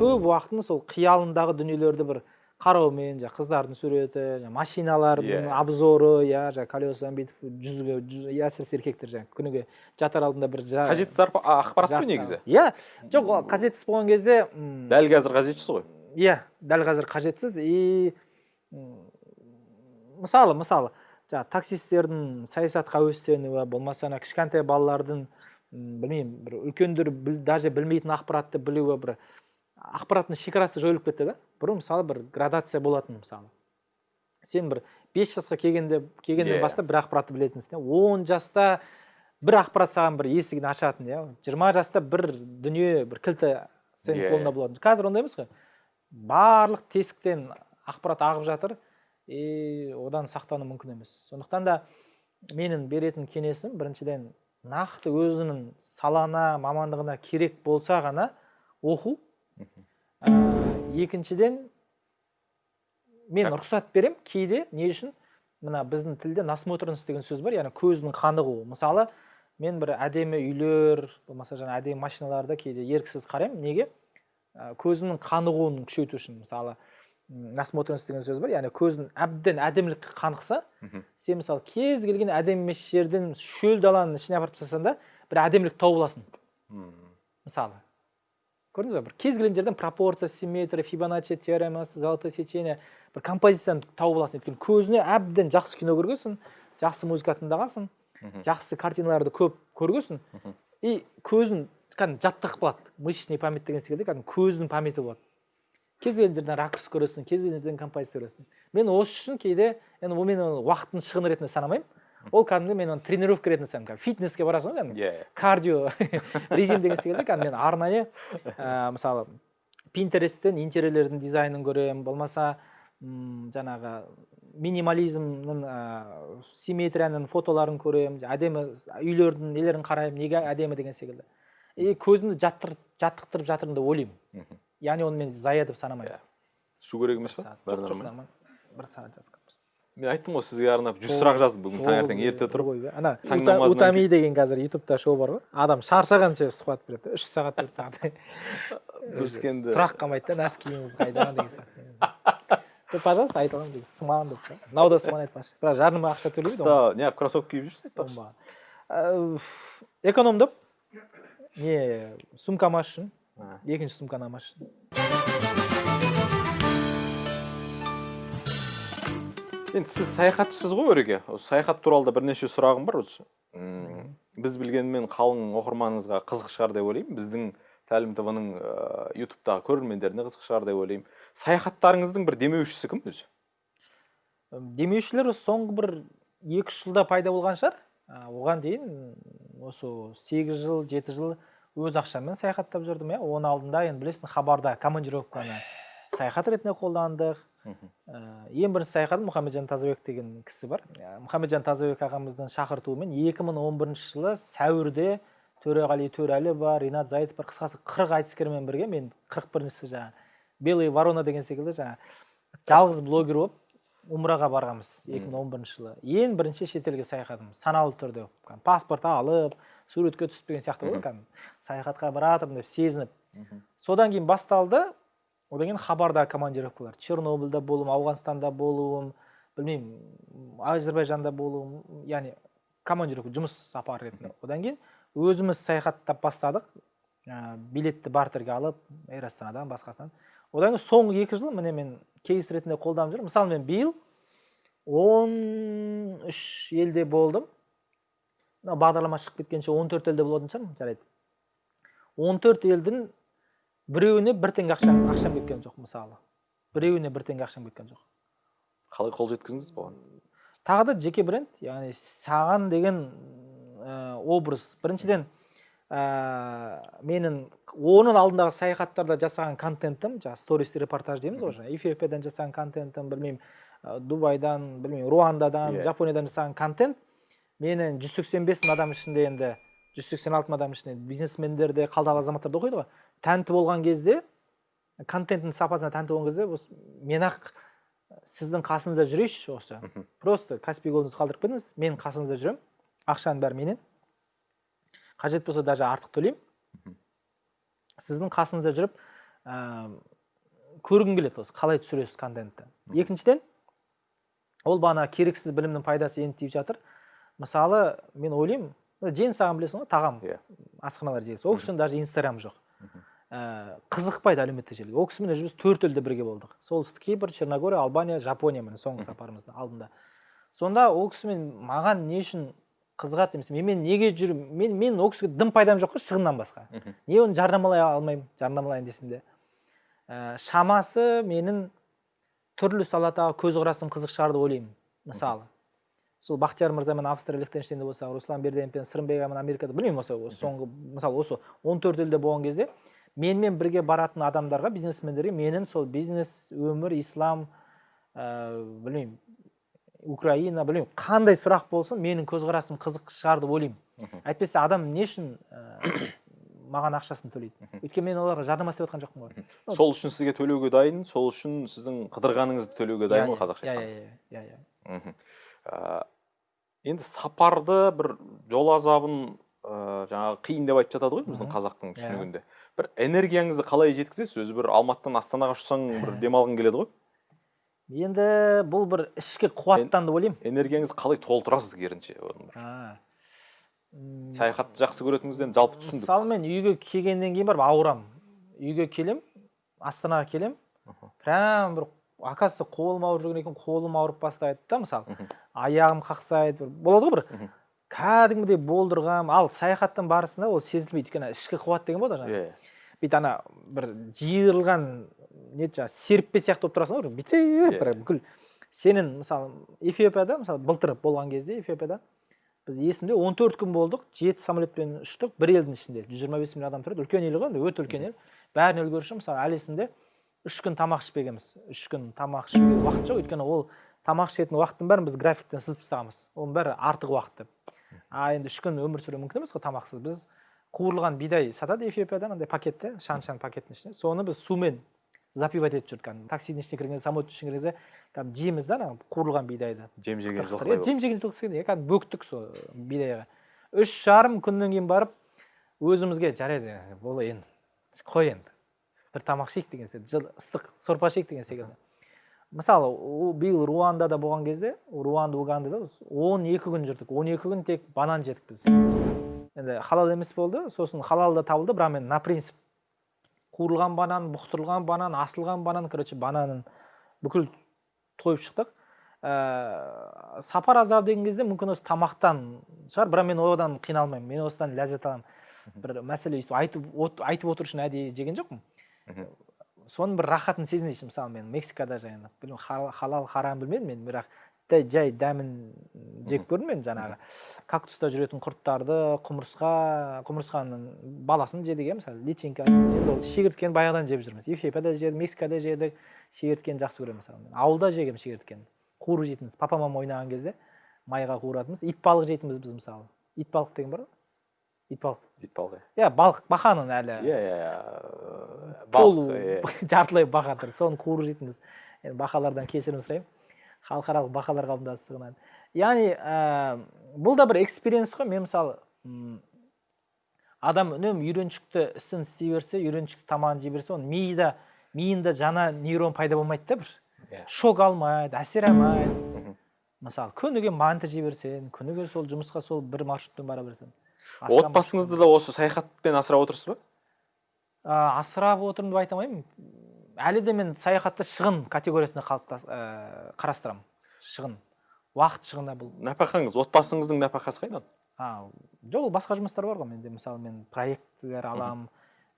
Көп уақытын сол қиялындағы дүниелерді бір қараумен жаңағы қыздардың суреті жаңағы машиналардың Иә. обзоры иә жаңағы колесадан бүйтіп жүзге жүз иә әсіресе еркектер жаңағы күніге жатар алдында бір жа- қажетсіз ақпарат қой негізі? иә жоқ ол қажетсіз болған кезде дәл қазір қажетсіз ғой. иә дәл қазір қажетсіз. И мысалы мысалы жаңағы таксистердің саясатқа әуестенуі болмаса ана кішкентай балалардың білмеймін бір үлкендер біл, даже білмейтін ақпаратты білуі бір ақпараттың шекарасы жойылып кетті да. Бұрын мысалы бір градация болатын мысалы. Сен бір бес жасқа келгенде келгеннен Иә. бастап бір ақпаратты білетінсің он жаста бір ақпарат саған бір есігін ашатын иә жиырма жаста бір дүние бір кілті сенің Иә. қолыңда болатын. Қазір ондай емес қой. Барлық тесіктен ақпарат ағып жатыр. И одан сақтану мүмкін емес. Сондықтан да менің беретін кеңесім біріншіден нақты өзінің салана мамандығына керек болса ғана оқу Ә, екіншіден мен Так. рұқсат берем кейде не үшін? Мына біздің тілде насмотренность деген сөз бар яғни көздің қанығуы мысалы мен бір әдемі үйлер болмаса жаңа әдемі машиналарды кейде еріксіз қараймын. Неге? Ә, көзімнің қанығуын күшейту үшін. Мысалы насмотренность деген сөз бар яғни көзің әбден әдемілікке қанықса сен мысалы кез келген әдемі емес жерден шөл даланың ішіне апарып тастасаң да бір әдемілік тауып аласың. Мысалы. Көрдіңіз ба? бір кез келген жерден пропорция симметрия фибоначчи теоремасы золотое сечение бір композицияны тауып аласың. Өйткені көзіне әбден жақсы кино көргенсің жақсы музыка тыңдағансың жақсы картиналарды көп көргенсің и көзің кәдімгі жаттығып қалады. Мышечный память деген секілді кәдімгі көздің памяті болады. Кез келген жерден ракурс көресің кез келген жерден композиция көресің. Мен осы үшін кейде енді ол мен оны уақыттың шығыны ретінде санамаймын. <laughs> ол кәдімгі мен оны тренировка ретінде кәдімгі фитнеске барасың ғой кәдімгі. Иә. Кардио <laughs> режим деген секілді кәдімгі мен арнайы <laughs> ә, мысалы пинтересттен интерьерлердің дизайнын көремін. Болмаса м, жаңағы минимализмнің ә, симметрияның фотоларын көремін. Әдемі үйлердің нелерін қараймын неге әдемі деген секілді. И көзімді жаттыр, жаттықтырып жатырмын деп ойлаймын. Яғни оны мен зая деп санамаймын. Иә. су керек емес па? Бір сағат мен айттым ғой сізге арнап жүз сұрақ жаздым бүгін таңертең ерте тұрып. ғой ана утами деген қазір ютубта шоу бар ғой. Адам шаршағанша сұхбат береді үш сағат төрт сағат енді сұрақ қалмайды да нәскиіңіз қайда деген сияқты. Пожалуйста айта аламын дейді сыман деп мынау да сыман айтпақшы. Бірақ жарнама ақша төлейді қыста неғып кроссовка киіп жүрсің айтпақшы. Ә, экономдап не сумкама үшін екінші сумканы алмаш үшін енді сіз саяхатшысыз ғой өреке осы саяхат туралы да бірнеше сұрағым бар осы. Біз білгенмен қалың оқырманыңызға қызық шығар деп ойлаймын. Біздің тәлім тв ның ютубтағы көрермендеріне қызық шығар деп ойлаймын. Саяхаттарыңыздың бір демеушісі кім өзі? Демеушілер соңғы бір екі үш жылда пайда болған шығар. Оған дейін осы сегіз жыл жеті жыл өз ақшаммен саяхаттап жүрдім иә. Оның алдында енді білесің хабарда командировканы саяхат ретінде қолдандық ең бірінші саяхатым мұхамеджан тазабек деген кісі бар. Ә, мұхамеджан тазабек ағамыздың шақыртуымен 2011 жылы сәуірде төреғали төреәлі бар ринат заитов бар қысқасы қырық айтыскермен бірге мен қырық біріншісі жаңағы белый ворона деген секілді жаңағы жалғыз блогер болып умраға барғанбыз 2011 жылы. Ең бірінші шетелге саяхатым саналы түрде паспорт алып суретке түсіп деген сияқты ғой кәдімгі саяхатқа баратырмын деп сезініп. Содан кейін басталды одан кейін хабарда командировкалар чернобыльда болуым ауғанстанда болуым білмеймін әзірбайжанда болуым яғни командировка жұмыс сапары ретінде. Одан кейін өзіміз саяхаттап бастадық. Ә, билетті бартерге алып эйр астанадан басқасынан. Одан кейін соңғы екі жыл міне мен кейс ретінде қолданып жүрмін. Мысалы мен биыл он үш елде болдым. Мына бағдарлама шығып кеткенше он төрт елде болатын шығармын жарайды. Он төрт елдің біреуіне бір теңге ақшам ақшам кеткен жоқ мысалы. Біреуіне бір теңге ақшам кеткен жоқ. Қалай қол жеткіздіңіз бұған? Тағы да жеке бренд яғни саған деген ә, образ. Біріншіден ә, менің оның алдындағы саяхаттарда жасаған контентім жаңағы сторис репортаж дейміз ғой жаңағы эфиопиядан жасаған контентім білмеймін ә, дубайдан білмеймін руандадан Иә. жапониядан жасаған контент. Менің жүз сексен бес мың адам ішінде енді жүз сексен алты мың адам ішінде бизнесмендер де қалдағы азаматтар да оқиды ғой. Тәнті болған кезде контенттің сапасына тәнті болған кезде осы мен ақ сіздің қасыңызда жүрейінші осы. Просто каспий голдыңызды қалдырып кетіңіз мен қасыңызда жүремін ақшаның бәрі менен. Қажет болса даже артық төлеймін. Сіздің қасыңызда жүріп ә, көргім келеді осы қалай түсіресіз контентті. Екіншіден ол бағана керексіз білімнің пайдасы енді тиіп жатыр. Мысалы мен ойлаймын жеңіс ағам білесің ғой тағам. Иә. асханалар желісі ол кісінің даже инстаграм жоқ. Ә, қызықпайды әлеуметтік желіге. Ол кісімен уже біз төрт елде бірге болдық. Солтүстік кипр черногория албания жапония міне соңғы сапарымыздың алдында. Сонда ол кісімен маған не үшін қызығады демесем мен, неге жүрмін мен мен ол кісіге дым пайдам жоқ қой шығыннан басқа. Не оны жарнамалай алмаймын жарнамалайын десем де. Ә, шамасы менің түрлі саладағы көзқарасым қызық шығар деп ойлаймын мысалы. Сол бақтияр мырзамен австрия лихтенштейнде болсақ руслан берденевпен сырымбек америкада білмеймін осы соңғы мысалы осы 14 елде болған кезде менімен бірге баратын адамдарға бизнесмендерге менің сол бизнес өмір ислам ә, білмеймін украина білмеймін қандай сұрақ болсын менің көзқарасым қызық шығар деп ойлаймын. Әйтпесе адам не үшін ә, <coughs> маған ақшасын төлейді? Өйткені мен оларға жарнама істеп жатқан жоқпын ғой. Сол үшін сізге төлеуге дайын сол үшін сіздің қыдырғаныңызды төлеуге дайын ғой қазақша иә айтқанда. иә иә иә. Иә енді сапарды бір жол азабын ә, жаңағы қиын деп айтып жатады ғой біздің қазақтың Иә. түсінігінде. Бір энергияңызды қалай жеткізесіз өзі бір алматыдан астанаға ұшсаң бір демалғың келеді ғой. Енді бұл бір ішкі қуаттан деп ойлаймын. энергияңызды қалай толтырасыз керінше? Саяхатты жақсы көретініңізден жалпы түсіндік. мысалы мен үйге келгеннен кейін барып ауырамын. Үйге келем астанаға келем прям бір оказывается қолым ауырып жүрген екен қолым ауырып бастайды да мысалы. Аяғым қақсайды бір болады ғой бір. Кәдімгідей болдырғам ал саяхаттың барысында ол сезілмейді өйткені ішкі қуат деген болады жаңағы. Иә. Бүйтіп ана бір жиырылған не жаңағы серіппе сияқты болып тұрасың ғой бүйтіп бір бүкіл. Сенің мысалы эфиопияда мысалы былтыр болған кезде эфиопияда біз есімде 14 күн болдық жеті самолетпен ұштық бір елдің ішінде. Жүз жиырма бес миллион адам тұрады үлкен ел ғой енді өте үлкен ел. Бәріне үлгеруші мысалы әлі есімде үш күн тамақ ішпегенбіз үш күн тамақ ішуге уақыт жоқ өйткені ол тамақ ішетін уақыттың бәрін біз графиктен сызып тастағанбыз. Оның бәрі артық уақыт деп. А енді үш күн өмір сүру мүмкін емес қой тамақсыз. Біз қуырылған бидай сатады эфиопияда андай пакетте шан шан пакеттің ішінде соны біз сумен запивать етіп жүрдік кәдімгі. Таксидің ішіне кірген самолеттің ішіне кірген кезде кәдімгі жейміз да ана қуырылған бидайды. Жем жеген болып. жем жеген жылқысы иә кәдімгі бөктік сол бидайға. Үш жарым күннен кейін барып өзімізге жарайды болды енді қой енді. Бір тамақ ішейік деген жыл- ыстық сорпа ішейік деген секілді. Мысалы биыл руандада болған кезде руанда угандада он екі күн жүрдік. он екі күн тек банан жедік біз. Енді халал емес болды сосын халал да табылды бірақ мен на принцип қуырылған банан бұқтырылған банан асылған банан короче бананын бүкіл тойып шықтық. Ә, сапар азабы деген кезде мүмкін осы тамақтан шығар бірақ мен одан қиналмаймын мен осыдан ләззат аламын. Бір мәселе өйстіп айтып от- айтып отыру үшін әдейі жеген жоқпын. Соның бір рахатын сезінейінші мысалы мен мексикада жаңағы білмеймін хал- халал харам білмедім мен бірақ жай дәмін жеп көрдім мен жаңағы кактуста жүретін құрттарды құмырсқа құмырсқаның баласын жедік иә мысалы личинкасын енді ол шегірткені баяғыдан жеп жүрміз. Эфиопияда жедік мексикада жедік шегірткені жақсы көремін мысалы мен. Ауылда жегенмін шегірткені. Қуырып жейтінбіз папа мама ойнаған кезде майға қуыратынбыз. Итбалық жейтінбіз біз мысалы. Итбалық деген бар ғой. Итбалық итбалық иә балық бақаның әлі. Иә иә иә. Толу иә <laughs> жартылай бақа тұр. Соны қуырып жейтінбіз енді бақалардан кешірім сұраймын. Халықаралық бақалар қауымдастығынан. Яғни ә, бұл да бір экспириенс қой. Мен мысалы адам үнемі үйреншікті ісін істей берсе үйреншікті тамағын жей берсе оның мида миында жаңа нейрон пайда болмайды да бір. Иә. шок алмайды әсер алмайды. Мысалы күніге манты жей берсең күніге сол жұмысқа сол бір маршрутпен бара берсең. Отбасыңызды да осы саяхатпен асырап отырсыз ба? Ә, асырап отырмын деп айта алмаймын. Әлі де мен саяхатты шығын категориясында ә, қарастырамын. Шығын. Уақыт шығыны бұл. Нәпақаңыз отбасыңыздың нәпақасы қайдан? А, жоқ ол басқа жұмыстар бар ғой менде. Мысалы мен проектілер аламын.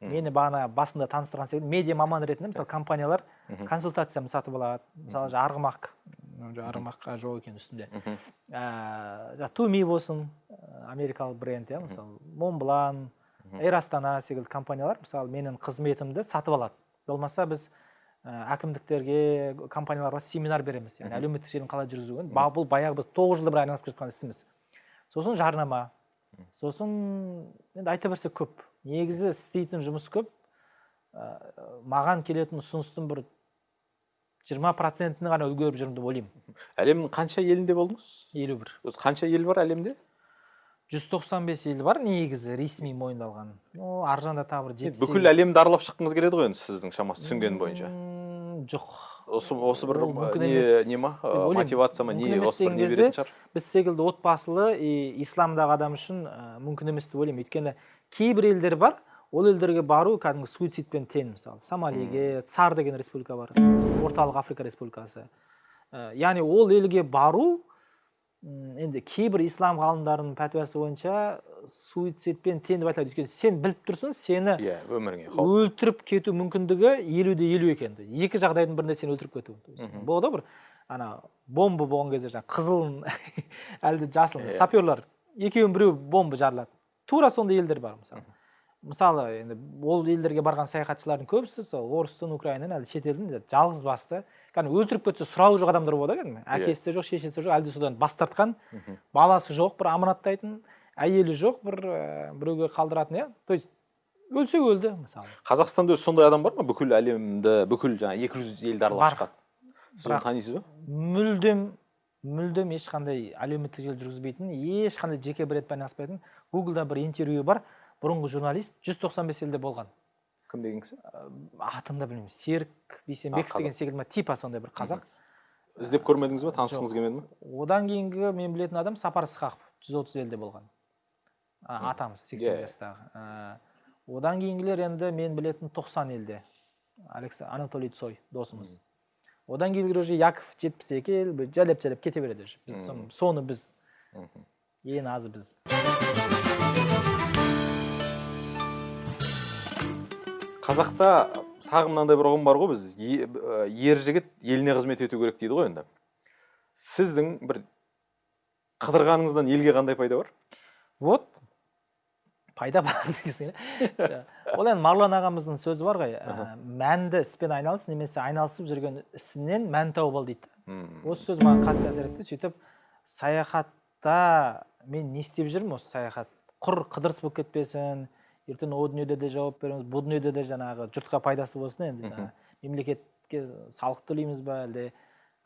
Мені бағана басында таныстырған секілді медиа маман ретінде мысалы компаниялар Мхм. консультацияны сатып алады. Мысалы жаңағы арғымақ жаңағы арғымаққа жоқ екен үстінде. Ә, туми болсын ә, америкалық бренд иә мысалы монблан эйр астана секілді компаниялар мысалы менің қызметімді сатып алады. Болмаса біз ә, әкімдіктерге компанияларға семинар береміз. Яғни әлеуметтік желіні қалай жүргізуге. Ба- бұл баяғы біз тоғыз жылда бір айналысып келе жатқан ісіміз. Сосын жарнама. Сосын енді айта берсек көп. Негізі істейтін жұмыс көп. Ә, маған келетін ұсыныстың бір жиырма процентini ғана үлгеріп жүрмін деп ойлаймын. Әлемнің қанша елінде болдыңыз? елу бір. Өзі қанша ел бар әлемде? жүз тоқсан бес ел бар негізі ресми мойындалған. Ну ар жағында тағы бір енді бүкіл әлемді аралап шыққыңыз келеді ғой енді сіздің шамасы түсінгенім бойынша. Жоқ. Осы осы бір не не ма? Мотивация ма? Не осы бір не беретін шығар. біз секілді отбасылы и исламдағы адам үшін ә, мүмкін емес деп ойлаймын. Өйткені кейбір елдер бар ол елдерге бару кәдімгі суицидпен тең мысалы. Сомалиге цар деген республика бар. Орталық африка республикасы. Ә, яғни ол елге бару енді кейбір ислам ғалымдарының пәтуасы бойынша суицидпен тең деп айтылады. Өйткені сен біліп тұрсың сені иә өміріңе қауіп өлтіріп кету мүмкіндігі елу де елу екен екі жағдайдың бірінде сені өлтіріп кету. Болады ғой бір ана бомба болған кезде жаңағы қызыл <laughs> әлде жасыл Иә. саперлар екеуінің біреуі бомба жарылады. Тура сондай елдер бар мысалы. Мысалы енді ол елдерге барған саяхатшылардың көбісі сол орыстың украинадан әлде шетелдің жалғыз басты. Кәдімгі өлтіріп кетсе сұрауы жоқ адамдар болады ғой кәдімгі әкесі де жоқ шешесі де жоқ әлде содан бас тартқан. Баласы жоқ бір аманаттайтын әйелі жоқ бір ә, біреуге қалдыратын иә. То есть өлсе өлді мысалы. Қазақстанда өзі сондай адам бар ма? бүкіл әлемді бүкіл жаңағы екі жүз елді аралап шыққан. Сіз оны танисыз ба? мүлдем мүлдем ешқандай әлеуметтік желі жүргізбейтін ешқандай жеке брендпен айналыспайтын гуглда бір интервью бар. Бұрынғы журналист 195 елде болған. Кім деген кісі? Атын да білмеймін. Серік бейсенбеков деген секілді ма? Типа сондай бір қазақ. Іздеп көрмедіңіз ба танысқыңыз келмеді ме? Одан кейінгі мен білетін адам сапар ысқақов. 130 елде болған. А, атамыз 80 Иә, жастағы. Ә, одан кейінгілер енді мен білетін 90 елде. Анатолий цой досымыз. Одан кейінгілер уже яков 72 ел бір жайлап жайлап кете береді уже. Біз соны- біз. Ең азы біз. Қазақта тағы мынандай бір ұғым бар ғой біз. Е- ер жігіт еліне қызмет ету керек дейді ғой енді. Сіздің бір қыдырғаныңыздан елге қандай пайда бар? Вот. Пайда бар <laughs> дегенсің иә ол енді марлан ағамыздың сөзі бар ғой. Ә, мәнді іспен айналыс немесе айналысып жүрген ісінен мән тауып ал дейді. Осы сөз маған қатты әсер етті. Сөйтіп саяхатта мен не істеп жүрмін осы саяхат? Құр қыдырыс болып кетпесін ертең о дүниеде де жауап береміз бұл дүниеде де жаңағы жұртқа пайдасы болсын енді жаңағы мемлекетке салық төлейміз ба әлде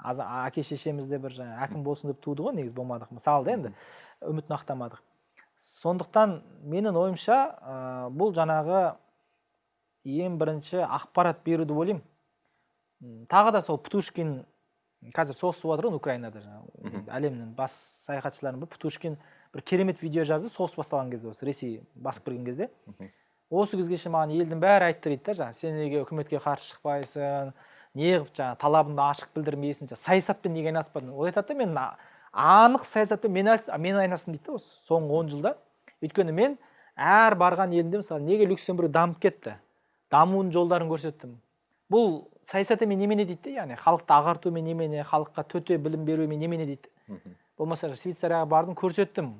әке шешеміз де бір жаңағы әкім болсын деп туды ғой негізі болмадық мысалы да енді үмітін ақтамадық. Сондықтан менің ойымша ә, бұл жаңағы ең бірінші ақпарат беру деп ойлаймын тағы да сол птушкин қазір соғыс болып жатыр ғой украинада жаңағы әлемнің бас саяхатшыларының бірі птушкин бір керемет видео жазды соғыс басталған кезде осы ресей басып кірген кезде. Осы кезге шейін маған елдің бәрі айтты дейді да жаңағы сен неге үкіметке қарсы шықпайсың неғып жаңағы талабыңды ашық білдірмейсің жаңағы саясатпен неге айналыспадың? Ол айтады да мен анық саясатпен мен, мен айналыстым дейді да осы соңғы он жылда. Өйткені мен әр барған елімде мысалы неге люксембург дамып кетті? Дамуының жолдарын көрсеттім. Бұл саясат емес немене дейді да яғни халықты ағартумен немене халыққа төте білім берумен немене дейді. Болмаса швейцарияға бардым көрсеттім.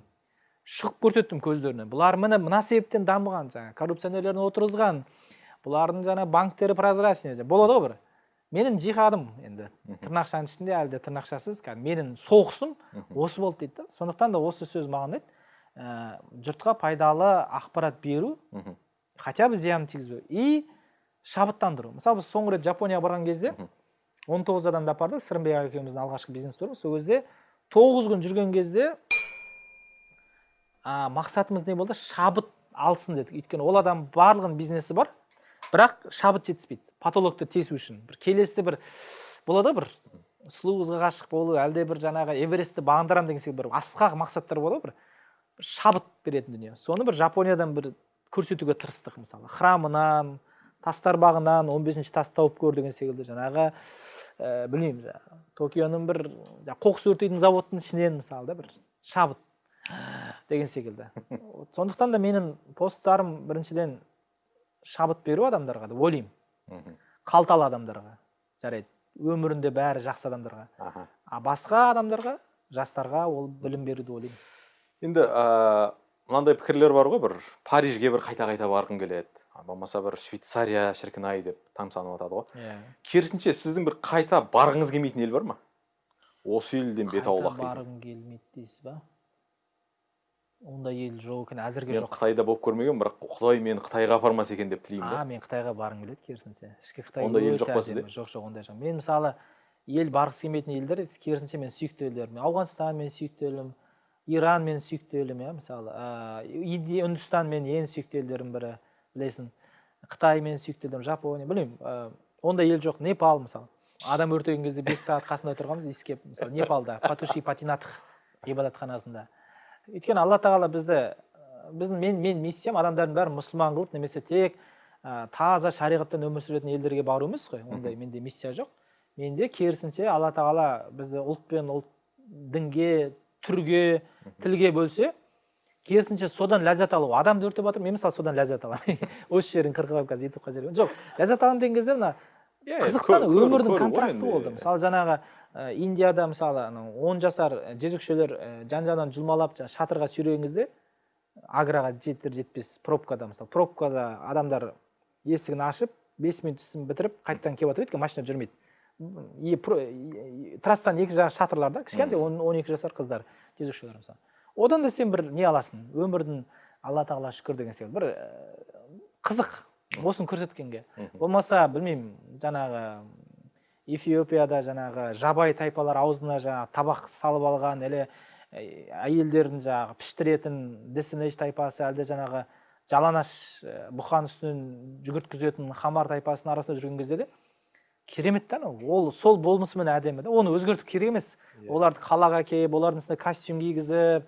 Шығып көрсеттім көздеріне. Бұлар міне мына себептен дамыған жаңағы коррупционерлерін отырғызған бұлардың жаңа банктері прозрачный болады ғой бір. Менің жиһадым енді. Тырнақшаның ішінде әлі де тырнақшасыз кәдімгі менің соғысым осы болды дейді да. Сондықтан да осы сөз маған ұнайды. Ә, жұртқа пайдалы ақпарат беру хотя бы зиянын тигізбеу и шабыттандыру. Мысалы біз соңғы рет жапонияға барған кезде Мгм. 19 адамды апардық. Сырымбек аға екеуміздің алғашқы бизнес турымыз сол кезде тоғыз күн жүрген кезде а, мақсатымыз не болды? Шабыт алсын дедік. Өйткені ол адам барлығының бизнесі бар бірақ шабыт жетіспейді. Потолокты тесу үшін. Бір келесі бір болады бір сұлу қызға ғашық болу әлде бір жаңағы эверестті бағындырамын деген секілді бір асқақ мақсаттар болады бір шабыт беретін дүние. Соны бір жапониядан бір көрсетуге тырыстық мысалы. Храмынан тастар бағынан 15 бесінші тасты тауып көр деген секілді жаңағы ә, білмеймін токионың бір қоқыс өртейтін заводтың ішінен мысалы да бір шабыт деген секілді. Сондықтан да менің посттарым біріншіден шабыт беру адамдарға деп ойлаймын. Қалталы адамдарға жарайды. Өмірінде бәрі жақсы адамдарға. Аха. А басқа адамдарға жастарға ол білім беру деп ойлаймын. Енді ә, мынандай пікірлер бар ғой бір парижге бір қайта қайта барғым келеді. Болмаса бір швейцария шіркін ай деп тамсанып жатады ғой. Иә. Керісінше сіздің бір қайта барғыңыз келмейтін ел бар ма? Осы елден бет аулақ барғым келмейді дейсіз ба? Ондай ел жоқ екен әзірге мен жоқ. Қытайда болып көрмегенмін бірақ құдай мені қытайға апармаса екен деп тілеймін а мен қытайға барғым келеді керісінше. Ішкі қытай ондай ел жоқ па сізде? жоқ жоқ ондай жоқ. Мен мысалы ел барғысы келмейтін елдер керісінше мен сүйікті елдер мен ауғанстан мен сүйікті елім иран менің сүйікті елім иә мысалы. Ыыы үндістан менің ең сүйікті елдерімнің бірі білесің. Қытай менің сүйікті елдерім жапония білмеймін. Ондай ел жоқ. Непал мысалы. Адам өртеген кезде бес сағат қасында тұрғанбыз иіскеп. Мысалы непалда патуши патинатх ғибадатханасында өйткені алла тағала бізді біздің мен мен миссиям адамдардың бәрін мұсылман қылып немесе тек ә, таза шариғаттан өмір сүретін елдерге бару емес қой. Ондай менде миссия жоқ. Менде керісінше алла тағала бізді ұлт пен ұлт дінге түрге тілге бөлсе керісінше содан ләззат алу. Адамды өртеп жатыр мен мысалы содан ләззат аламын. <laughs> Осы жерін қырқып алып қазір ютубқа жіберген жоқ ләззат аламын деген кезде мына қызықтан өмірдің контрасты болды. мысалы жаңағы индияда мысалы анау он жасар ә, жезөкшелер ә, жан жағынан жұлмалап жаңағы шатырға сүйреген кезде аграға жетер жетпес пробкада мысалы пробкада адамдар есігін ашып бес минут ісін бітіріп қайтадан келіп жатыр өйткені машина жүрмейді. Трассаның екі жағы шатырлар да кішкентай он он екі жасар қыздар жезөкшелер мысалы. Одан да сен бір не аласың? Өмірдің алла тағала шүкір деген секілді бір қызық. Осыны көрсеткенге. Болмаса білмеймін жаңағы эфиопияда жаңағы жабай тайпалар аузына жаңағы табақ салып алған или ә, әйелдерін жаңағы піштіретін десенеш тайпасы әлде жаңағы жалаңаш ә, бұқан үстінен жүгірткізетін хамар тайпасының арасында жүрген кезде де керемет та анау. Ол сол болмысымен әдемі да оны өзгерту керек емес. Иә. оларды қалаға әкеліп олардың үстіне костюм кигізіп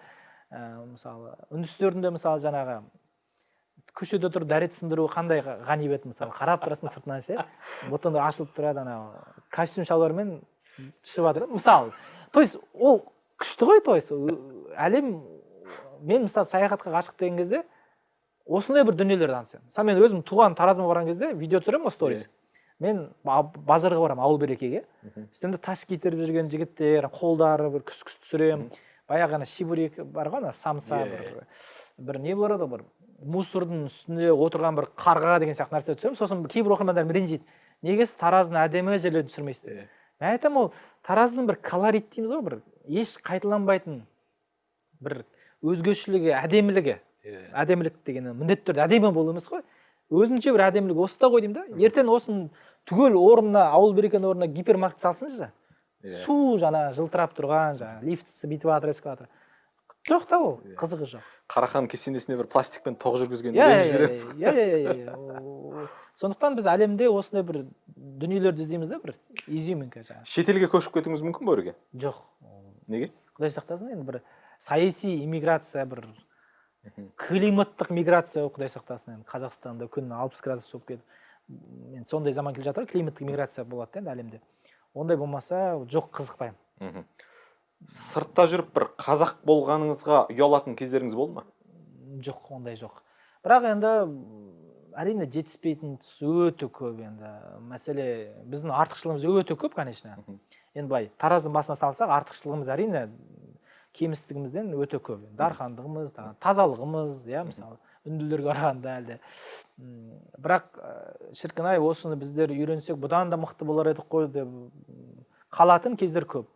ә, мысалы үндістердің де мысалы жаңағы көшеде тұрып дәрет сындыру қандай ға- ғанибет мысалы қарап тұрасың сыртынан ше? Бутоны ашылып тұрады анау. Костюм шалбармен түсіп жатыр. Мысалы то есть ол күшті ғой то есть әлем мен мысалы саяхатқа ғашық деген кезде осындай бір дүниелерді аңсаймын мысалы мен өзім туған таразыма барған кезде видео түсіремін ғой сторис. Мен ба- базарға барамын ауыл берекеге Мгм. үстімде таш китеріп жүрген жігіттер қолдары бір күс күс түсіремін баяғы ана шибурек бар ғой ана самса Иә, бір бір не еді ғой, бір? Мусордың үстінде отырған бір қарға деген сияқты нәрсе түсіремін. Сосын кейбір оқырмандарым ренжиді неге сіз тараздың әдемі жерлерін түсірмейсіз Иә. мен айтамын ол тараздың бір колорит дейміз ғой бір еш қайталанбайтын бір өзгешілігі әдемілігі. Иә. әдемілік деген міндетті түрде әдемі болу емес қой. Өзінше бір әдемілік осыда ғой деймін да. Ертең осының түгел орнына ауыл берекенің орнына гипермаркет салсыншы. Иә. су жаңа жылтырап тұрған жаңағы лифтісі бүйтіп жатыр эскалатор жоқ та ол қызығы жоқ. Қарахан кесенесіне бір пластикпен тоқ жүргізген иә иә иә иә иә иә. Сондықтан біз әлемде осындай бір дүниелерді іздейміз да бір изюминка жаңағы. Шетелге көшіп кетуіңіз мүмкін бе өреге? Жоқ. Неге? Құдай сақтасын енді бір саяси иммиграция бір климаттық миграция құдай сақтасын енді. Қазақстанда күн алпыс градус болып кетіп енді сондай заман келе жатыр климаттық миграция болады да енді әлемде. Ондай болмаса жоқ қызықпаймын. Сыртта жүріп бір қазақ болғаныңызға ұялатын кездеріңіз болды ма? Жоқ ондай жоқ. Бірақ енді әрине жетіспейтін тұс өте көп енді. Мәселе біздің артықшылығымыз өте көп конечно. Енді былай тараздың басына салсақ артықшылығымыз әрине кемістігімізден өте көп. Дархандығымыз тазалығымыз иә мысалы үнділерге қарағанда әлде бірақ шіркін ай осыны біздер үйренсек бұдан да мықты болар едік қой деп қалатын кездер көп.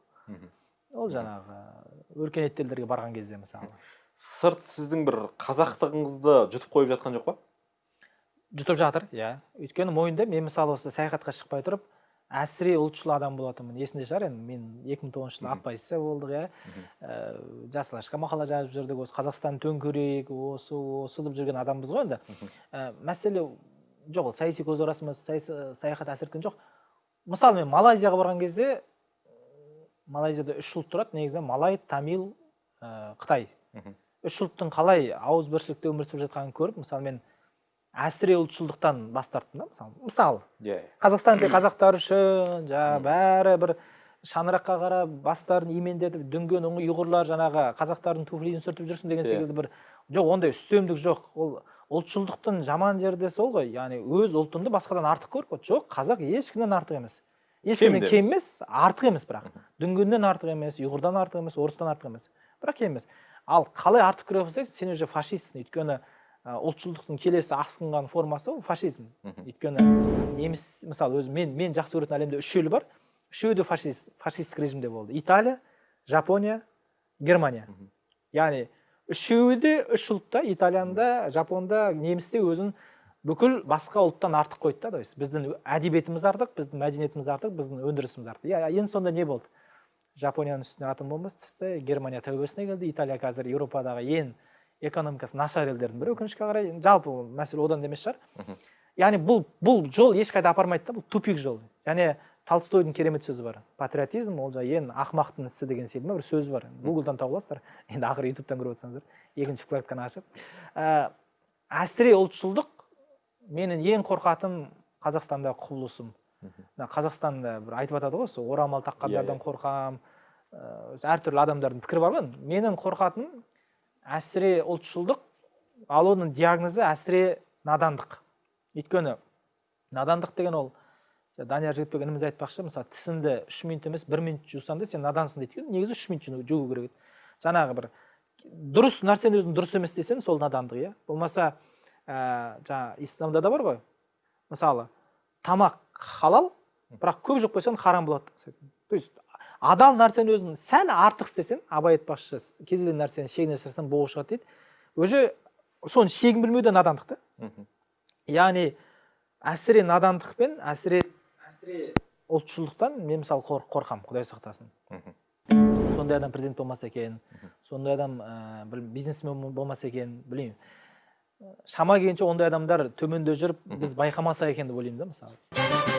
Ол жаңағы өркениетті елдерге барған кезде мысалы. Сырт сіздің бір қазақтығыңызды жұтып қойып жатқан жоқ па? Жұтып жатыр иә. Өйткені мойындаймын мен мысалы осы саяхатқа шықпай тұрып әсіре ұлтшыл адам болатынмын. Есінде шығар енді мен 2009 жылы оппозиция болдық иә. Ә, жасыл ашқа мақала жазып жүрдік осы қазақстан төңкерейік осы осы деп жүрген адамбыз ғой енді. Ә, мәселе жоқ ол саяси көзқарасымыз саяхат әсер еткен жоқ. Мысалы мен малайзияға барған кезде малайзияда үш ұлт тұрады. Негізінен малай тамил ә, қытай. Үш ұлттың қалай ауызбіршілікте өмір сүріп жатқанын көріп мысалы мен әсіре ұлтшылдықтан бас тарттым да мысалы мысалы иә. Қазақстан тек <clears throat> қазақтар үшін жаңағы бәрі бір шаңыраққа қарап бастарын имендетіп дүнген ұйғырлар жаңағы қазақтардың туфлиін сүртіп жүрсін деген Иә. секілді бір жоқ ондай үстемдік жоқ. Ол ұлтшылдықтың жаман жері де сол ғой яғни өз ұлтыңды басқадан артық көріп жоқ қазақ ешкімнен артық емес. Ешкімнен кем емес. артық емес бірақ. Дүнгеннен артық емес ұйғырдан артық емес орыстан артық емес. Бірақ кем емес. Ал қалай артық көре бастайсың? Сен уже фашистсің өйткені ұлтшылдықтың келесі асқынған формасы ол фашизм. Өйткені неміс мысалы өзі мен мен жақсы көретін әлемде үш ел бар. Үшеуі де фашист фашистік режимде болды. Италия жапония германия. Яғни үшеуі де үш ұлтта италияда жапонда немісте өзін бүкіл басқа ұлттан артық қойды да. То есть біздің әдебиетіміз артық біздің мәдениетіміз артық біздің өндірісіміз артық. Иә енді сонда не болды? Жапонияның үстіне атом бомбасы түсті германия тәубесіне келді. Италия қазір еуропадағы ең экономикасы нашар елдердің бірі. Өкінішке қарай жалпы мәселе одан да емес шығар. Яғни бұл бұл жол ешқайда апармайды да бұл тупик жол. Және толстойдың керемет сөзі бар. Патриотизм ол жаңағы ең ақымақтың ісі деген секілді ма бір сөз бар. Гуглдан тауып аласыздар. Енді ақыры ютубтан көріп отырсаңыздар. Екінші вкладканы ашып. Ә, әсіре ұлтшылдық менің ең қорқатыным қазақстандағы құбылысым. Мына қазақстанда бір айтып жатады ғой сол орамал таққандардан Иә, иә. қорқамын ыыы әртүрлі адамдардың пікірі бар ғой. Менің қорқатыным әсіре ұлтшылдық ал оның диагнозы әсіре надандық. Өйткені надандық деген ол жаңа данияр жігітбек ініміз айтпақшы мысалы тісіңді үш минут емес бір минут жусаң да сен надансың дейді негізі үш минут жуу- керек еді. Жаңағы бір дұрыс нәрсені өзің дұрыс емес десең сол надандық иә. Болмаса ә, жаңағы исламда да бар ғой. Мысалы тамақ халал бірақ көп жеп қойсаң харам болады. То есть адал нәрсені өзің сәл артық істесең абай айтпақшы кез келген нәрсені шегіне жасырсаң боғы шығады дейді. Уже соның шегін білмеу де надандық та. Яғни әсіре надандықпен әсіре әсіре ұлтшылдықтан мен мысалы қор, қорқамын құдай сақтасын. Сондай адам президент болмаса екен сондай адам ә, бір бизнесмен болмаса екен білмеймін. Шама келгенше ондай адамдар төменде жүріп біз байқамасақ екен деп ойлаймын да мысалы.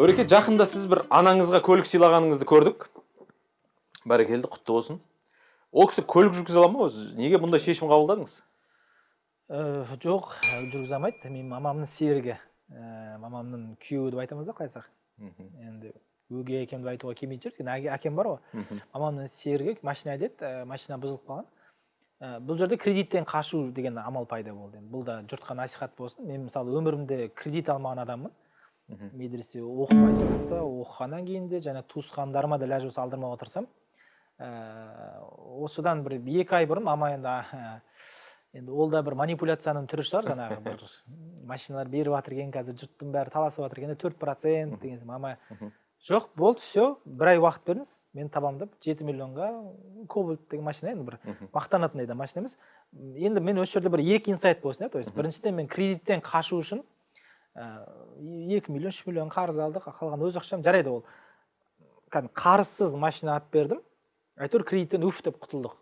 Өреке жақында сіз бір анаңызға көлік сыйлағаныңызды көрдік. Бәрекелді құтты болсын. Ол кісі көлік жүргізе ала ма өзі? Неге бұндай шешім қабылдадыңыз? Ә, жоқ жүргізе алмайды. Менің мамамның серігі. Ә, мамамның күйеуі деп айтамыз да қалай айтсақ енді өгей әкем деп айтуға келмейтін шығар өйткені әке- әкем бар ғой. Мамамның серігі машина айдайды ә, машина бұзылып қалған. Ә, бұл жерде кредиттен қашу деген амал пайда болды. Енді бұл да жұртқа насихат болсын. Мен мысалы өмірімде кредит алмаған адаммын. Медресе оқымай тұрып та оқығаннан кейін де және туысқандарыма да ләж болса алдырмауға тырысамын. Ә, осыдан бір екі ай бұрын мама енді ә, енді ол да бір манипуляцияның түрі шығар жаңағы бір <laughs> машиналар беріп жатыр екен қазір жұрттың бәрі таласып жатыр екен төрт процент деген мама жоқ болды все бір ай уақыт беріңіз мен табамын деп жеті миллионға кобальт деген машина енді бір мақтанатындай да машина емес. Енді мен осы жерде бір екі инсайт болсын иә то есть біріншіден мен кредиттен қашу үшін екі миллион үш миллион қарыз алдық қалған өз ақшам. жарайды ол. Кәдімгі қарызсыз машина алып бердім. әйтеуір кредиттен уф деп құтылдық.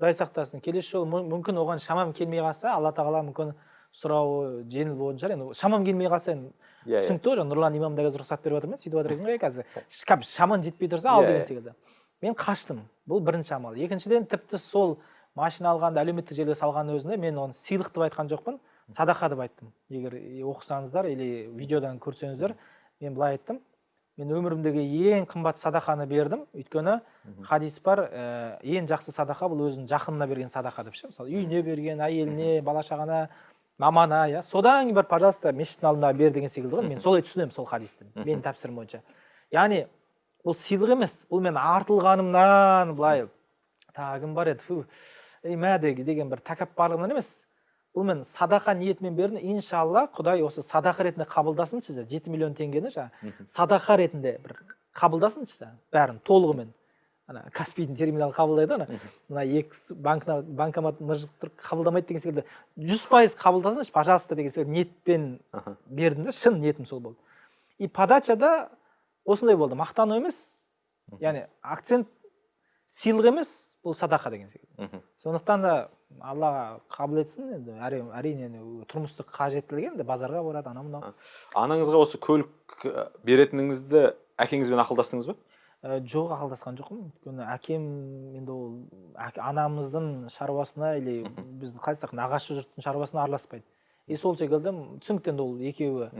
Құдай сақтасын. Келесі жолы мү- мүмкін оған шамам келмей қалса алла тағала мүмкін сұрауы жеңіл болатын шығар енді шамам келмей қалса енді иә иә. түсінікті ғой жаңа нұрлан имам да қазір рұқсат беріп жатыр ма сөйтіп жатыр екен ғой қазір. Шамаң жетпей тұрса ал Иә, деген иә. секілді. Мен қаштым бұл бірінші амал. Екіншіден тіпті сол машина алғанды әлеуметтік желіге салғанның өзінде мен оны сыйлық деп айтқан жоқпын. Садақа деп айттым. Егер оқысаңыздар или видеодан көрсеңіздер мен былай айттым. Мен өмірімдегі ең қымбат садақаны бердім. Өйткені хадис бар ә, ең жақсы садақа бұл өзінің жақынына берген садақа деп ше. Мысалы үйіне берген әйеліне бала шағана мамана иә. Содан кейін барып пожалуйста мешіттің алдында бер деген секілді ғой. Мен солай түсінемін сол хадисті менің тәпсірім бойынша. Яғни бұл сыйлық емес бұл мен артылғанымнан былай тағы кім бар еді. Фу мә деген бір тәкаппарлығынан емес бұл мен садақа ниетімен бердім иншалла құдай осы садақа ретінде қабылдасыншы жаңа жеті миллион теңгені жаңа Мгм. садақа ретінде бір қабылдасыншы бәрін толығымен. Ана каспийдің терминалы қабылдайды ғой ана мына екі банкна банкомат мыжып тұрып қабылдамайды деген секілді. Жүз пайыз қабылдасыншы пожалуйста деген секілді ниетпен бердім да шын ниетім сол болды. И подачада осындай болды. Мақтану емес яғни акцент сыйлық емес бұл садақа деген секілді. Сондықтан да алла қабыл етсін енді әрине тұрмыстық қажеттілік енді базарға барады анау мынау. Анаңызға осы көлік беретініңізді әкеңізбен ақылдастыңыз ба? Ә, жоқ ақылдасқан жоқпын. өйткені әкем енді ол анамыздың шаруасына или біз қалай айтсақ нағашы жұрттың шаруасына араласпайды. И сол секілді түсінікті енді ол екеуі.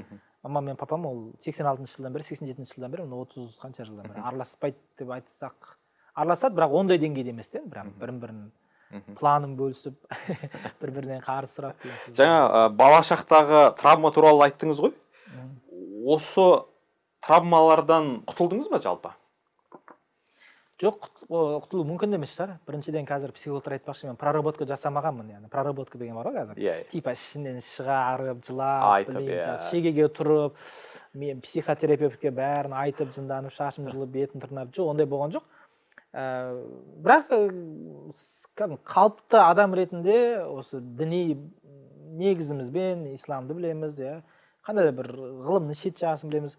Мамам мен папам ол сексен алтыншы жылдан бері сексен жетінші жылдан бері отыз қанша жылдан бері араласпайды деп айтсақ. Араласады бірақ ондай деңгейде емес енді бірақ бірін бірін. планын бөлүшүп <laughs> бири бірінен қарыз сурап дг жаңа бала шақтағы травма тууралуу айттыңыз го осы травмалардан кутулдуңузбу жалпы? Жок кутулуу мүмкүн да эмес шаар биринчиден азыр психологтар айтпакчы мен проработка жасамаганмын яны проработка деген бар го азыр иә типа ішінен чыгарып жылап айтып иә. шегеге тұрып мен психотерапевтке баарын айтып жынданып шашымды жұлып бетін тырнап жок ондай болгон жок ә, бірақ ә, кәдімгі қалыпты адам ретінде осы діни негізімізбен исламды білеміз иә. Қандай да бір ғылымның шет жағасын білеміз.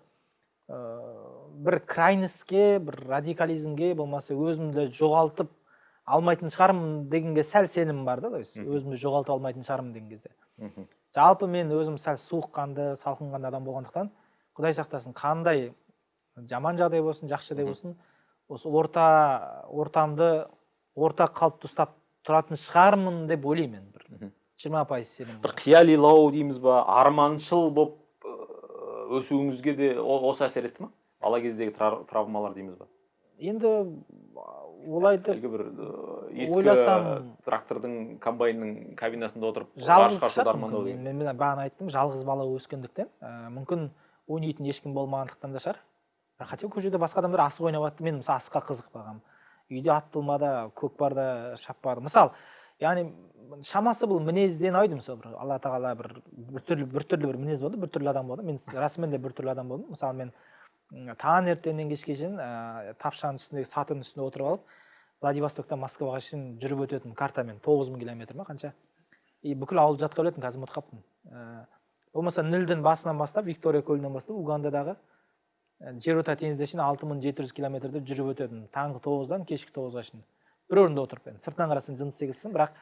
Бір крайностьке бір радикализмге болмаса өзімді жоғалтып алмайтын шығармын дегенге сәл сенімім бар да то есть өзімді жоғалтып алмайтын шығармын деген кезде. Жалпы мен өзім сәл суыққанды салқынқанды адам болғандықтан құдай сақтасын қандай жаман жағдай болсын жақсы жағдай болсын осы орта ортамды орта қалыпты ұстап тұратын шығармын деп ойлаймын мен бір. Жиырма пайыз сенім бір қиялилау дейміз ба арманшыл болып өсуіңізге де осы әсер етті ма? бала кездегі тра- травмалар дейміз ба? енді олай деп әлгі бір ескі ойласам- трактордың комбайнның кабинасында отырып жалғыз мен, мен бағана айттым. Жалғыз бала өскендіктен ә, мүмкін ойнайтын ешкім болмағандықтан да шығар. Хотя көшеде басқа адамдар асық ойнап жатты мен мысалы асыққа қызықпағанмын үйде ат көкпарда шаппадым мысалы яғни шамасы бұл мінезден айды мысалы бір алла тағала бір біртүрлі біртүрлі бір мінез болды біртүрлі адам болды. Мен расымен де біртүрлі адам болдым. Мысалы мен таңертеңнен кешке шейін ә, тапшаның үстіндегі сатының үстінде отырып алып владивостоктан москваға шейін жүріп өтетін картамен тоғыз мың километр ма қанша? И бүкіл ауылды жатқа білетінмін қазір ұмытып қалыппын ә, болмаса нілдің басынан бастап виктория көлінен бастап угандадағы жерорта теңізіне шейін алты мың жеті жүз километрді жүріп өтедім таңғы тоғыздан кешкі тоғызға шейін. Бір орында отырып енді сыртынан қарасаң жыныс секілдісің бірақ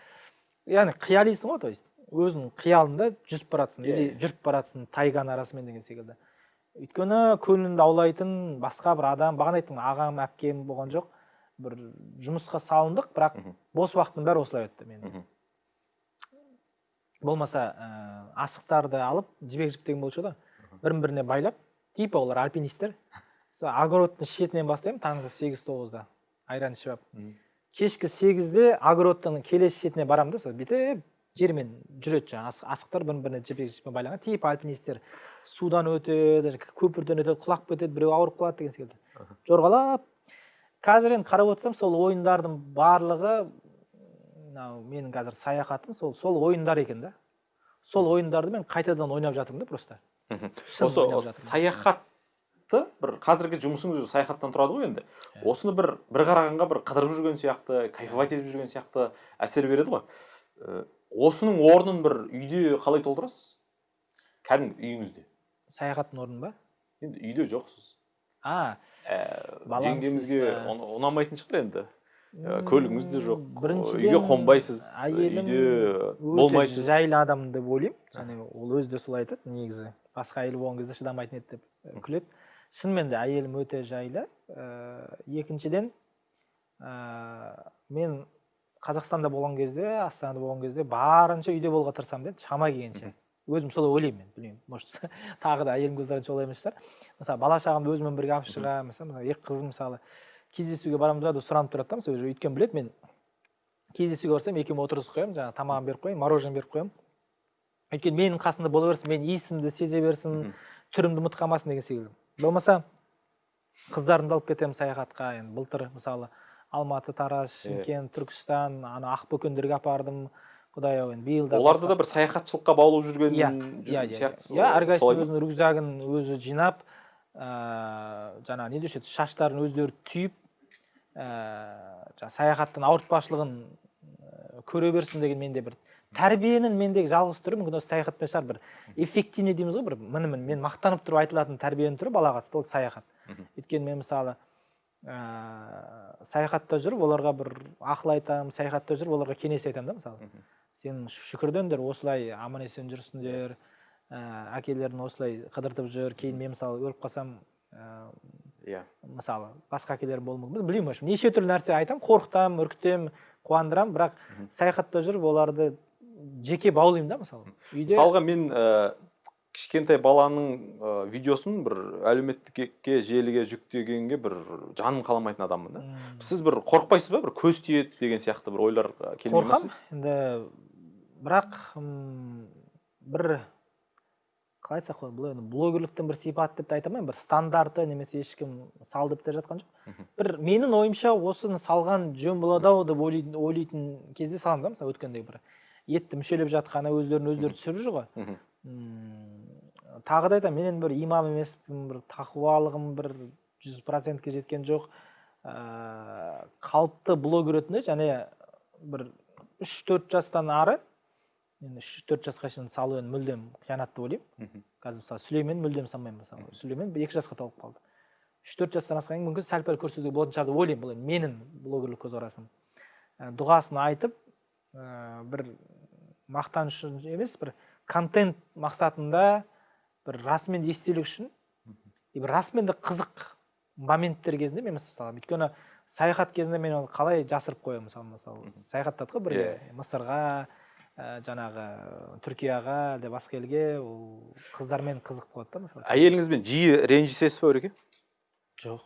яғни қиялисың ғой то есть өзіңнің қиялыңда жүзіп баратсың. Иә, или иә. жүріп баратсың тайганың арасымен деген секілді. Өйткені көңіліңді аулайтын басқа бір адам бағана айттым ағам әпкем болған жоқ. Бір жұмысқа салындық бірақ Мгм. бос уақытым бәрі осылай өтті менің. Мгм. болмаса ә, асықтарды алып жібек жіп деген болушы еді ғой. Бірін біріне байлап типа олар альпинисттер сол огородтың шетінен бастаймын таңғы сегіз тоғызда. Айран ішіп алып. Кешкі сегізде огородтың келесі шетіне барамын да сол бүйтіп жермен жүреді жаңағы ас- асықтар бірін біріне жіппен байланған. Типа альпинисттер судан өтеді көпірден өтеді құлап кетеді біреу ауырып қалады деген секілді. Жорғалап. Қазір енді қарап отырсам сол ойындардың барлығы мынау менің қазір саяхатым сол сол ойындар екен да. Сол ойындарды мен қайтадан ойнап жатырмын да просто. Осы саяхатты бір қазіргі жұмысыңыз өзі саяхаттан тұрады ғой енді. Иә. осыны бір бір қарағанға бір қыдырып жүрген сияқты кайфовать етіп жүрген сияқты әсер береді ғой. Осының орнын бір үйде қалай толтырасыз? Кәдімгі үйіңізде. Саяхаттың орны ба? Енді үйде жоқсыз а ә, жеңгемізге ұнамайтын шығар енді. Ә, көлігіңіз де жоқ үйге қонбайсыз үйде болмайсыз. жайлы адам деп ойлаймын. Және ол өзі де солай айтады негізі. Басқа әйел болған кезде шыдамайтын еді деп күледі. Шынымен де әйелім өте жайлы. Ііі екіншіден ііі мен қазақстанда болған кезде астанада болған кезде барынша үйде болуға тырысамын да шама келгенше өзім солай ойлаймын мен білмеймін. Может <laughs> тағы да әйелім көзқарасы олай емес шығар. Мысалы бала шағамды өзіммен бірге алып шығамын мысалы мына екі қызым мысалы кездесуге барамыз ба деп сұранып тұрады да мысалы уже өйткені біледі мен кездесуге барсам екеуін отырғызып қоямын жаңағы тамағын беріп қоямын мороженое беріп қоямын өйткені менің қасымда бола берсін менің иісімді сезе берсін түрімді ұмытып қалмасын деген секілді. Болмаса қыздарымды алып кетемін саяхатқа. Енді былтыр мысалы алматы тараз шымкент түркістан ана ақбөкендерге апардым. Құдай ау енді биыл да оларды да бір саяхатшылыққа баулып жүрген иә иә иә иә. әрқайсысы өзінің рюкзагын өзі жинап ыыы жаңағы не деуші еді шаштарын өздері түйіп ііі жаңағы саяхаттың ауыртпашылығын ііі көре берсін деген менде бір тәрбиенің мендегі жалғыз түрі мүмкін осы саяхатпен шығар. бір эффективный дейміз ғой бір мінімін. Мен мақтанып тұрып айтылатын тәрбиенің түрі балаға қатысты ол саяхат. Өйткені мен мысалы ыыы саяхатта жүріп оларға бір ақыл айтамын саяхатта жүріп оларға кеңес айтамын да мысалы. Сен шүкірдендер осылай аман есен жүрсіңдер ә, әкелерің осылай қыдыртып жүр кейін мен мысалы өліп қалсам ә, иә. мысалы басқа әкелер болуы мүмкін. Білмеймін в общем неше түрлі нәрсе айтамын қорқытамын үркітемін қуандырамын. Бірақ саяхатта жүріп оларды жеке баулимын да мысалы. Үйде мысалға мен ә, кішкентай баланың ә, видеосын бір әлеуметтікке желіге жүктегенге бір жаным қаламайтын адаммын да. М, сіз бір қорықпайсыз ба? Бір көз тиеді деген сияқты бір ойлар ә, келмей ма қорқамын енді бірақ м, бір қалай айтсақ болады бұл енді блогерліктің бір сипаты деп те айта алмаймын. Бір стандарты немесе ешкім сал деп те жатқан жоқ бір менің ойымша осыны салған жөн болады ау деп ойлайтын, ойлайтын кезде саламын да мысалы өткендегі бір. Етті мүшелеп жатқаны өздерін өздері түсіріп жүр ғой. Тағы да айтамын мен енді бір имам емеспін бір тақуалығым бір жүз процентке жеткен жоқ. Ыыы қалыпты блогер ретінде және бір үш төрт жастан ары енді үш төрт жасқа шейін салу енді мүлдем қиянат деп ойлаймын. Қазір мысалы сүлеймен мүлдем салмаймын мысалы. Сүлеймен екі жасқа толып қалды. Үш төрт жастан асқан кейін мүмкін сәл пәл көрсетуге болатын шығар деп ойлаймын бұл енді менің блогерлік көзқарасым. Ә, дұғасын айтып ә, бір мақтаныш үшін емес бір контент мақсатында бір расымен де естелік үшін и бір расымен де қызық моменттер кезінде мен мысалы өйткені саяхат кезінде мен оны қалай жасырып қоямын мысалы мысалы саяхаттадық қой бірге Иә. мысырға ә, жаңағы түркияға әлде басқа елге ол қыздармен қызық болады да мысалы. Әйеліңізбен жиі ренжісесіз ба өреке жоқ.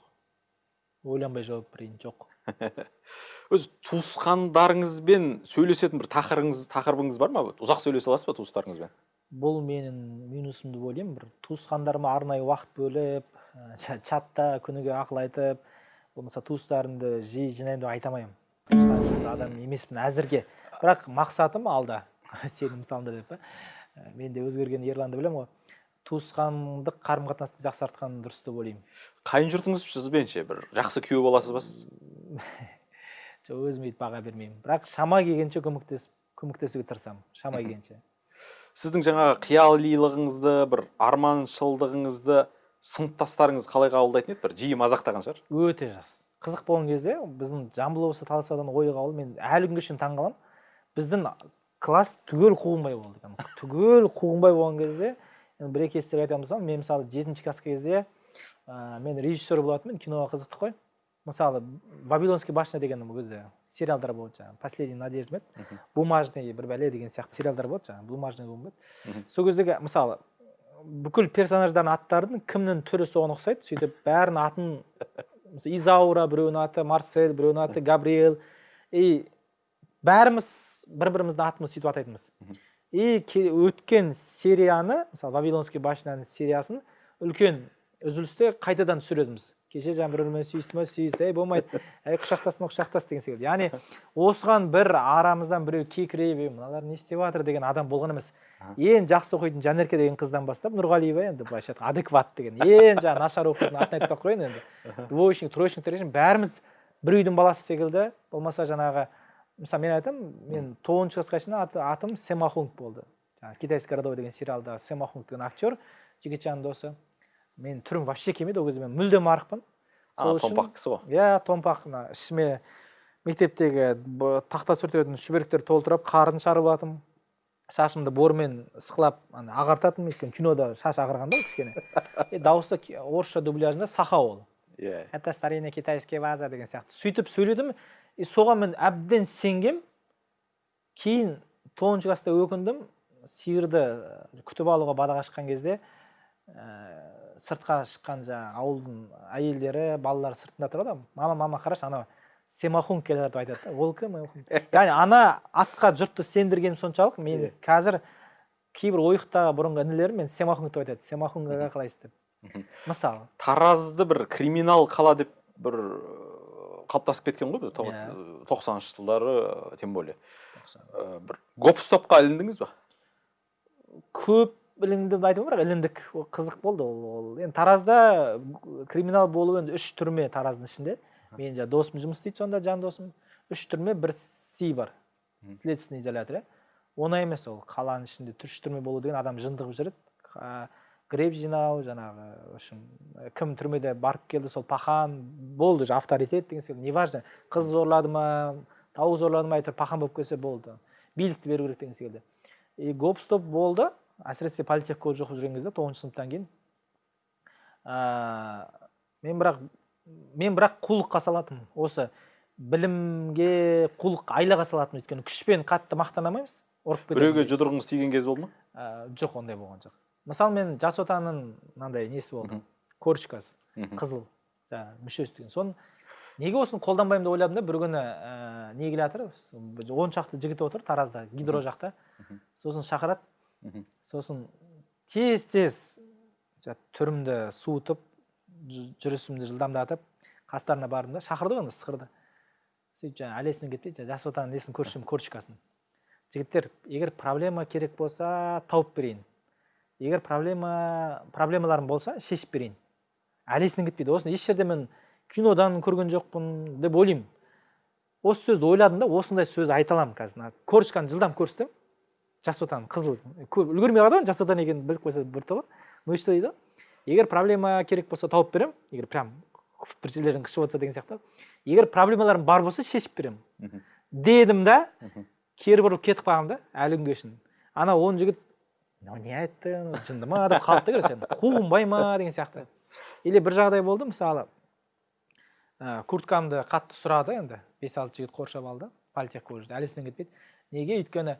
Ойланбай жауап берейін жоқ. <laughs> өзі туысқандарыңызбен сөйлесетін бір тақырыбыңыз тақырыбыңыз бар ма? Ұзақ сөйлесе аласыз ба туыстарыңызбен? Бұл менің минусым деп ойлаймын. Бір туысқандарыма арнайы уақыт бөліп ча- чатта күніге ақыл айтып болмаса туыстарымды жиі жинаймын деп айта алмаймын. Туысқан адам емеспін әзірге. Бірақ мақсатым алда. <laughs> Сенің мысалыңда деп па мен де өзгерген ерланды білемін ғой. Туысқандық қарым қатынасты жақсартқан дұрыс деп ойлаймын. Қайын жұртыңыз сізбен ше? Бір жақсы күйеу боласыз ба сіз? <laughs> жоқ өзім өйтіп баға бермеймін. Бірақ шама келгенше көмектесіп көмектесуге тырысамын. Шама келгенше. Сіздің жаңағы қиялилығыңызды бір арманшылдығыңызды сыныптастарыңыз қалай қабылдайтын еді? бір жиі мазақтаған шығар. Өте жақсы. Қызық болған кезде біздің жамбыл облысы таласаудан ой қабыл мен әлі күнге шейін таңқаламын біздің класс түгел қуғынбай болды екен. Түгел қуғынбай болған кезде енді бір екі естелік айтамын мысалы мен мысалы жетінші класс кезде ә, мен режиссер болатынмын киноға қызықтық қой. Мысалы вавилонский башня деген ол кезде сериалдар болады жаңағы последний надежда ма еді бумажный бір бәле деген сияқты сериалдар болады жаңағы бумажный ба еді. Сол кездегі мысалы бүкіл персонаждардың аттардың кімнің түрі соған ұқсайды? Сөйтіп бәрінің атын мысалы изаура біреуінің аты марсель біреуінің аты габриэл и бәріміз бір біріміздің атымызды сөйтіп атайтынбыз. И ке- өткен серияны мысалы вавилонский башняның сериясын үлкен үзілісте қайтадан түсіретінбіз кеше жаңа бір бірімен сүйісті ма сүйіс ей болмайды. <laughs> Әй құшақтас ма құшақтас деген секілді. Яғни осыған бір арамыздан біреу кекірейіп ей мыналар не істеп жатыр деген адам болған емес. Ең жақсы оқитын жанерке деген қыздан бастап нұрғалиева енді былайша айтқанда адекват деген. Ең жаңағы нашар оқитын атын айтпай ақ қояйын енді двоечник троечниктер бәріміз бір үйдің баласы секілді. Болмаса жаңағы мысалы мен айтамын мен тоғызыншы классқа шейін аты, атым семахунг болды. Жаңағы китайский городовой деген сериалда семахунг деген актер жігітжанның досы. Мен түрім вообще келмейді ол кезде мен мүлдем арықпын. А томпақ кісі ғой. иә томпақ мына ішіме мектептегі тақта сүртетін шүберектер толтырып қарын шығарып алатынмын шашымды бормен ысқылап ана ағартатынмын өйткені кинода шаш ағарған да кішкене. <laughs> И дауысы орысша дубляжында саха ол. Иә. Это старинный китайский ваза деген сияқты. Сөйтіп сөйледім. И соған мен әбден сенгем. Кейін тоғызыншы класста өкіндім. Сиырды э, күтіп алуға бадаға шыққан кезде ә, сыртқа шыққан жаңағы ауылдың әйелдері балалары сыртында тұрады ғой мама мама қарашы анау семахун келе жатыр деп айтады да. Ол кім яғни <laughs> ана атқа жұртты сендіргенім соншалық. Мен қазір кейбір ойықтағы бұрынғы інілерім мен семахун деп айтады. Семахунға қалайсыз деп. Мысалы. Таразды бір криминал қала деп бір ыыы, қалыптасып кеткен ғой Иә. тоқсаныншы жылдары э, тем более. Э, бір гоп стопқа іліндіңіз ба? Көп іліндім деп айтамын бірақ іліндік ол қызық болды ол, ол. Енді таразда криминал болу енді үш түрме тараздың ішінде. Менің жаңағы досым жұмыс істейді сонда жан досым. Үш түрме бір си бар. Следственный изолятор иә оңай емес ол. Қаланың ішінде үш түрме болу деген адам жындығып жүреді греб жинау жаңағы в общем кім түрмеде барып келді сол пахан болды уже авторитет деген секілді неважно. Қыз зорлады ма тауық зорлады ма әйтеуір пахан болып келсе болды. Билікті беру керек деген секілді. И гоп стоп болды. Әсіресе политех колледж оқып жүрген кезде тоғызыншы сыныптан кейін ә, мен бірақ мен бірақ қулыққа салатынмын. Осы білімге қулық айлаға салатынмын өйткені. Күшпен қатты мақтана алмаймыз ұрып кетеді біреуге жұдырығыңыз тиген кез болды ма? Ә, жоқ ондай болған жоқ. Мысалы мен жас отанның мынандай несі болды? Корочкасы қызыл жаңағы мүшесі деген. Соны неге осыны қолданбаймын деп ойладым да бір күні ә, не келе жатыр он шақты жігіт отыр таразда гидро жақта сосын шақырады. Сосын тез тез түрімді суытып жүрісімді жылдамдатып қастарына бардым да шақырды ғой сықырды. сөйтіп жаңағы әлесімен кетпей жаңағы жас отанның несін көрсем корочкасын жігіттер егер проблема керек болса тауып берейін. Егер проблема проблемаларым болса шешіп берейін әлесінен кетпейді. Осыны еш жерде мен кинодан көрген жоқпын деп ойлаймын. Осы сөзді ойладым да осындай сөз айта аламын қазір. Корочканы жылдам көрсетемін жас отан қызыл көп үлгермей қалды ғой жас отан екенін біліп қойса бір тобы ну и что дейді? Егер проблема керек болса тауып беремін егер прям бір жерлерің қышып отырса деген сияқты. Егер проблемаларың бар болса шешіп беремін дедім да кері бұрылып кетіп қалғанмын да әлі күнге шейін. Ана он жігіт мынау не айтты жынды ма деп қалды да короче қуғынбай ма? деген сияқты. Или бір жағдай болды мысалы ә, курткамды қатты сұрады енді бес алты жігіт қоршап алды политех колледжде әлі есімнен кетпейді. Неге? Өйткені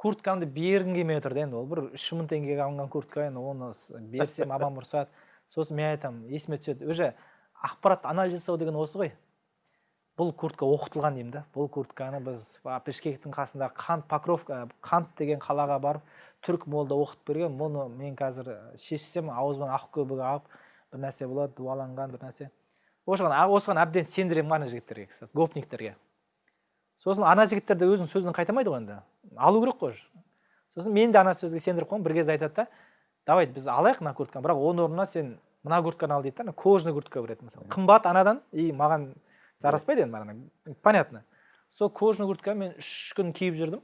курткамды бергім келмей отыр да енді ол бір үш мың теңгеге алынған куртка енді оны берсем апам ұрсады сосын мен айтамын есіме түседі. Уже ақпарат анализ жасау деген осы ғой. Бұл куртка оқытылған деймін да. Бұл куртканы біз бішкектің қасында қант покровка қант деген қалаға барып түрік молда оқытып берген. Мұны мен қазір шешсем аузыма ақ көбік алып бір нәрсе болады дуаланған бір нәрсе. Осыған осыған әбден сендіремін ана жігіттерге гопниктерге сосын ана жігіттер де өзінің сөзінен қайтамайды ғой енді. Алу керек қой уже. сосын мен де ана сөзге сендіріп қоямын бір кезде айтады да давай біз алайық мына куртканы бірақ оның орнына сен мына куртканы ал дейді да ана кожаный куртка береді мысалы. Қымбат анадан и маған жараспайды енді маған понятно. Сол кожаный куртканы мен үш күн киіп жүрдім.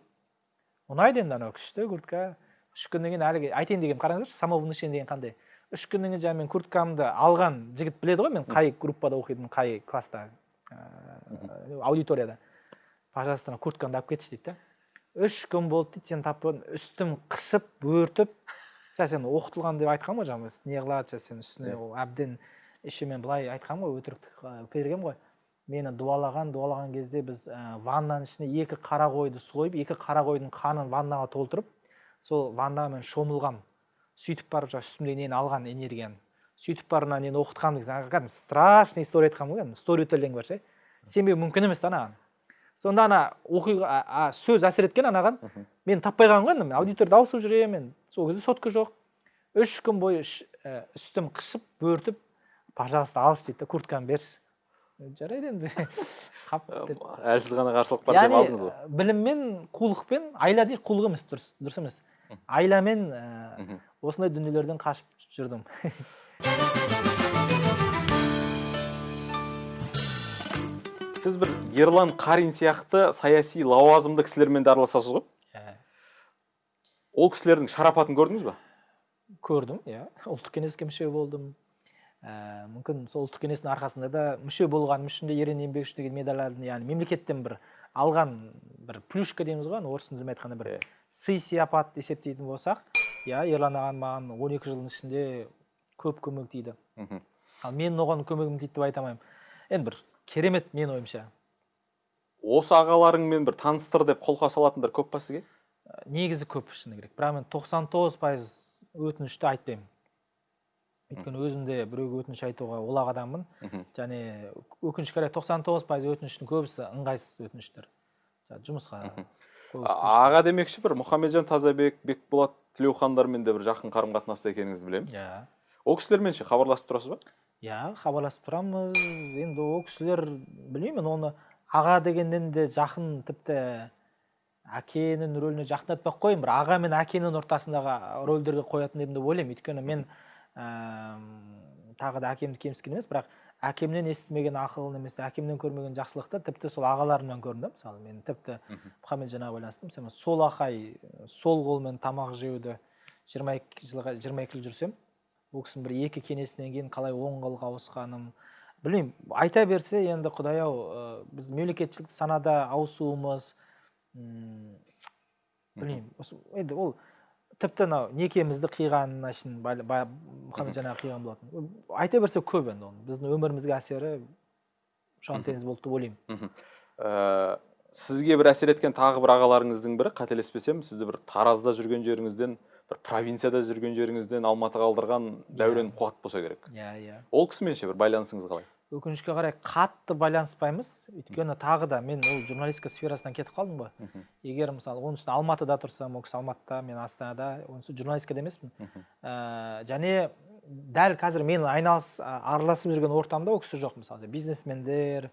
Ұнайды енді анау күшті куртка. Үш күннен кейін әлгі айтайын дегенмін қараңыздаршы самовнушение деген қандай? Үш күннен кейін жаңағы мен курткамды алған жігіт біледі ғой мен қай группада оқитынымды қай класста ыыы, аудиторияда. Пожалуйста ана курткамды алып кетші дейді да. Үш күн болды дейді тапып көрдім үстім қышып бөртіп. Жаңа сен оқытылған деп айтқанмын ғой жаңағы не қылады жаңа сен үстіне ол әбден еще мен былай айтқанмын ғой өтірік бергенмін ғой. Мені дуалаған дуалаған кезде біз ә, ваннаның ішіне екі қара қойды сойып екі қара қойдың қанын ваннаға толтырып сол ваннаға мен шомылғам. Сөйтіп барып жаңағы үстімдегі нені алған энергияны. Сөйтіп барып мына нені оқытқанмын деген кәдімгі страшный история айтқанмын ғой кәдімгі сторителлинг бар ше? Сенбеу мүмкін емес та анаған сонда ана оқиға а- а, сөз әсер еткен анаған мен таппай қалғанмын ғой енді мен аудиторияда ауысып жүремін мен сол кезде сотка жоқ. Үш күн бойы ә, үстім қышып бөртіп пожалуйста алшы дейді да куртканы берші. Жарайды енді. <laughs> Қап деп. әлсіз ғана қарсылық бар деп алдыңыз ғой. ә, біліммен қулықпен айла дейді қулық емес дұрыс дұрыс емес. Айламен ә, осындай дүниелерден қашып жүрдім. <laughs> сіз бір ерлан қарин сияқты саяси лауазымды кісілермен де араласасыз ғой. Ә, ол кісілердің шарапатын көрдіңіз ба? Көрдім иә. Ұлттық кеңеске мүше болдым. Ә, мүмкін сол ұлттық кеңестің арқасында да мүше болғаным үшін де ерен еңбегі үшін деген медальдардың яғни мемлекеттен бір алған бір плюшка дейміз ғой орыс тілімен айтқанда бір сый сияпат есептейтін болсақ иә ерлан ағам маған он екі жылдың ішінде көп көмек тиді ал мен оған көмегім тиді деп айта алмаймын. Енді бір керемет менің ойымша. Осы ағаларыңмен бір таныстыр деп қолқа салатындар көп па сізге Ә, негізі көп шыны керек. Бірақ мен 99 пайыз өтінішті айтпаймын. Өйткені өзім де біреуге өтініш айтуға олақ адаммын. Және өкінішке қарай 99 пайыз өтініштің көбісі ыңғайсыз өтініштер. Жұмысқа аға демекші бір мұхамеджан тазабек бекболат тілеухандармен де бір жақын қарым қатынаста екеніңізді білеміз. Иә. Ол кісілермен ше хабарласып тұрасыз ба? Иә хабарласып тұрамыз енді ол кісілер білмеймін оны аға дегеннен де жақын тіпті әкенің рөліне жақындатпай ақ қояйын бір аға мен әкенің ортасындағы рөлдерге қоятын едім деп ойлаймын. Өйткені мен ііі тағы да әкемді кемсіткен емес бірақ әкемнен естімеген ақыл немесе әкемнен көрмеген жақсылықты тіпті сол ағаларымнан көрдім да. Мысалы мен тіпті аға байланысты мысалы сол ақай сол қолмен тамақ жеуді жиырма екі жылға жиырма екі жыл жүрсем ол кісінің бір екі кеңесінен кейін қалай оң қолға ауысқаным білмеймін. Айта берсе енді құдай ау біз мемлекетшілік санада ауысуымыз білмеймін. Енді ол тіпті анау некемізді қиғанына шейін мұхамеджан аға қиған болатын. Айта берсе көп енді оның біздің өмірімізге әсері ұшан теңіз болды деп ойлаймын. Ә, сізге бір әсер еткен тағы бір ағаларыңыздың бірі қателеспесем сізді бір таразда жүрген жеріңізден бір провинцияда жүрген жеріңізден алматыға алдырған дәурен қуат болса керек. Иә иә. Ол кісімен ше бір байланысыңыз қалай? Өкінішке қарай қатты байланыспаймыз. Өйткені тағы да мен ол журналистика сферасынан кетіп қалдым ғой. Егер мысалы оның үстіне алматыда тұрсам ол кісі алматыда мен астанада оның үстіне журналистикада емеспін. Ә, және дәл қазір мен айналыс араласып жүрген ортамда ол кісі жоқ мысалы. Бизнесмендер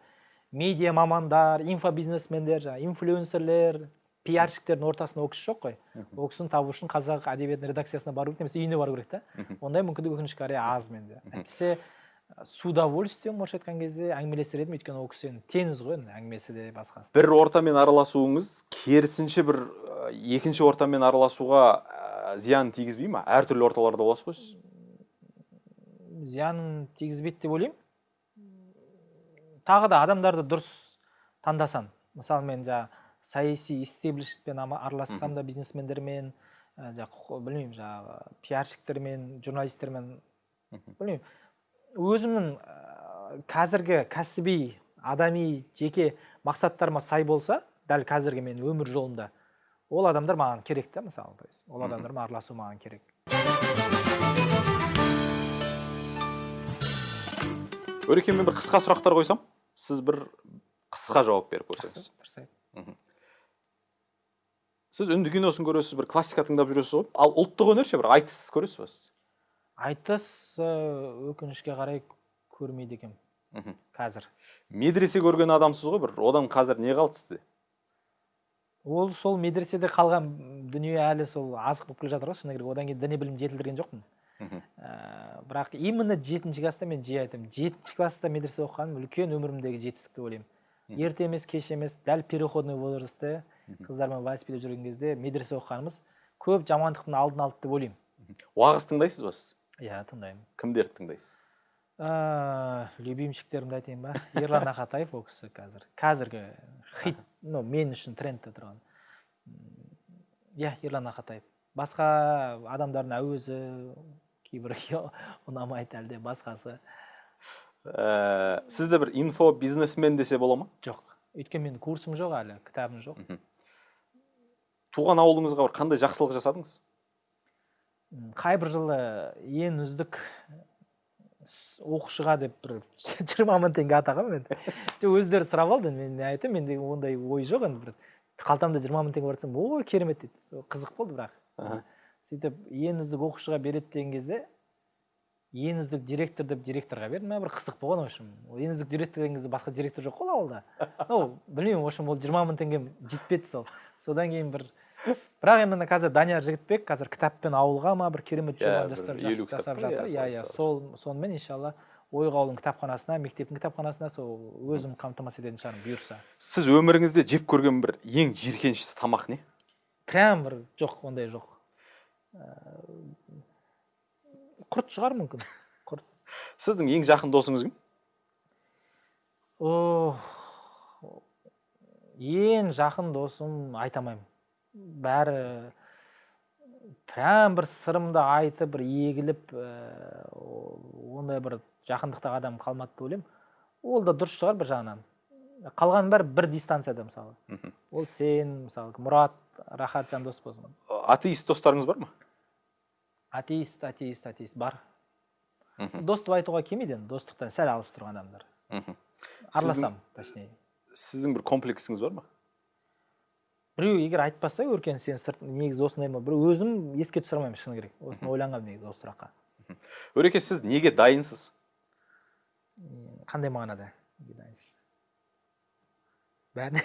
медиа мамандар инфобизнесмендер жаңағы инфлюенсерлер пиарщиктердің ортасында ол кісі жоқ қой ол кісіні табу үшін қазақ әдебиетінің редакциясына бару керек немесе үйіне бару керек та ондай мүмкіндік өкінішке қарай аз менде. Әйтпесе с удовольствием орысша айтқан кезде әңгімелесер едім өйткені ол кісі енді теңіз ғой енді әңгімесі де басқасы. Бір ортамен араласуыңыз керісінше бір э, екінші ортамен араласуға э, зиянын тигізбей ма? Әртүрлі орталарда боласыз ғой сіз? Зиянын тигізбейді деп ойлаймын. Тағы да адамдарды дұрыс таңдасаң. Мысалы мен жаңағы саяси истеблишментпен аралассам да бизнесмендермен ә, жаңағы білмеймін жаңағы пиарщиктермен журналистермен білмеймін. Өзімнің ә, қазіргі кәсіби адами жеке мақсаттарыма сай болса дәл қазіргі мен өмір жолымда ол адамдар маған керек та мысалы то есть ол адамдармен араласу маған керек. Өрекенмен бір қысқа сұрақтар қойсам сіз бір қысқа жауап беріп көрсеңіз. Сіз үнді киносын көресіз бір классика тыңдап жүресіз ғой. Ал ұлттық өнер ше бір айтыс көресіз ба сіз? Айтыс өкінішке қарай көрмейді екенмін. Қазір. Медресе көрген адамсыз ғой бір. Одан қазір не қалды сізде? Ол сол медреседе қалған дүние әлі сол азық болып келе жатыр ғой шыны керек. Одан кейін діни білім жетілдірген жоқпын. Ә, бірақ именно жетінші класста мен жиі айтамын. Жетінші класста медресе оқығаным үлкен өмірімдегі жетістік деп ойлаймын ерте емес кеш емес дәл переходной возрастте Мгм. Қыздармен велосипедте жүрген кезде медресе оқығанымыз көп жамандықтың алдын алды деп ойлаймын. Уағыз тыңдайсыз ба сіз? Иә тыңдаймын. Кімдерді тыңдайсыз? Ә, любимчиктерімді айтайын ба? Ерлан ақатаев ол кісі қазір. Қазіргі хит ну мен үшін трендте тұрған. Иә ерлан ақатаев басқа адамдардың әуезі кейбірі ұнамайды әлде басқасы. Ә, сізді бір инфо бизнесмен десе бола ма? Жоқ. Өйткені менің курсым жоқ әлі кітабым жоқ. Туған ауылыңызға бір қандай жақсылық жасадыңыз? М, қайбір жылы ең үздік оқушыға деп бір <laughs> жиырма мың теңге атағанмын мен. Жоқ өздері сұрап алды мен айтамын менде ондай ой жоқ енді бір. Қалтамда жиырма мың теңге бар десем ой керемет дейді. Қызық болды бірақ. Сөйтіп ең үздік оқушыға береді деген кезде ең үздік директор деп директорға бердім. Мә бір қызық болған в общем. Ең үздік директор деген кезде басқа директор жоқ қой ауылда. <laughs> Ну білмеймін в общем ол жиырма мың теңгем жетпеді сол. Содан кейін бір бірақ енді қазір данияр жігітбек қазір кітаппен ауылға ма бір керемет Иә, бір жасап, па, иә, жатыр иә иә сол- сонымен иншалла ойық ауылының кітапханасына мектептің кітапханасына сол өзім қамтамасыз ететін шығармын бұйырса. Сіз өміріңізде жеп көрген бір ең жиіркенішті тамақ не? Прям бір жоқ ондай жоқ. Ііі, құрт шығар мүмкін. Құрт. Сіздің ең жақын досыңыз кім? О ең жақын досым айта алмаймын. Бәрі прям бір сырымды айтып бір егіліп ііі, ондай бір жақындықтағы адам қалмады деп ойлаймын. Ол да дұрыс шығар бір жағынан. Қалғанның бәрі бір дистанцияда мысалы. Ол сен мысалы мұрат рахат жандос болсын атеист достарыңыз бар ма? Атеист атеист атеист бар. Дос деп айтуға келмейді енді достықтан сәл алыс тұрған адамдар. Араласамын точнее. сіздің бір комплексіңіз бар ма? Біреу егер айтпаса өркен сен сырт негізі осындай ма? біреу өзім еске түсіре алмаймын шыны керек. Осыны ойланғанмын негізі осы сұраққа. Өреке сіз неге дайынсыз? Қандай мағынада? Дайынсыз? Бәріне.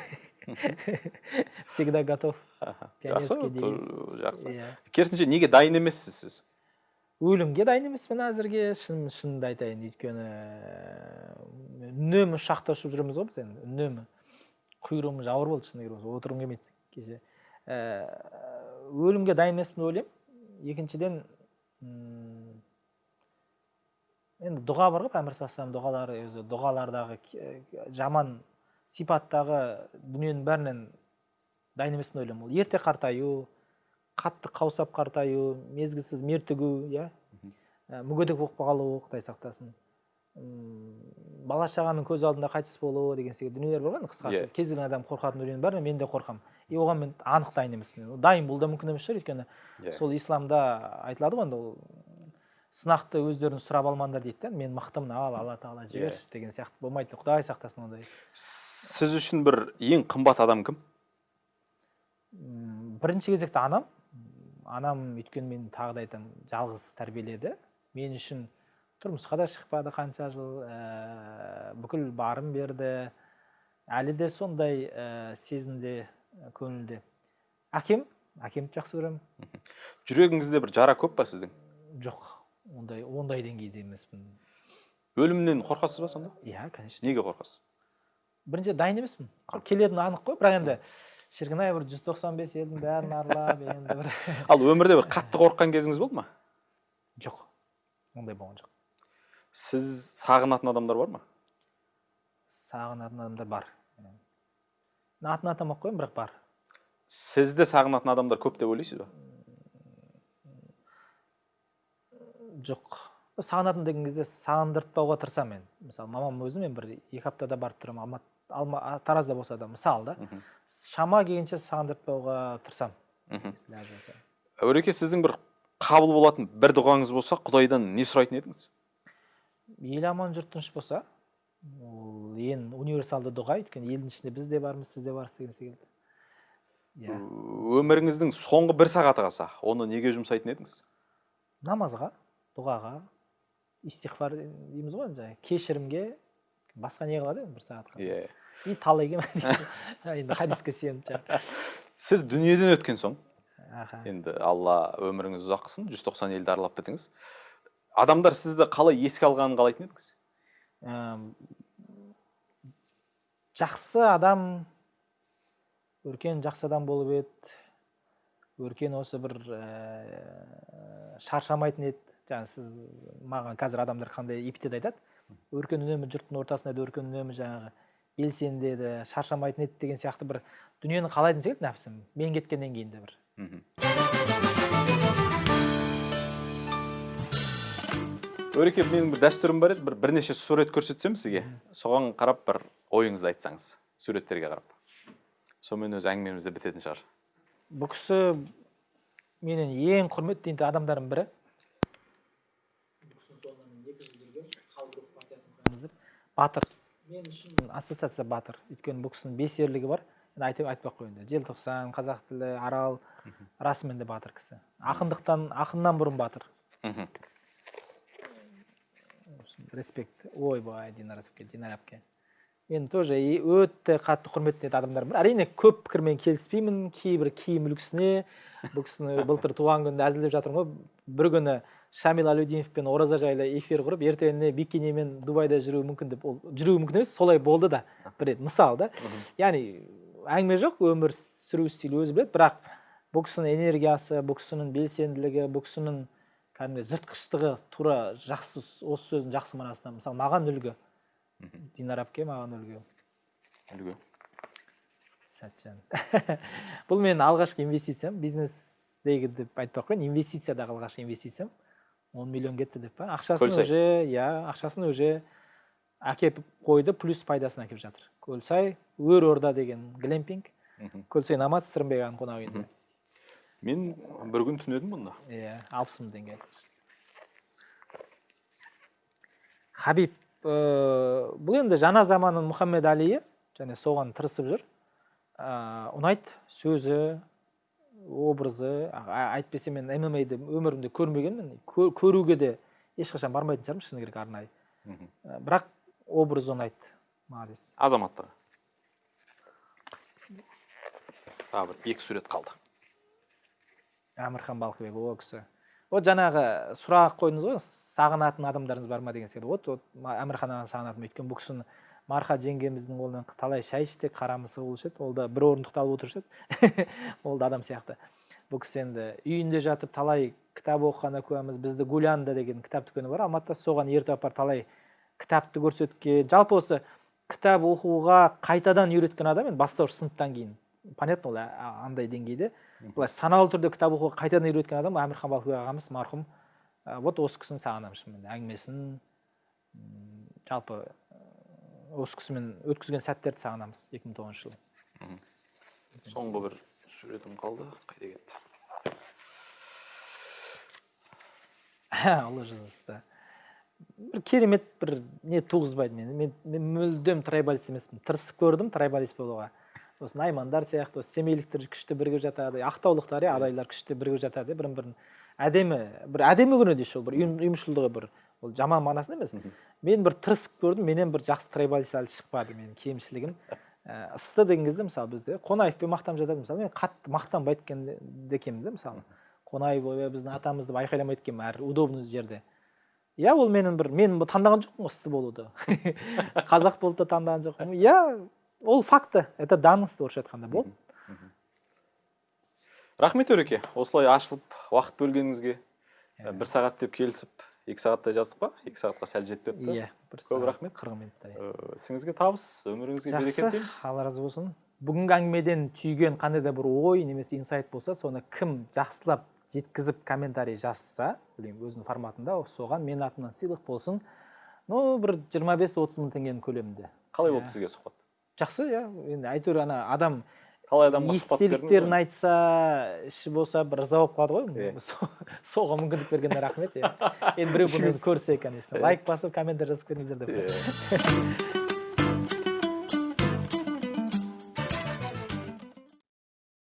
Всегда готов. Жақсы жақсы. Иә. Керісінше неге дайын емессіз сіз? Өлімге дайын емеспін әзірге. Шын шынымды айтайын өйткені үнемі ұшақта ұшып жүреміз ғой біз енді. Үнемі құйрығым ауыр болды шыны керек отырғым келмейді. Кеше ііі, өлімге дайын емеспін деп ойлаймын. Екіншіден м, енді дұға бар ғой пайғамбар дұғалары өзі дұғалардағы ке- жаман сипаттағы дүниенің бәрінен дайын емеспін деп ойлаймын ол. Ерте қартаю қатты қаусап қартаю мезгілсіз мертігу иә? Ә, мүгедек болып қалу құдай сақтасын. Бала шағаның көз алдында қайтыс болу деген секілді дүниелер бар ғой енді қысқаша. Иә. кез келген адам қорқатын дүниенің бәріне мен де қорқамын и оған мен анық дайын емеспін дайын болу да мүмкін емес шығар өйткені. Иә. сол исламда айтылады ғой енді ол сынақты өздерің сұрап алмаңдар дейді да мен мықтымын ал алла тағала жіберші деген сияқты болмайды құдай сақтасын ондай. Сіз үшін бір ең қымбат адам кім? Бірінші кезекте анам. Анам өйткені мен тағы да айтамын жалғыз тәрбиеледі. Мен үшін тұрмысқа да шықпады қанша жыл ә, бүкіл барым берді. Әлі де сондай ә, сезімде көңілде әкем? Әкемді жақсы көремін. Жүрегіңізде бір жара көп па сіздің? Жоқ ондай ондай деңгейде емеспін. Өлімнен қорқасыз ба сонда? Иә конечно. Неге қорқасыз? Бірінші дайын емеспін. Келетіні анық қой бірақ енді шіркін ай бір жүз тоқсан бес елдің бәрін аралап енді бір <laughs> ал өмірде бір қатты қорыққан кезіңіз болды ма? Жоқ ондай болған жоқ. Сіз сағынатын адамдар бар ма? Сағынатын адамдар бар. Атын атамай ақ қояйын бірақ бар. Сізді сағынатын адамдар көп деп ойлайсыз ба? Жоқ. Сағынатын деген кезде сағындыртпауға тырысамын мен. Мысалы мамам өзі мен бір екі аптада барып тұрамын алматы алма а, таразда болса да мысалы да. Шама келгенше сағындыртпауға тырысамын. Өреке сіздің бір қабыл болатын бір дұғаңыз болса құдайдан не сұрайтын едіңіз? Ел аман жұрт тыныш болса ол ең универсалды дұға өйткені елдің ішінде біз де бармыз сіз де барсыз деген секілді. Иә. Өміріңіздің соңғы бір сағаты қалса оны неге жұмсайтын едіңіз? Намазға дұғаға истихфар дейміз ғой жаңағы кешірімге басқа не қылады енді бір сағатқа иә и талайға <laughs> енді хадиске сүйеніп жаңағы сіз дүниеден өткен соң аха. енді алла өміріңізді ұзақ қылсын жүз тоқсан елді аралап бітіңіз. Адамдар сізді қалай еске алғанын қалайтын едіңіз? Жақсы адам өркен жақсы адам болып еді. Өркен осы бір ә, шаршамайтын еді. Жаңағы сіз маған қазір адамдар қандай эпитет айтады? Өркен үнемі жұрттың ортасында еді өркен үнемі жаңағы белсенді еді шаршамайтын еді деген сияқты бір дүниені қалайтын секілді нәпсім мен кеткеннен кейін де бір. Мхм. Өреке менің бір дәстүрім бар еді. Бір бірнеше сурет көрсетсем сізге. Соған қарап бір ойыңызды айтсаңыз суреттерге қарап. Сонымен өзі әңгімеміз де бітетін шығар. Бұл кісі менің ең құрметтейтін адамдарымның бірі. Батыр. Мен үшін ассоциация батыр. Өйткені бұл кісінің бес ерлігі бар айтып айтпай ақ қояйын желтоқсан қазақ тілі арал. Расымен де батыр кісі. Ақындықтан ақыннан бұрын батыр. Мхм. Респект. Ойбай динара әпке динара әпке мен тоже өте қатты құрметтейтін адамдарым бар. Әрине көп пікірмен келіспеймін. Кейбір киім үлгісіне бұл кісіні былтыр туған күнінде әзілдеп жатырмын ғой. Бір күні шамил әлеудиновпен ораза жайлы эфир құрып ертеңіне бикинимен дубайда жүруі мүмкін деп ол жүруі мүмкін емес солай болды да. Бір рет мысал да. Яғни әңгіме жоқ өмір сүру стилі өзі біледі. Бірақ бұл кісінің энергиясы бұл кісінің белсенділігі бұл кісінің кәдімгі жыртқыштығы тура жақсы осы сөздің жақсы мағынасында мысалы маған үлгі. Динара әпке маған үлгі. Үлгі. Сәтжан. <laughs> Бұл менің алғашқы инвестициям бизнестегі деп айтпай ақ қояйын инвестициядағы алғашқы инвестициям. Он миллион кетті деп па? Ақшасын уже иә ақшасын уже әкеліп қойды плюс пайдасын әкеліп жатыр. Көлсай өр орда деген глэмпинг. Мхм. көлсай номад сырымбек ағаның қонақ үйінде мен бір күн түнедім мұнда иә алпыс мың теңге. Хабиб ә, бұл енді жаңа заманның мұхаммед алиі және соған тырысып жүр. Ә, ұнайды сөзі образы әйтпесе мен ммаді өмірімде көрмегенмін. Кө- көруге де ешқашан бармайтын шығармын шыны керек арнайы. Ә, бірақ образы ұнайды молодец азаматтығы тағы бір екі сурет қалды. Әмірхан балқыбек о кісі. Вот жаңағы сұрақ қойдыңыз ғой сағынатын адамдарыңыз бар ма деген секілді вот вот әмірхан ағаны сағынатынмын өйткені бұл кісіні марха жеңгеміздің қолынан талай шай іштік қара мысық болушы еді. Ол да бір орындықты алып отырушы еді. <laughs> Ол да адам сияқты. Бұл кісі енді үйінде жатып талай кітап оқығанына куәміз бізді гулянда деген кітап дүкені бар. Алматыда соған ертіп апарып талай кітапты көрсеткен жалпы осы кітап оқуға қайтадан үйреткен адам енді бастауыш сыныптан кейін. Понятно ол андай деңгейде. Былай саналы түрде кітап оқуға қайтадан үйреткен адам әмірхан балқыбек ағамыз марқұм. Ә, вот осы кісіні сағынамын шынымен әңгімесін. Жалпы ә, осы кісімен өткізген сәттерді сағынамыз 2009 жылы. Соңғы бір суретім қалды. Қайда кетті? Ұлы жүзісті бір керемет бір не туғызбайды мені. Мен, мен мүлдем трайбалист емеспін. Тырысып көрдім трайбалист болуға. Осы наймандар сияқты осы семейліктер күшті бірігіп жатады ақтаулықтар иә адайлар күшті бірігіп жатады бірін бірін әдемі бір әдемі көрінеді еще бір ұйым- ұйымшылдығы бір ол жаман мағынасында емес. Мен бір тырысып көрдім менен бір жақсы трайбалист әлі шықпады менің кемшілігім. Ә, ысты деген кезде мысалы бізде қонаевпен мақтанып жатады мысалы мен қатты мақтанбай кеткен екенмін да мысалы. Қонаев ой біздің атамыз деп айқайламайды екенмін әр удобный жерде. Иә ол менің бір мен таңдаған жоқпын ғой ысты болуды. <laughs> Қазақ болып та таңдаған жоқпын. Иә ол факты. Это данность орысша айтқанда болды рахмет өреке. Осылай ашылып уақыт бөлгеніңізге Иә. бір сағат деп келісіп екі сағаттай жаздық па? Екі сағатқа сәл жетіп кетті иә көп рахмет. қырық минуттай. Э, ісіңізге табыс өміріңізге берекет жақсы тілейміз. алла разы болсын. Бүгінгі әңгімеден түйген қандай да бір ой немесе инсайт болса соны кім жақсылап жеткізіп комментарий жазса білмеймін өзінің форматында соған менің атымнан сыйлық болсын. Ну бір 25-30 мың теңгенің көлемінде. Қалай Иә. болды сізге сұхбат? Жақсы иә. енді әйтеуір ана адам талай адамға бердіңіз естеліктерін айтса іші болса бір ырза болып қалады ғой. Иә. <laughs> Со- соған мүмкіндік бергеніне рахмет иә. <laughs> Енді біреу бұны көрсе конечно. Лайк басып комментарий жазып кетіңіздер деп. <laughs>